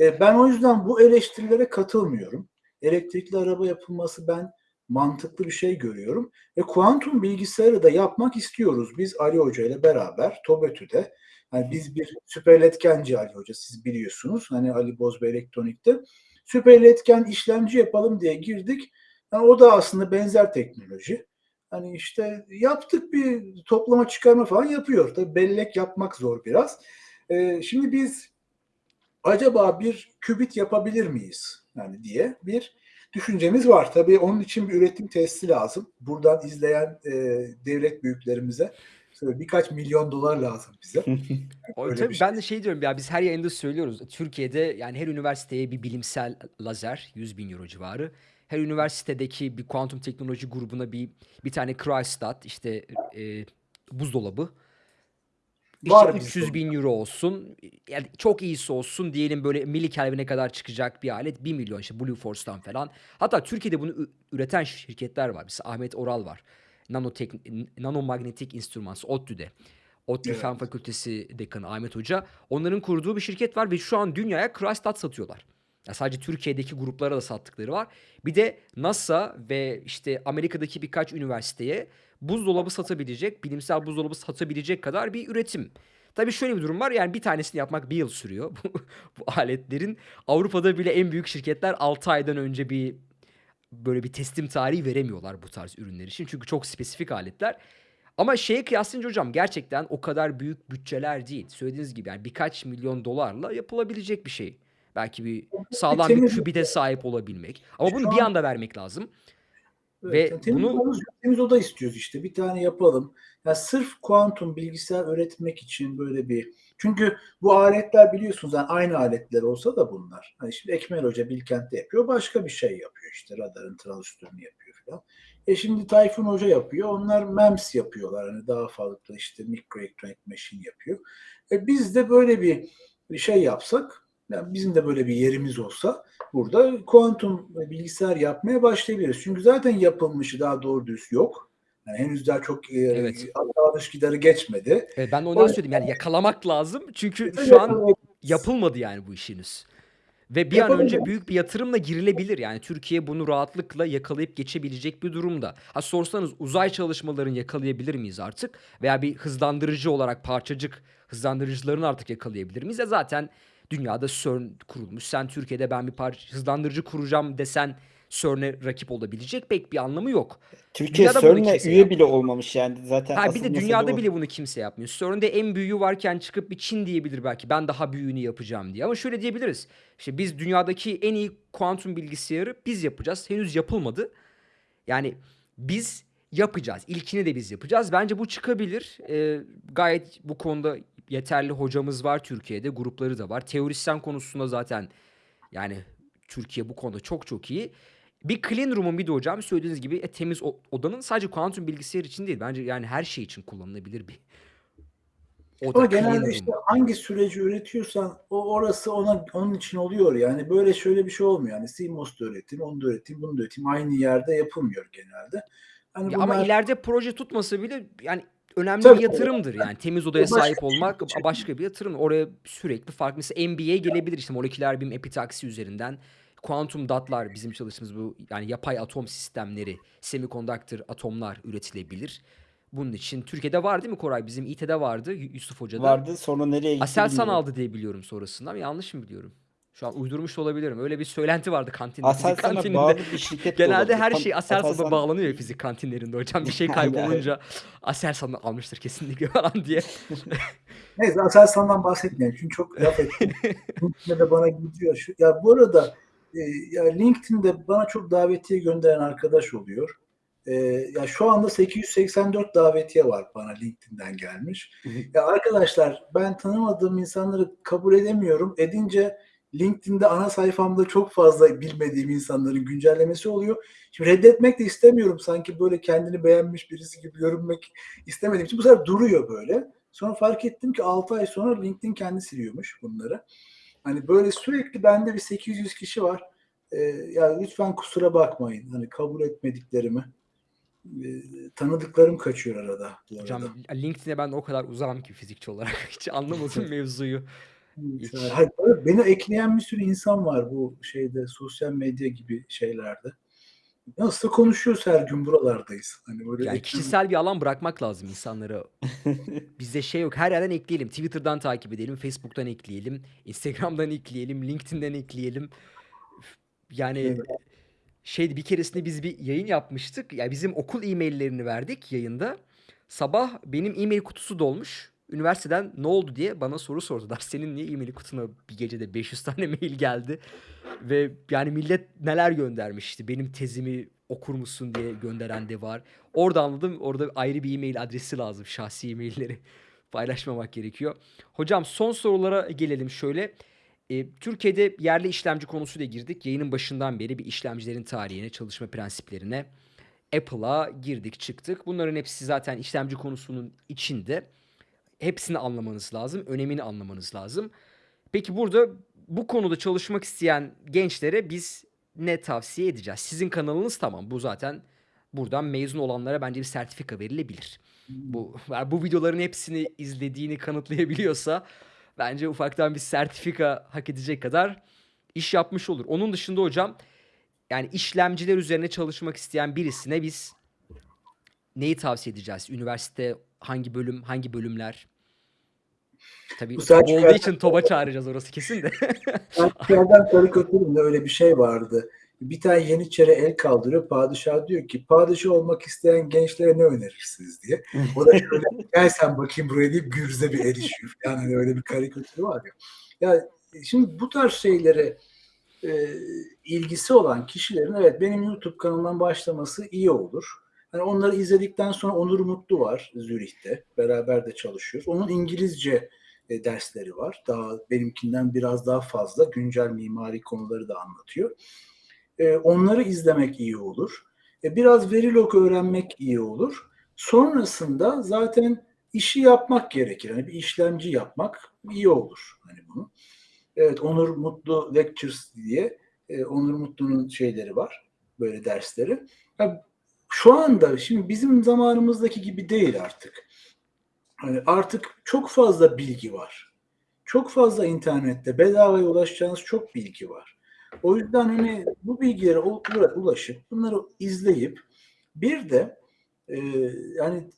E, ben o yüzden bu eleştirilere katılmıyorum. Elektrikli araba yapılması ben mantıklı bir şey görüyorum. Ve kuantum bilgisayarı da yapmak istiyoruz. Biz Ali Hoca ile beraber TOBETÜ'de hani biz bir süperletkenci Ali Hoca siz biliyorsunuz. Hani Ali Bozbey Elektronik'te süperletken işlemci yapalım diye girdik. Yani o da aslında benzer teknoloji. Hani işte yaptık bir toplama çıkarma falan yapıyor. Tabii bellek yapmak zor biraz. Ee, şimdi biz acaba bir kübit yapabilir miyiz? Yani diye bir düşüncemiz var. Tabii onun için bir üretim tesisi lazım. Buradan izleyen e, devlet büyüklerimize şöyle birkaç milyon dolar lazım bize.
O,
Öyle
tabii
şey.
ben de şey diyorum ya biz her yayında söylüyoruz. Türkiye'de yani her üniversiteye bir bilimsel lazer 100 bin euro civarı. Her üniversitedeki bir kuantum teknoloji grubuna bir bir tane cryostat işte e, buzdolabı. İşte
Var
300
bizde.
bin euro olsun. Yani çok iyisi olsun diyelim böyle milikelvine kadar çıkacak bir alet 1 milyon işte Blue Force'tan falan. Hatta Türkiye'de bunu üreten şirketler var. Mesela Ahmet Oral var. Nanotek Nanomagnetic Instruments ODTÜ'de. ODTÜ
Evet.
Fen Fakültesi Dekanı Ahmet Hoca. Onların kurduğu bir şirket var ve şu an dünyaya cryostat satıyorlar. Ya sadece Türkiye'deki gruplara da sattıkları var. Bir de NASA ve işte Amerika'daki birkaç üniversiteye buzdolabı satabilecek, bilimsel buzdolabı satabilecek kadar bir üretim. Tabii şöyle bir durum var. Yani bir tanesini yapmak bir yıl sürüyor bu, aletlerin. Avrupa'da bile en büyük şirketler 6 aydan önce bir böyle bir teslim tarihi veremiyorlar bu tarz ürünler için. Çünkü çok spesifik aletler. Ama şeye kıyaslayınca hocam gerçekten o kadar büyük bütçeler değil. Söylediğiniz gibi yani birkaç milyon dolarla yapılabilecek bir şey. Belki bir sağlam bir kübite sahip olabilmek. Ama bunu bir
an-
anda vermek lazım.
Evet,
Ve
yani temiz,
bunu-
temiz oda istiyoruz işte. Bir tane yapalım. Ya sırf kuantum bilgisayar üretmek için böyle bir çünkü bu aletler biliyorsunuz yani aynı aletler olsa da bunlar. Hani şimdi Ekmel Hoca Bilkent'te yapıyor. Başka bir şey yapıyor işte. Radarın transistörünü yapıyor falan. E şimdi Tayfun Hoca yapıyor. Onlar MEMS yapıyorlar. Hani daha farklı işte Microelectronic Machine yapıyor. E biz de böyle bir şey yapsak yani bizim de böyle bir yerimiz olsa burada kuantum bilgisayar yapmaya başlayabiliriz. Çünkü zaten yapılmışı daha doğru düz yok. Yani henüz daha çok e,
Evet.
alış gidarı geçmedi.
Evet, ben de
Evet.
söyledim. Yani yakalamak lazım. Çünkü şu an yapılmadı yani bu iş henüz. Ve bir an önce büyük bir yatırımla girilebilir. Yani Türkiye bunu rahatlıkla yakalayıp geçebilecek bir durumda. Ha sorsanız uzay çalışmalarını yakalayabilir miyiz artık? Veya bir hızlandırıcı olarak parçacık hızlandırıcılarını artık yakalayabilir miyiz? Ya zaten dünyada CERN kurulmuş. Sen Türkiye'de ben bir parça hızlandırıcı kuracağım desen CERN'e rakip olabilecek pek bir anlamı yok.
Türkiye
Dünyada
CERN'e üye
yapmıyor.
bile olmamış yani zaten
Ha bir de dünyada bile bunu kimse yapmıyor. CERN'de en büyüğü varken çıkıp bir Çin diyebilir belki. Ben daha büyüğünü yapacağım diye. Ama şöyle diyebiliriz. İşte biz dünyadaki en iyi kuantum bilgisayarı biz yapacağız. Henüz yapılmadı. Yani biz yapacağız. İlkini de biz yapacağız. Bence bu çıkabilir. Ee, gayet bu konuda yeterli hocamız var Türkiye'de. Grupları da var. Teorisyen konusunda zaten yani Türkiye bu konuda çok çok iyi. Bir clean room'un bir de hocam söylediğiniz gibi e, temiz o- odanın sadece kuantum bilgisayar için değil. Bence yani her şey için kullanılabilir bir oda. Clean
genelde
room.
işte hangi süreci üretiyorsan o orası ona onun için oluyor yani. Böyle şöyle bir şey olmuyor. Yani CMOS'ta üretim, onu da üretim, bunu da üretim aynı yerde yapılmıyor genelde. Hani
Ya ama
bunlar
ileride proje tutmasa bile yani önemli
Tabii,
bir yatırımdır yani. Temiz odaya
başka
sahip
bir şey,
olmak
başka bir
yatırım. Oraya sürekli farklı mesela NBA'ye gelebilir işte moleküler bilim epitaksi üzerinden. Kuantum datlar bizim çalıştığımız bu yani yapay atom sistemleri, semikondaktör atomlar üretilebilir. Bunun için Türkiye'de var değil mi Koray? Bizim İT'de vardı Yusuf Hoca'da.
vardı sonra nereye gitti
Aselsan aldı diye biliyorum sonrasında ama yanlış mı biliyorum? Şu an uydurmuş da olabilirim. Öyle bir söylenti vardı kantinde, fizik
Aselsan'a
kantininde.
bağlı bir şirket de
Genelde her şey Aselsan'a
Aselsan-
bağlanıyor ya fizik kantinlerinde hocam. Bir şey kaybolunca Aselsan'ı almıştır kesinlikle falan diye.
Neyse Aselsan'dan bahsetmeyelim çünkü çok laf ettim. De bana gidiyor. Şu, ya bu arada e, ya LinkedIn'de bana çok davetiye gönderen arkadaş oluyor. E, ya şu anda 884 davetiye var bana LinkedIn'den gelmiş. Ya arkadaşlar ben tanımadığım insanları kabul edemiyorum. Edince LinkedIn'de ana sayfamda çok fazla bilmediğim insanların güncellemesi oluyor. Şimdi reddetmek de istemiyorum. Sanki böyle kendini beğenmiş birisi gibi görünmek istemediğim için bu sefer duruyor böyle. Sonra fark ettim ki 6 ay sonra LinkedIn kendi siliyormuş bunları. Hani böyle sürekli bende bir 800 kişi var. Ee, ya lütfen kusura bakmayın. Hani kabul etmediklerimi e, tanıdıklarım kaçıyor arada.
Hocam LinkedIn'e ben o kadar uzağım ki fizikçi olarak. Hiç anlamadım mevzuyu.
Hayır, beni ekleyen bir sürü insan var bu şeyde sosyal medya gibi şeylerde. Nasıl konuşuyoruz her gün buralardayız. Hani böyle
Yani
ekran-
kişisel bir alan bırakmak lazım insanlara. Bizde şey yok. Her yerden ekleyelim. Twitter'dan takip edelim. Facebook'tan ekleyelim. Instagram'dan ekleyelim. LinkedIn'den ekleyelim. Yani
Evet.
şeydi bir keresinde biz bir yayın yapmıştık. Ya bizim okul e-maillerini verdik yayında. Sabah benim e-mail kutusu dolmuş. Üniversiteden ne oldu diye bana soru sordular. Senin niye e-mail kutuna bir gecede 500 tane mail geldi? Ve yani millet neler göndermişti. Benim tezimi okur musun diye gönderen de var. Orada anladım. Orada ayrı bir e-mail adresi lazım. Şahsi e-mailleri paylaşmamak gerekiyor. Hocam son sorulara gelelim şöyle. E, Türkiye'de yerli işlemci konusuyla girdik. Yayının başından beri bir işlemcilerin tarihine, çalışma prensiplerine, Apple'a girdik çıktık. Bunların hepsi zaten işlemci konusunun içinde. Hepsini anlamanız lazım, önemini anlamanız lazım. Peki burada bu konuda çalışmak isteyen gençlere biz ne tavsiye edeceğiz? Sizin kanalınız tamam. Bu zaten buradan mezun olanlara bence bir sertifika verilebilir. Bu bu videoların hepsini izlediğini kanıtlayabiliyorsa bence ufaktan bir sertifika hak edecek kadar iş yapmış olur. Onun dışında hocam yani işlemciler üzerine çalışmak isteyen birisine biz neyi tavsiye edeceğiz? Üniversite hangi bölüm, hangi bölümler? Tabii
Bu Selçuk
olduğu için TOB'a çağıracağız orası kesin de.
Erkeklerden karikatüründe öyle bir şey vardı. Bir tane Yeniçeri el kaldırıyor. Padişah diyor ki padişah olmak isteyen gençlere ne önerirsiniz diye. O da şöyle gel sen bakayım buraya deyip gürze bir erişiyor. Yani öyle bir karikatürü var ya. Ya şimdi bu tarz şeylere e, ilgisi olan kişilerin evet benim YouTube kanalımdan başlaması iyi olur. Hani onları izledikten sonra Onur Mutlu var Zürih'te. Beraber de çalışıyoruz. Onun İngilizce e, dersleri var. Daha benimkinden biraz daha fazla güncel mimari konuları da anlatıyor. E, onları izlemek iyi olur. E, biraz Verilog öğrenmek iyi olur. Sonrasında zaten işi yapmak gerekir. Hani bir işlemci yapmak iyi olur. Hani bunu. Evet Onur Mutlu Lectures diye e, Onur Mutlu'nun şeyleri var. Böyle dersleri. Ya, şu anda şimdi bizim zamanımızdaki gibi değil artık. Hani artık çok fazla bilgi var. Çok fazla internette bedavaya ulaşacağınız çok bilgi var. O yüzden hani bu bilgilere ula- ulaşıp bunları izleyip bir de e, yani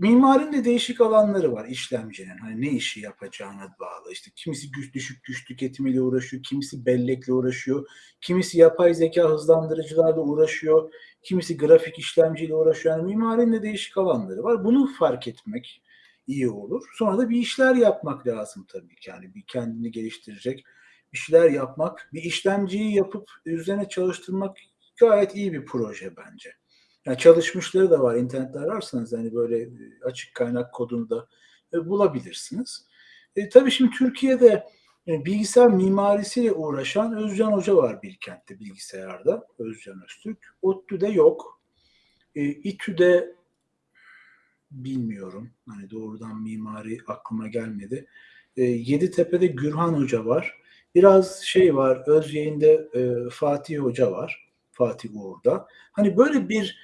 mimarinin de değişik alanları var işlemcinin. Hani ne işi yapacağına bağlı. İşte kimisi güç düşük güç tüketimiyle uğraşıyor, kimisi bellekle uğraşıyor, kimisi yapay zeka hızlandırıcılarla uğraşıyor, kimisi grafik işlemciyle uğraşıyor. Yani mimarinin de değişik alanları var. Bunu fark etmek iyi olur. Sonra da bir işler yapmak lazım tabii ki. Yani bir kendini geliştirecek bir şeyler yapmak, bir işlemciyi yapıp üzerine çalıştırmak gayet iyi bir proje bence. Yani çalışmışları da var. İnternette ararsanız hani böyle e, açık kaynak kodunu da e, bulabilirsiniz. E, tabii şimdi Türkiye'de e, bilgisayar mimarisiyle uğraşan Özcan Hoca var Bilkent'te bilgisayarda. Özcan Öztürk. ODTÜ'de yok. E, İTÜ'de bilmiyorum. Hani doğrudan mimari aklıma gelmedi. E, Yeditepe'de Gürhan Hoca var. Biraz şey var, Özyeğin'de e, Fatih Hoca var. Fatih Uğur'da. Hani böyle bir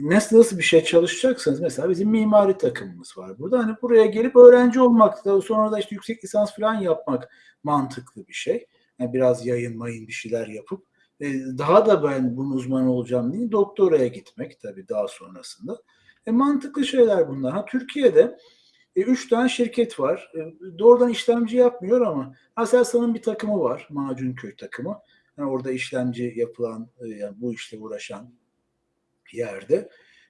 nasıl nasıl bir şey çalışacaksanız mesela bizim mimari takımımız var burada. Hani buraya gelip öğrenci olmak da sonra da işte yüksek lisans falan yapmak mantıklı bir şey. Yani biraz yayın mayın bir şeyler yapıp e, daha da ben bunun uzmanı olacağım diye doktoraya gitmek tabii daha sonrasında. E, mantıklı şeyler bunlar. Ha Türkiye'de e, üç tane şirket var. E, doğrudan işlemci yapmıyor ama Aselsan'ın bir takımı var. Macunköy takımı. Yani orada işlemci yapılan, e, yani bu işle uğraşan yerde.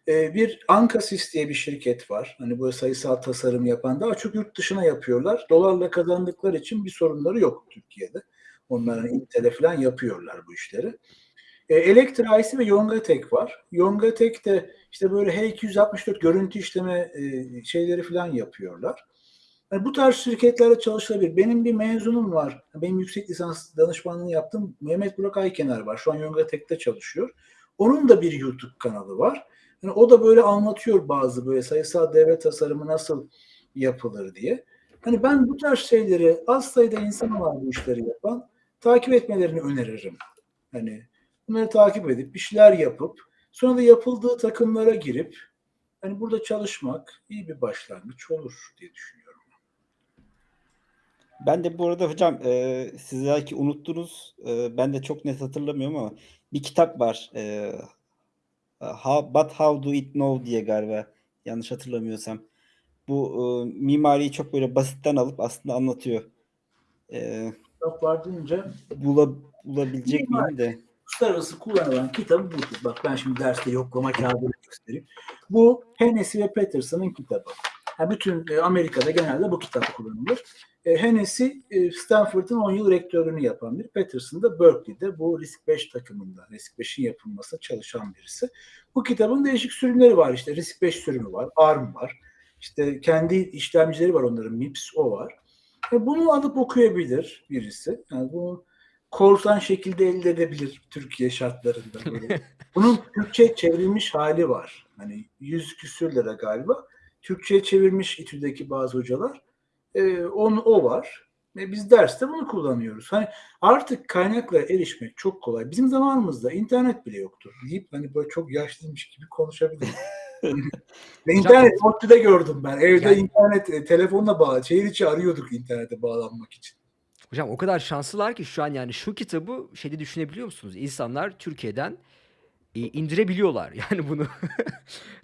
E, bir Ankasys diye bir şirket var. Hani böyle sayısal tasarım yapan daha çok yurt dışına yapıyorlar. Dolarla kazandıkları için bir sorunları yok Türkiye'de. Onlar hani Intel'e falan yapıyorlar bu işleri. E, Elektra ve Yongatek var. Yongatek de işte böyle H264 görüntü işleme e, şeyleri falan yapıyorlar. Yani bu tarz şirketlerde çalışılabilir. Benim bir mezunum var. Benim yüksek lisans danışmanlığını yaptım. Mehmet Burak Aykener var. Şu an Yongatek'te çalışıyor. Onun da bir YouTube kanalı var. Yani o da böyle anlatıyor bazı böyle sayısal devlet tasarımı nasıl yapılır diye. Hani ben bu tarz şeyleri az sayıda insan var bu işleri yapan takip etmelerini öneririm. Hani bunları takip edip bir şeyler yapıp sonra da yapıldığı takımlara girip hani burada çalışmak iyi bir başlangıç olur diye düşünüyorum.
Ben de bu arada hocam e, siz belki unuttunuz. E, ben de çok net hatırlamıyorum ama bir kitap var. E, how, But How Do It Know diye galiba. Yanlış hatırlamıyorsam. Bu e, mimariyi çok böyle basitten alıp aslında anlatıyor. E,
Kitap var deyince
bula, bulabilecek
Mimari.
miyim de.
uluslararası kullanılan kitabı bu. Bak ben şimdi derste yoklama kağıdını göstereyim. Bu Hennessy ve Peterson'ın kitabı. Yani bütün e, Amerika'da genelde bu kitap kullanılır. E, Hennessy e, Stanford'ın 10 yıl rektörlüğünü yapan bir. Peterson da Berkeley'de bu Risk 5 takımında, Risk 5'in yapılmasına çalışan birisi. Bu kitabın değişik sürümleri var. İşte Risk 5 sürümü var, ARM var. İşte kendi işlemcileri var onların, MIPS o var. E, bunu alıp okuyabilir birisi. Yani bunu korsan şekilde elde edebilir Türkiye şartlarında. Böyle. Bunun Türkçe çevrilmiş hali var. Hani 100 küsür lira galiba. Türkçe'ye çevirmiş İTÜ'deki bazı hocalar. Ee, on, o var. Ve biz derste bunu kullanıyoruz. Hani artık kaynakla erişmek çok kolay. Bizim zamanımızda internet bile yoktu. Deyip hani böyle çok yaşlıymış gibi konuşabilirim. Ve internet ODTÜ'de gördüm ben. Evde
Yani-
internet, e, telefonla bağlı. Şehir içi arıyorduk internete bağlanmak için.
Hocam o kadar şanslılar ki şu an yani şu kitabı şeyde düşünebiliyor musunuz? İnsanlar Türkiye'den e, indirebiliyorlar yani bunu.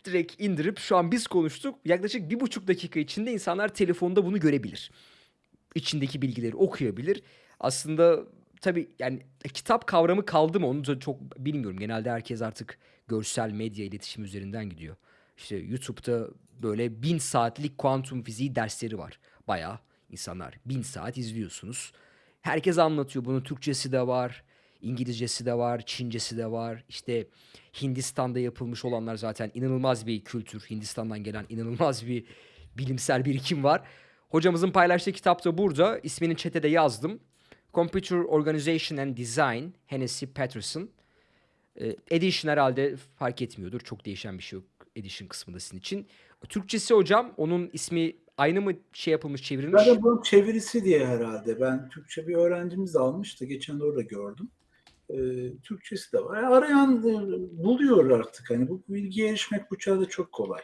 Direkt indirip şu an biz konuştuk. Yaklaşık bir buçuk dakika içinde insanlar telefonda bunu görebilir. İçindeki bilgileri okuyabilir. Aslında tabii yani kitap kavramı kaldı mı onu da çok bilmiyorum. Genelde herkes artık görsel medya iletişim üzerinden gidiyor. İşte YouTube'da böyle bin saatlik kuantum fiziği dersleri var. Bayağı insanlar bin saat izliyorsunuz. Herkes anlatıyor. Bunun Türkçesi de var. İngilizcesi de var. Çincesi de var. İşte Hindistan'da yapılmış olanlar zaten inanılmaz bir kültür. Hindistan'dan gelen inanılmaz bir bilimsel birikim var. Hocamızın paylaştığı kitap da burada. İsmini çetede yazdım. Computer Organization and Design Hennessy Patterson. Ee, edition herhalde fark etmiyordur. Çok değişen bir şey yok edition kısmında sizin için. Türkçesi hocam onun ismi aynı mı şey yapılmış çevrilmiş?
Zaten bunun çevirisi diye herhalde. Ben Türkçe bir öğrencimiz almıştı. Geçen orada gördüm. Ee, Türkçesi de var. Yani arayan e, buluyor artık. Hani bu bilgiye erişmek bu çağda çok kolay.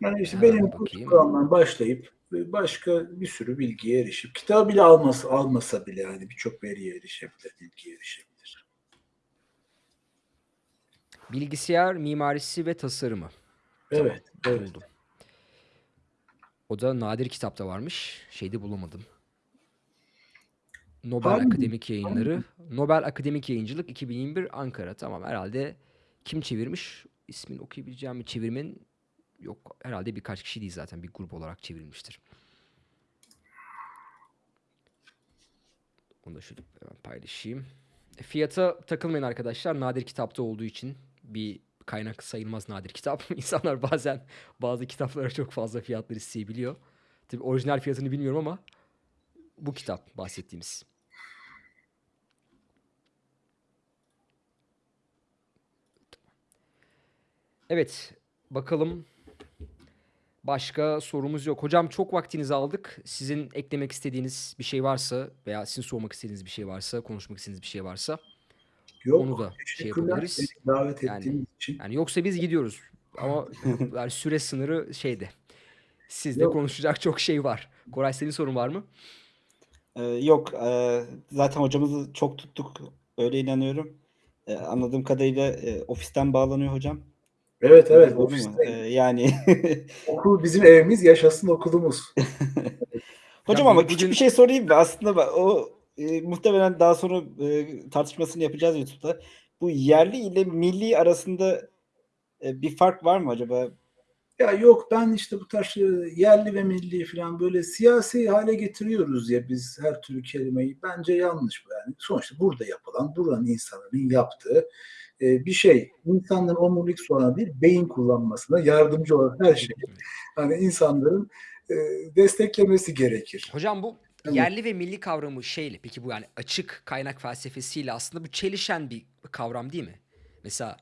Yani işte
hemen
benim
bakayım.
kursularımdan başlayıp e, başka bir sürü bilgiye erişip kitabı bile almasa, almasa bile yani birçok veriye erişebilir, bilgiye erişebilir.
Bilgisayar mimarisi ve tasarımı.
Evet, evet.
Buldum. O da nadir kitapta varmış. Şeyde bulamadım. Nobel
mı?
Akademik Yayınları. Nobel Akademik Yayıncılık 2021 Ankara. Tamam herhalde kim çevirmiş? İsmini okuyabileceğim bir çevirmen yok. Herhalde birkaç kişi değil zaten. Bir grup olarak çevrilmiştir. Onu da şöyle hemen paylaşayım. E, Fiyata takılmayın arkadaşlar. Nadir kitapta olduğu için bir kaynak sayılmaz nadir kitap. İnsanlar bazen bazı kitaplara çok fazla fiyatlar isteyebiliyor. Tabii orijinal fiyatını bilmiyorum ama bu kitap bahsettiğimiz. Evet, bakalım. Başka sorumuz yok. Hocam çok vaktinizi aldık. Sizin eklemek istediğiniz bir şey varsa veya sizin sormak istediğiniz bir şey varsa, konuşmak istediğiniz bir şey varsa
Yok,
onu da şey yapabiliriz.
davet
Yani-
ettiğiniz için.
Yani yoksa biz gidiyoruz. Ama yani süre sınırı şeyde. Sizde
Yok.
konuşacak çok şey var. Koray senin sorun var mı?
Ee, yok, e, zaten hocamızı çok tuttuk. Öyle inanıyorum. E, anladığım kadarıyla e, ofisten bağlanıyor hocam.
Evet evet
Doğru mu?
ofisteyim.
E, yani
Okul bizim evimiz, yaşasın okulumuz.
hocam ama
bugün-
küçük bir şey sorayım mı? Aslında bak, o e, muhtemelen daha sonra e, tartışmasını yapacağız YouTube'da. Bu yerli ile milli arasında e, bir fark var mı acaba?
Ya yok ben işte bu tarz şeyleri yerli ve milli falan böyle siyasi hale getiriyoruz ya biz her türlü kelimeyi. Bence yanlış bu yani. Sonuçta burada yapılan, buranın insanların yaptığı bir şey. İnsanların omurilik soğanı değil, beyin kullanmasına yardımcı olan her şey. Hani insanların e, desteklemesi gerekir.
Hocam bu
Evet.
yerli ve milli kavramı şeyle peki bu yani açık kaynak felsefesiyle aslında bu çelişen bir kavram değil mi? Mesela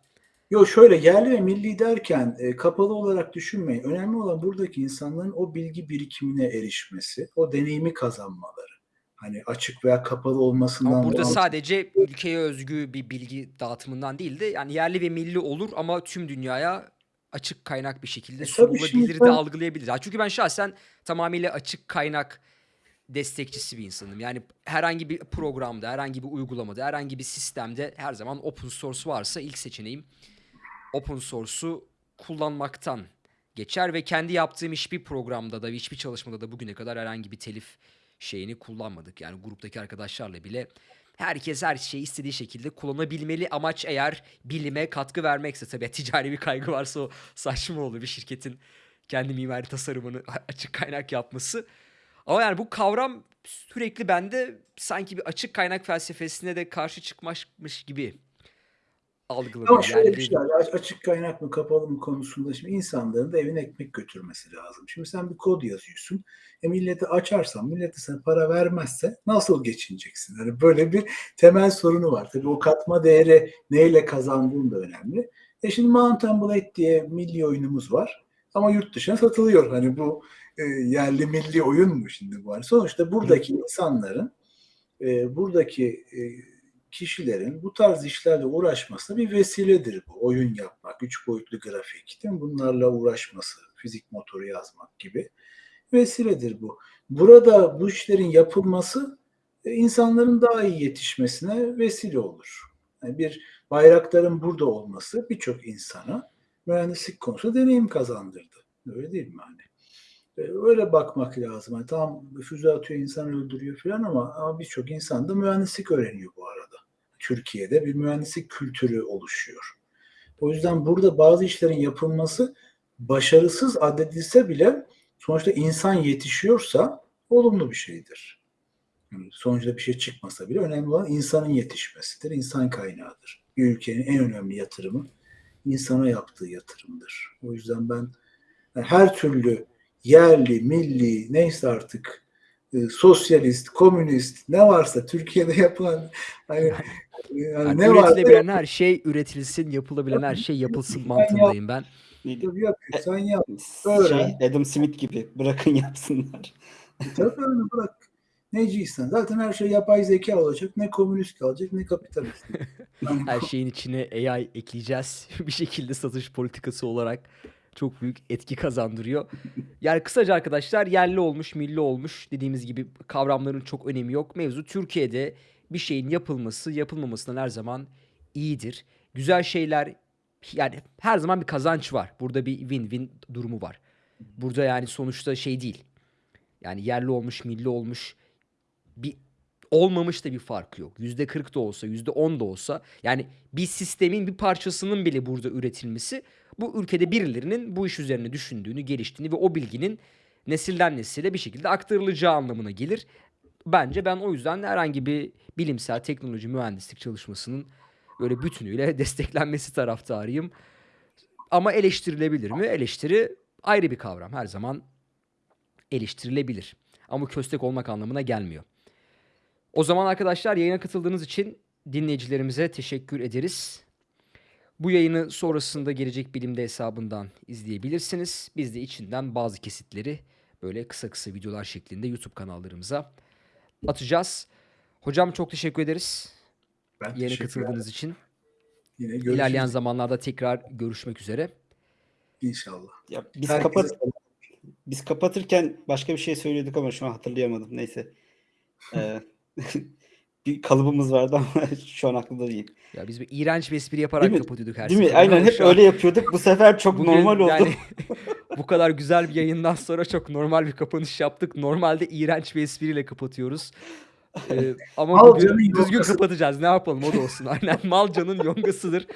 Yok şöyle yerli ve milli derken e, kapalı olarak düşünmeyin. Önemli olan buradaki insanların o bilgi birikimine erişmesi, o deneyimi kazanmaları. Hani açık veya kapalı olmasından
ama burada
bağımsız-
sadece ülkeye özgü bir bilgi dağıtımından değil de yani yerli ve milli olur ama tüm dünyaya açık kaynak bir şekilde
E
sunulabilir de
ben-
algılayabilir. Ya çünkü ben şahsen tamamıyla açık kaynak destekçisi bir insanım. Yani herhangi bir programda, herhangi bir uygulamada, herhangi bir sistemde her zaman open source varsa ilk seçeneğim open source'u kullanmaktan geçer ve kendi yaptığım hiçbir programda da hiçbir çalışmada da bugüne kadar herhangi bir telif şeyini kullanmadık. Yani gruptaki arkadaşlarla bile herkes her şeyi istediği şekilde kullanabilmeli. Amaç eğer bilime katkı vermekse tabii ticari bir kaygı varsa o saçma olur bir şirketin kendi mimari tasarımını açık kaynak yapması. Ama yani bu kavram sürekli bende sanki bir açık kaynak felsefesine de karşı çıkmışmış gibi algılanıyor.
Ama şöyle
Yani
bir şey var. Aç- Açık kaynak mı kapalı mı konusunda şimdi insanların da evine ekmek götürmesi lazım. Şimdi sen bir kod yazıyorsun. E millete açarsan, millete sana para vermezse nasıl geçineceksin? Yani böyle bir temel sorunu var. Tabii o katma değeri neyle kazandığın da önemli. E şimdi Mount and Blade diye milli oyunumuz var. Ama yurt dışına satılıyor. Hani bu e, yerli milli oyun mu şimdi bu? Hani sonuçta buradaki insanların e, buradaki e, kişilerin bu tarz işlerle uğraşması bir vesiledir bu. Oyun yapmak, üç boyutlu grafik, bunlarla uğraşması, fizik motoru yazmak gibi vesiledir bu. Burada bu işlerin yapılması e, insanların daha iyi yetişmesine vesile olur. Yani bir bayrakların burada olması birçok insana mühendislik konusunda deneyim kazandırdı. Öyle değil mi hani? E, Öyle bakmak lazım. Yani tamam füze atıyor, insan öldürüyor falan ama, ama birçok insan da mühendislik öğreniyor bu arada. Türkiye'de bir mühendislik kültürü oluşuyor. O yüzden burada bazı işlerin yapılması başarısız addedilse bile sonuçta insan yetişiyorsa olumlu bir şeydir. Yani sonuçta bir şey çıkmasa bile önemli olan insanın yetişmesidir, insan kaynağıdır. Bir ülkenin en önemli yatırımı insana yaptığı yatırımdır. O yüzden ben yani her türlü yerli, milli neyse artık e, sosyalist, komünist ne varsa Türkiye'de yapılan hani, yani
Yani
ne varsa
üretilebilen her şey üretilsin, yapılabilen her şey yapılsın mantığındayım ben.
Yapıyorsan yap.
Şey,
Öğren.
Adam Smith gibi bırakın yapsınlar.
Tabii öyle bırak. Neciysen. Zaten her şey yapay zeka olacak. Ne komünist kalacak ne kapitalist.
Her şeyin içine AI ekleyeceğiz. bir şekilde satış politikası olarak çok büyük etki kazandırıyor. Yani kısaca arkadaşlar yerli olmuş, milli olmuş dediğimiz gibi kavramların çok önemi yok. Mevzu Türkiye'de bir şeyin yapılması, yapılmamasından her zaman iyidir. Güzel şeyler yani her zaman bir kazanç var. Burada bir win-win durumu var. Burada yani sonuçta şey değil. Yani yerli olmuş, milli olmuş bir olmamış da bir fark yok. Yüzde 40 da olsa, yüzde 10 da olsa yani bir sistemin bir parçasının bile burada üretilmesi bu ülkede birilerinin bu iş üzerine düşündüğünü, geliştiğini ve o bilginin nesilden nesile bir şekilde aktarılacağı anlamına gelir. Bence ben o yüzden herhangi bir bilimsel teknoloji mühendislik çalışmasının böyle bütünüyle desteklenmesi taraftarıyım. Ama eleştirilebilir mi? Eleştiri ayrı bir kavram. Her zaman eleştirilebilir. Ama köstek olmak anlamına gelmiyor. O zaman arkadaşlar yayına katıldığınız için dinleyicilerimize teşekkür ederiz. Bu yayını sonrasında Gelecek Bilim'de hesabından izleyebilirsiniz. Biz de içinden bazı kesitleri böyle kısa kısa videolar şeklinde YouTube kanallarımıza atacağız. Hocam çok teşekkür ederiz
Ben
yayına
teşekkür ederim.
katıldığınız için.
Yine görüşürüz
İlerleyen zamanlarda tekrar görüşmek üzere.
inşallah.
Ya biz
Herkese
kapat biz kapatırken başka bir şey söylüyorduk ama şu an hatırlayamadım. Neyse. Ee, bir kalıbımız vardı ama şu an aklımda değil.
Ya biz bir iğrenç bir espri yaparak
Değil mi?
kapatıyorduk her
Değil mi? Aynen hep
an
öyle yapıyorduk. Bu sefer çok
bugün
normal oldu.
yani bu kadar güzel bir yayından sonra çok normal bir kapanış yaptık. Normalde iğrenç bir espriyle kapatıyoruz. Ee, ama
Malcanın
bugün düzgün
yongası.
kapatacağız. Ne yapalım o da olsun. Aynen Malcan'ın yongasıdır.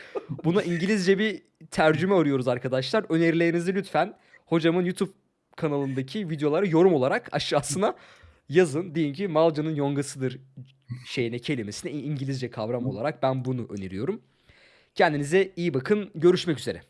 Buna İngilizce bir tercüme arıyoruz arkadaşlar. Önerilerinizi lütfen hocamın YouTube kanalındaki videolara yorum olarak aşağısına yazın. Deyin ki Malcan'ın yongasıdır şeyine kelimesine İngilizce kavram olarak ben bunu öneriyorum. Kendinize iyi bakın. Görüşmek üzere.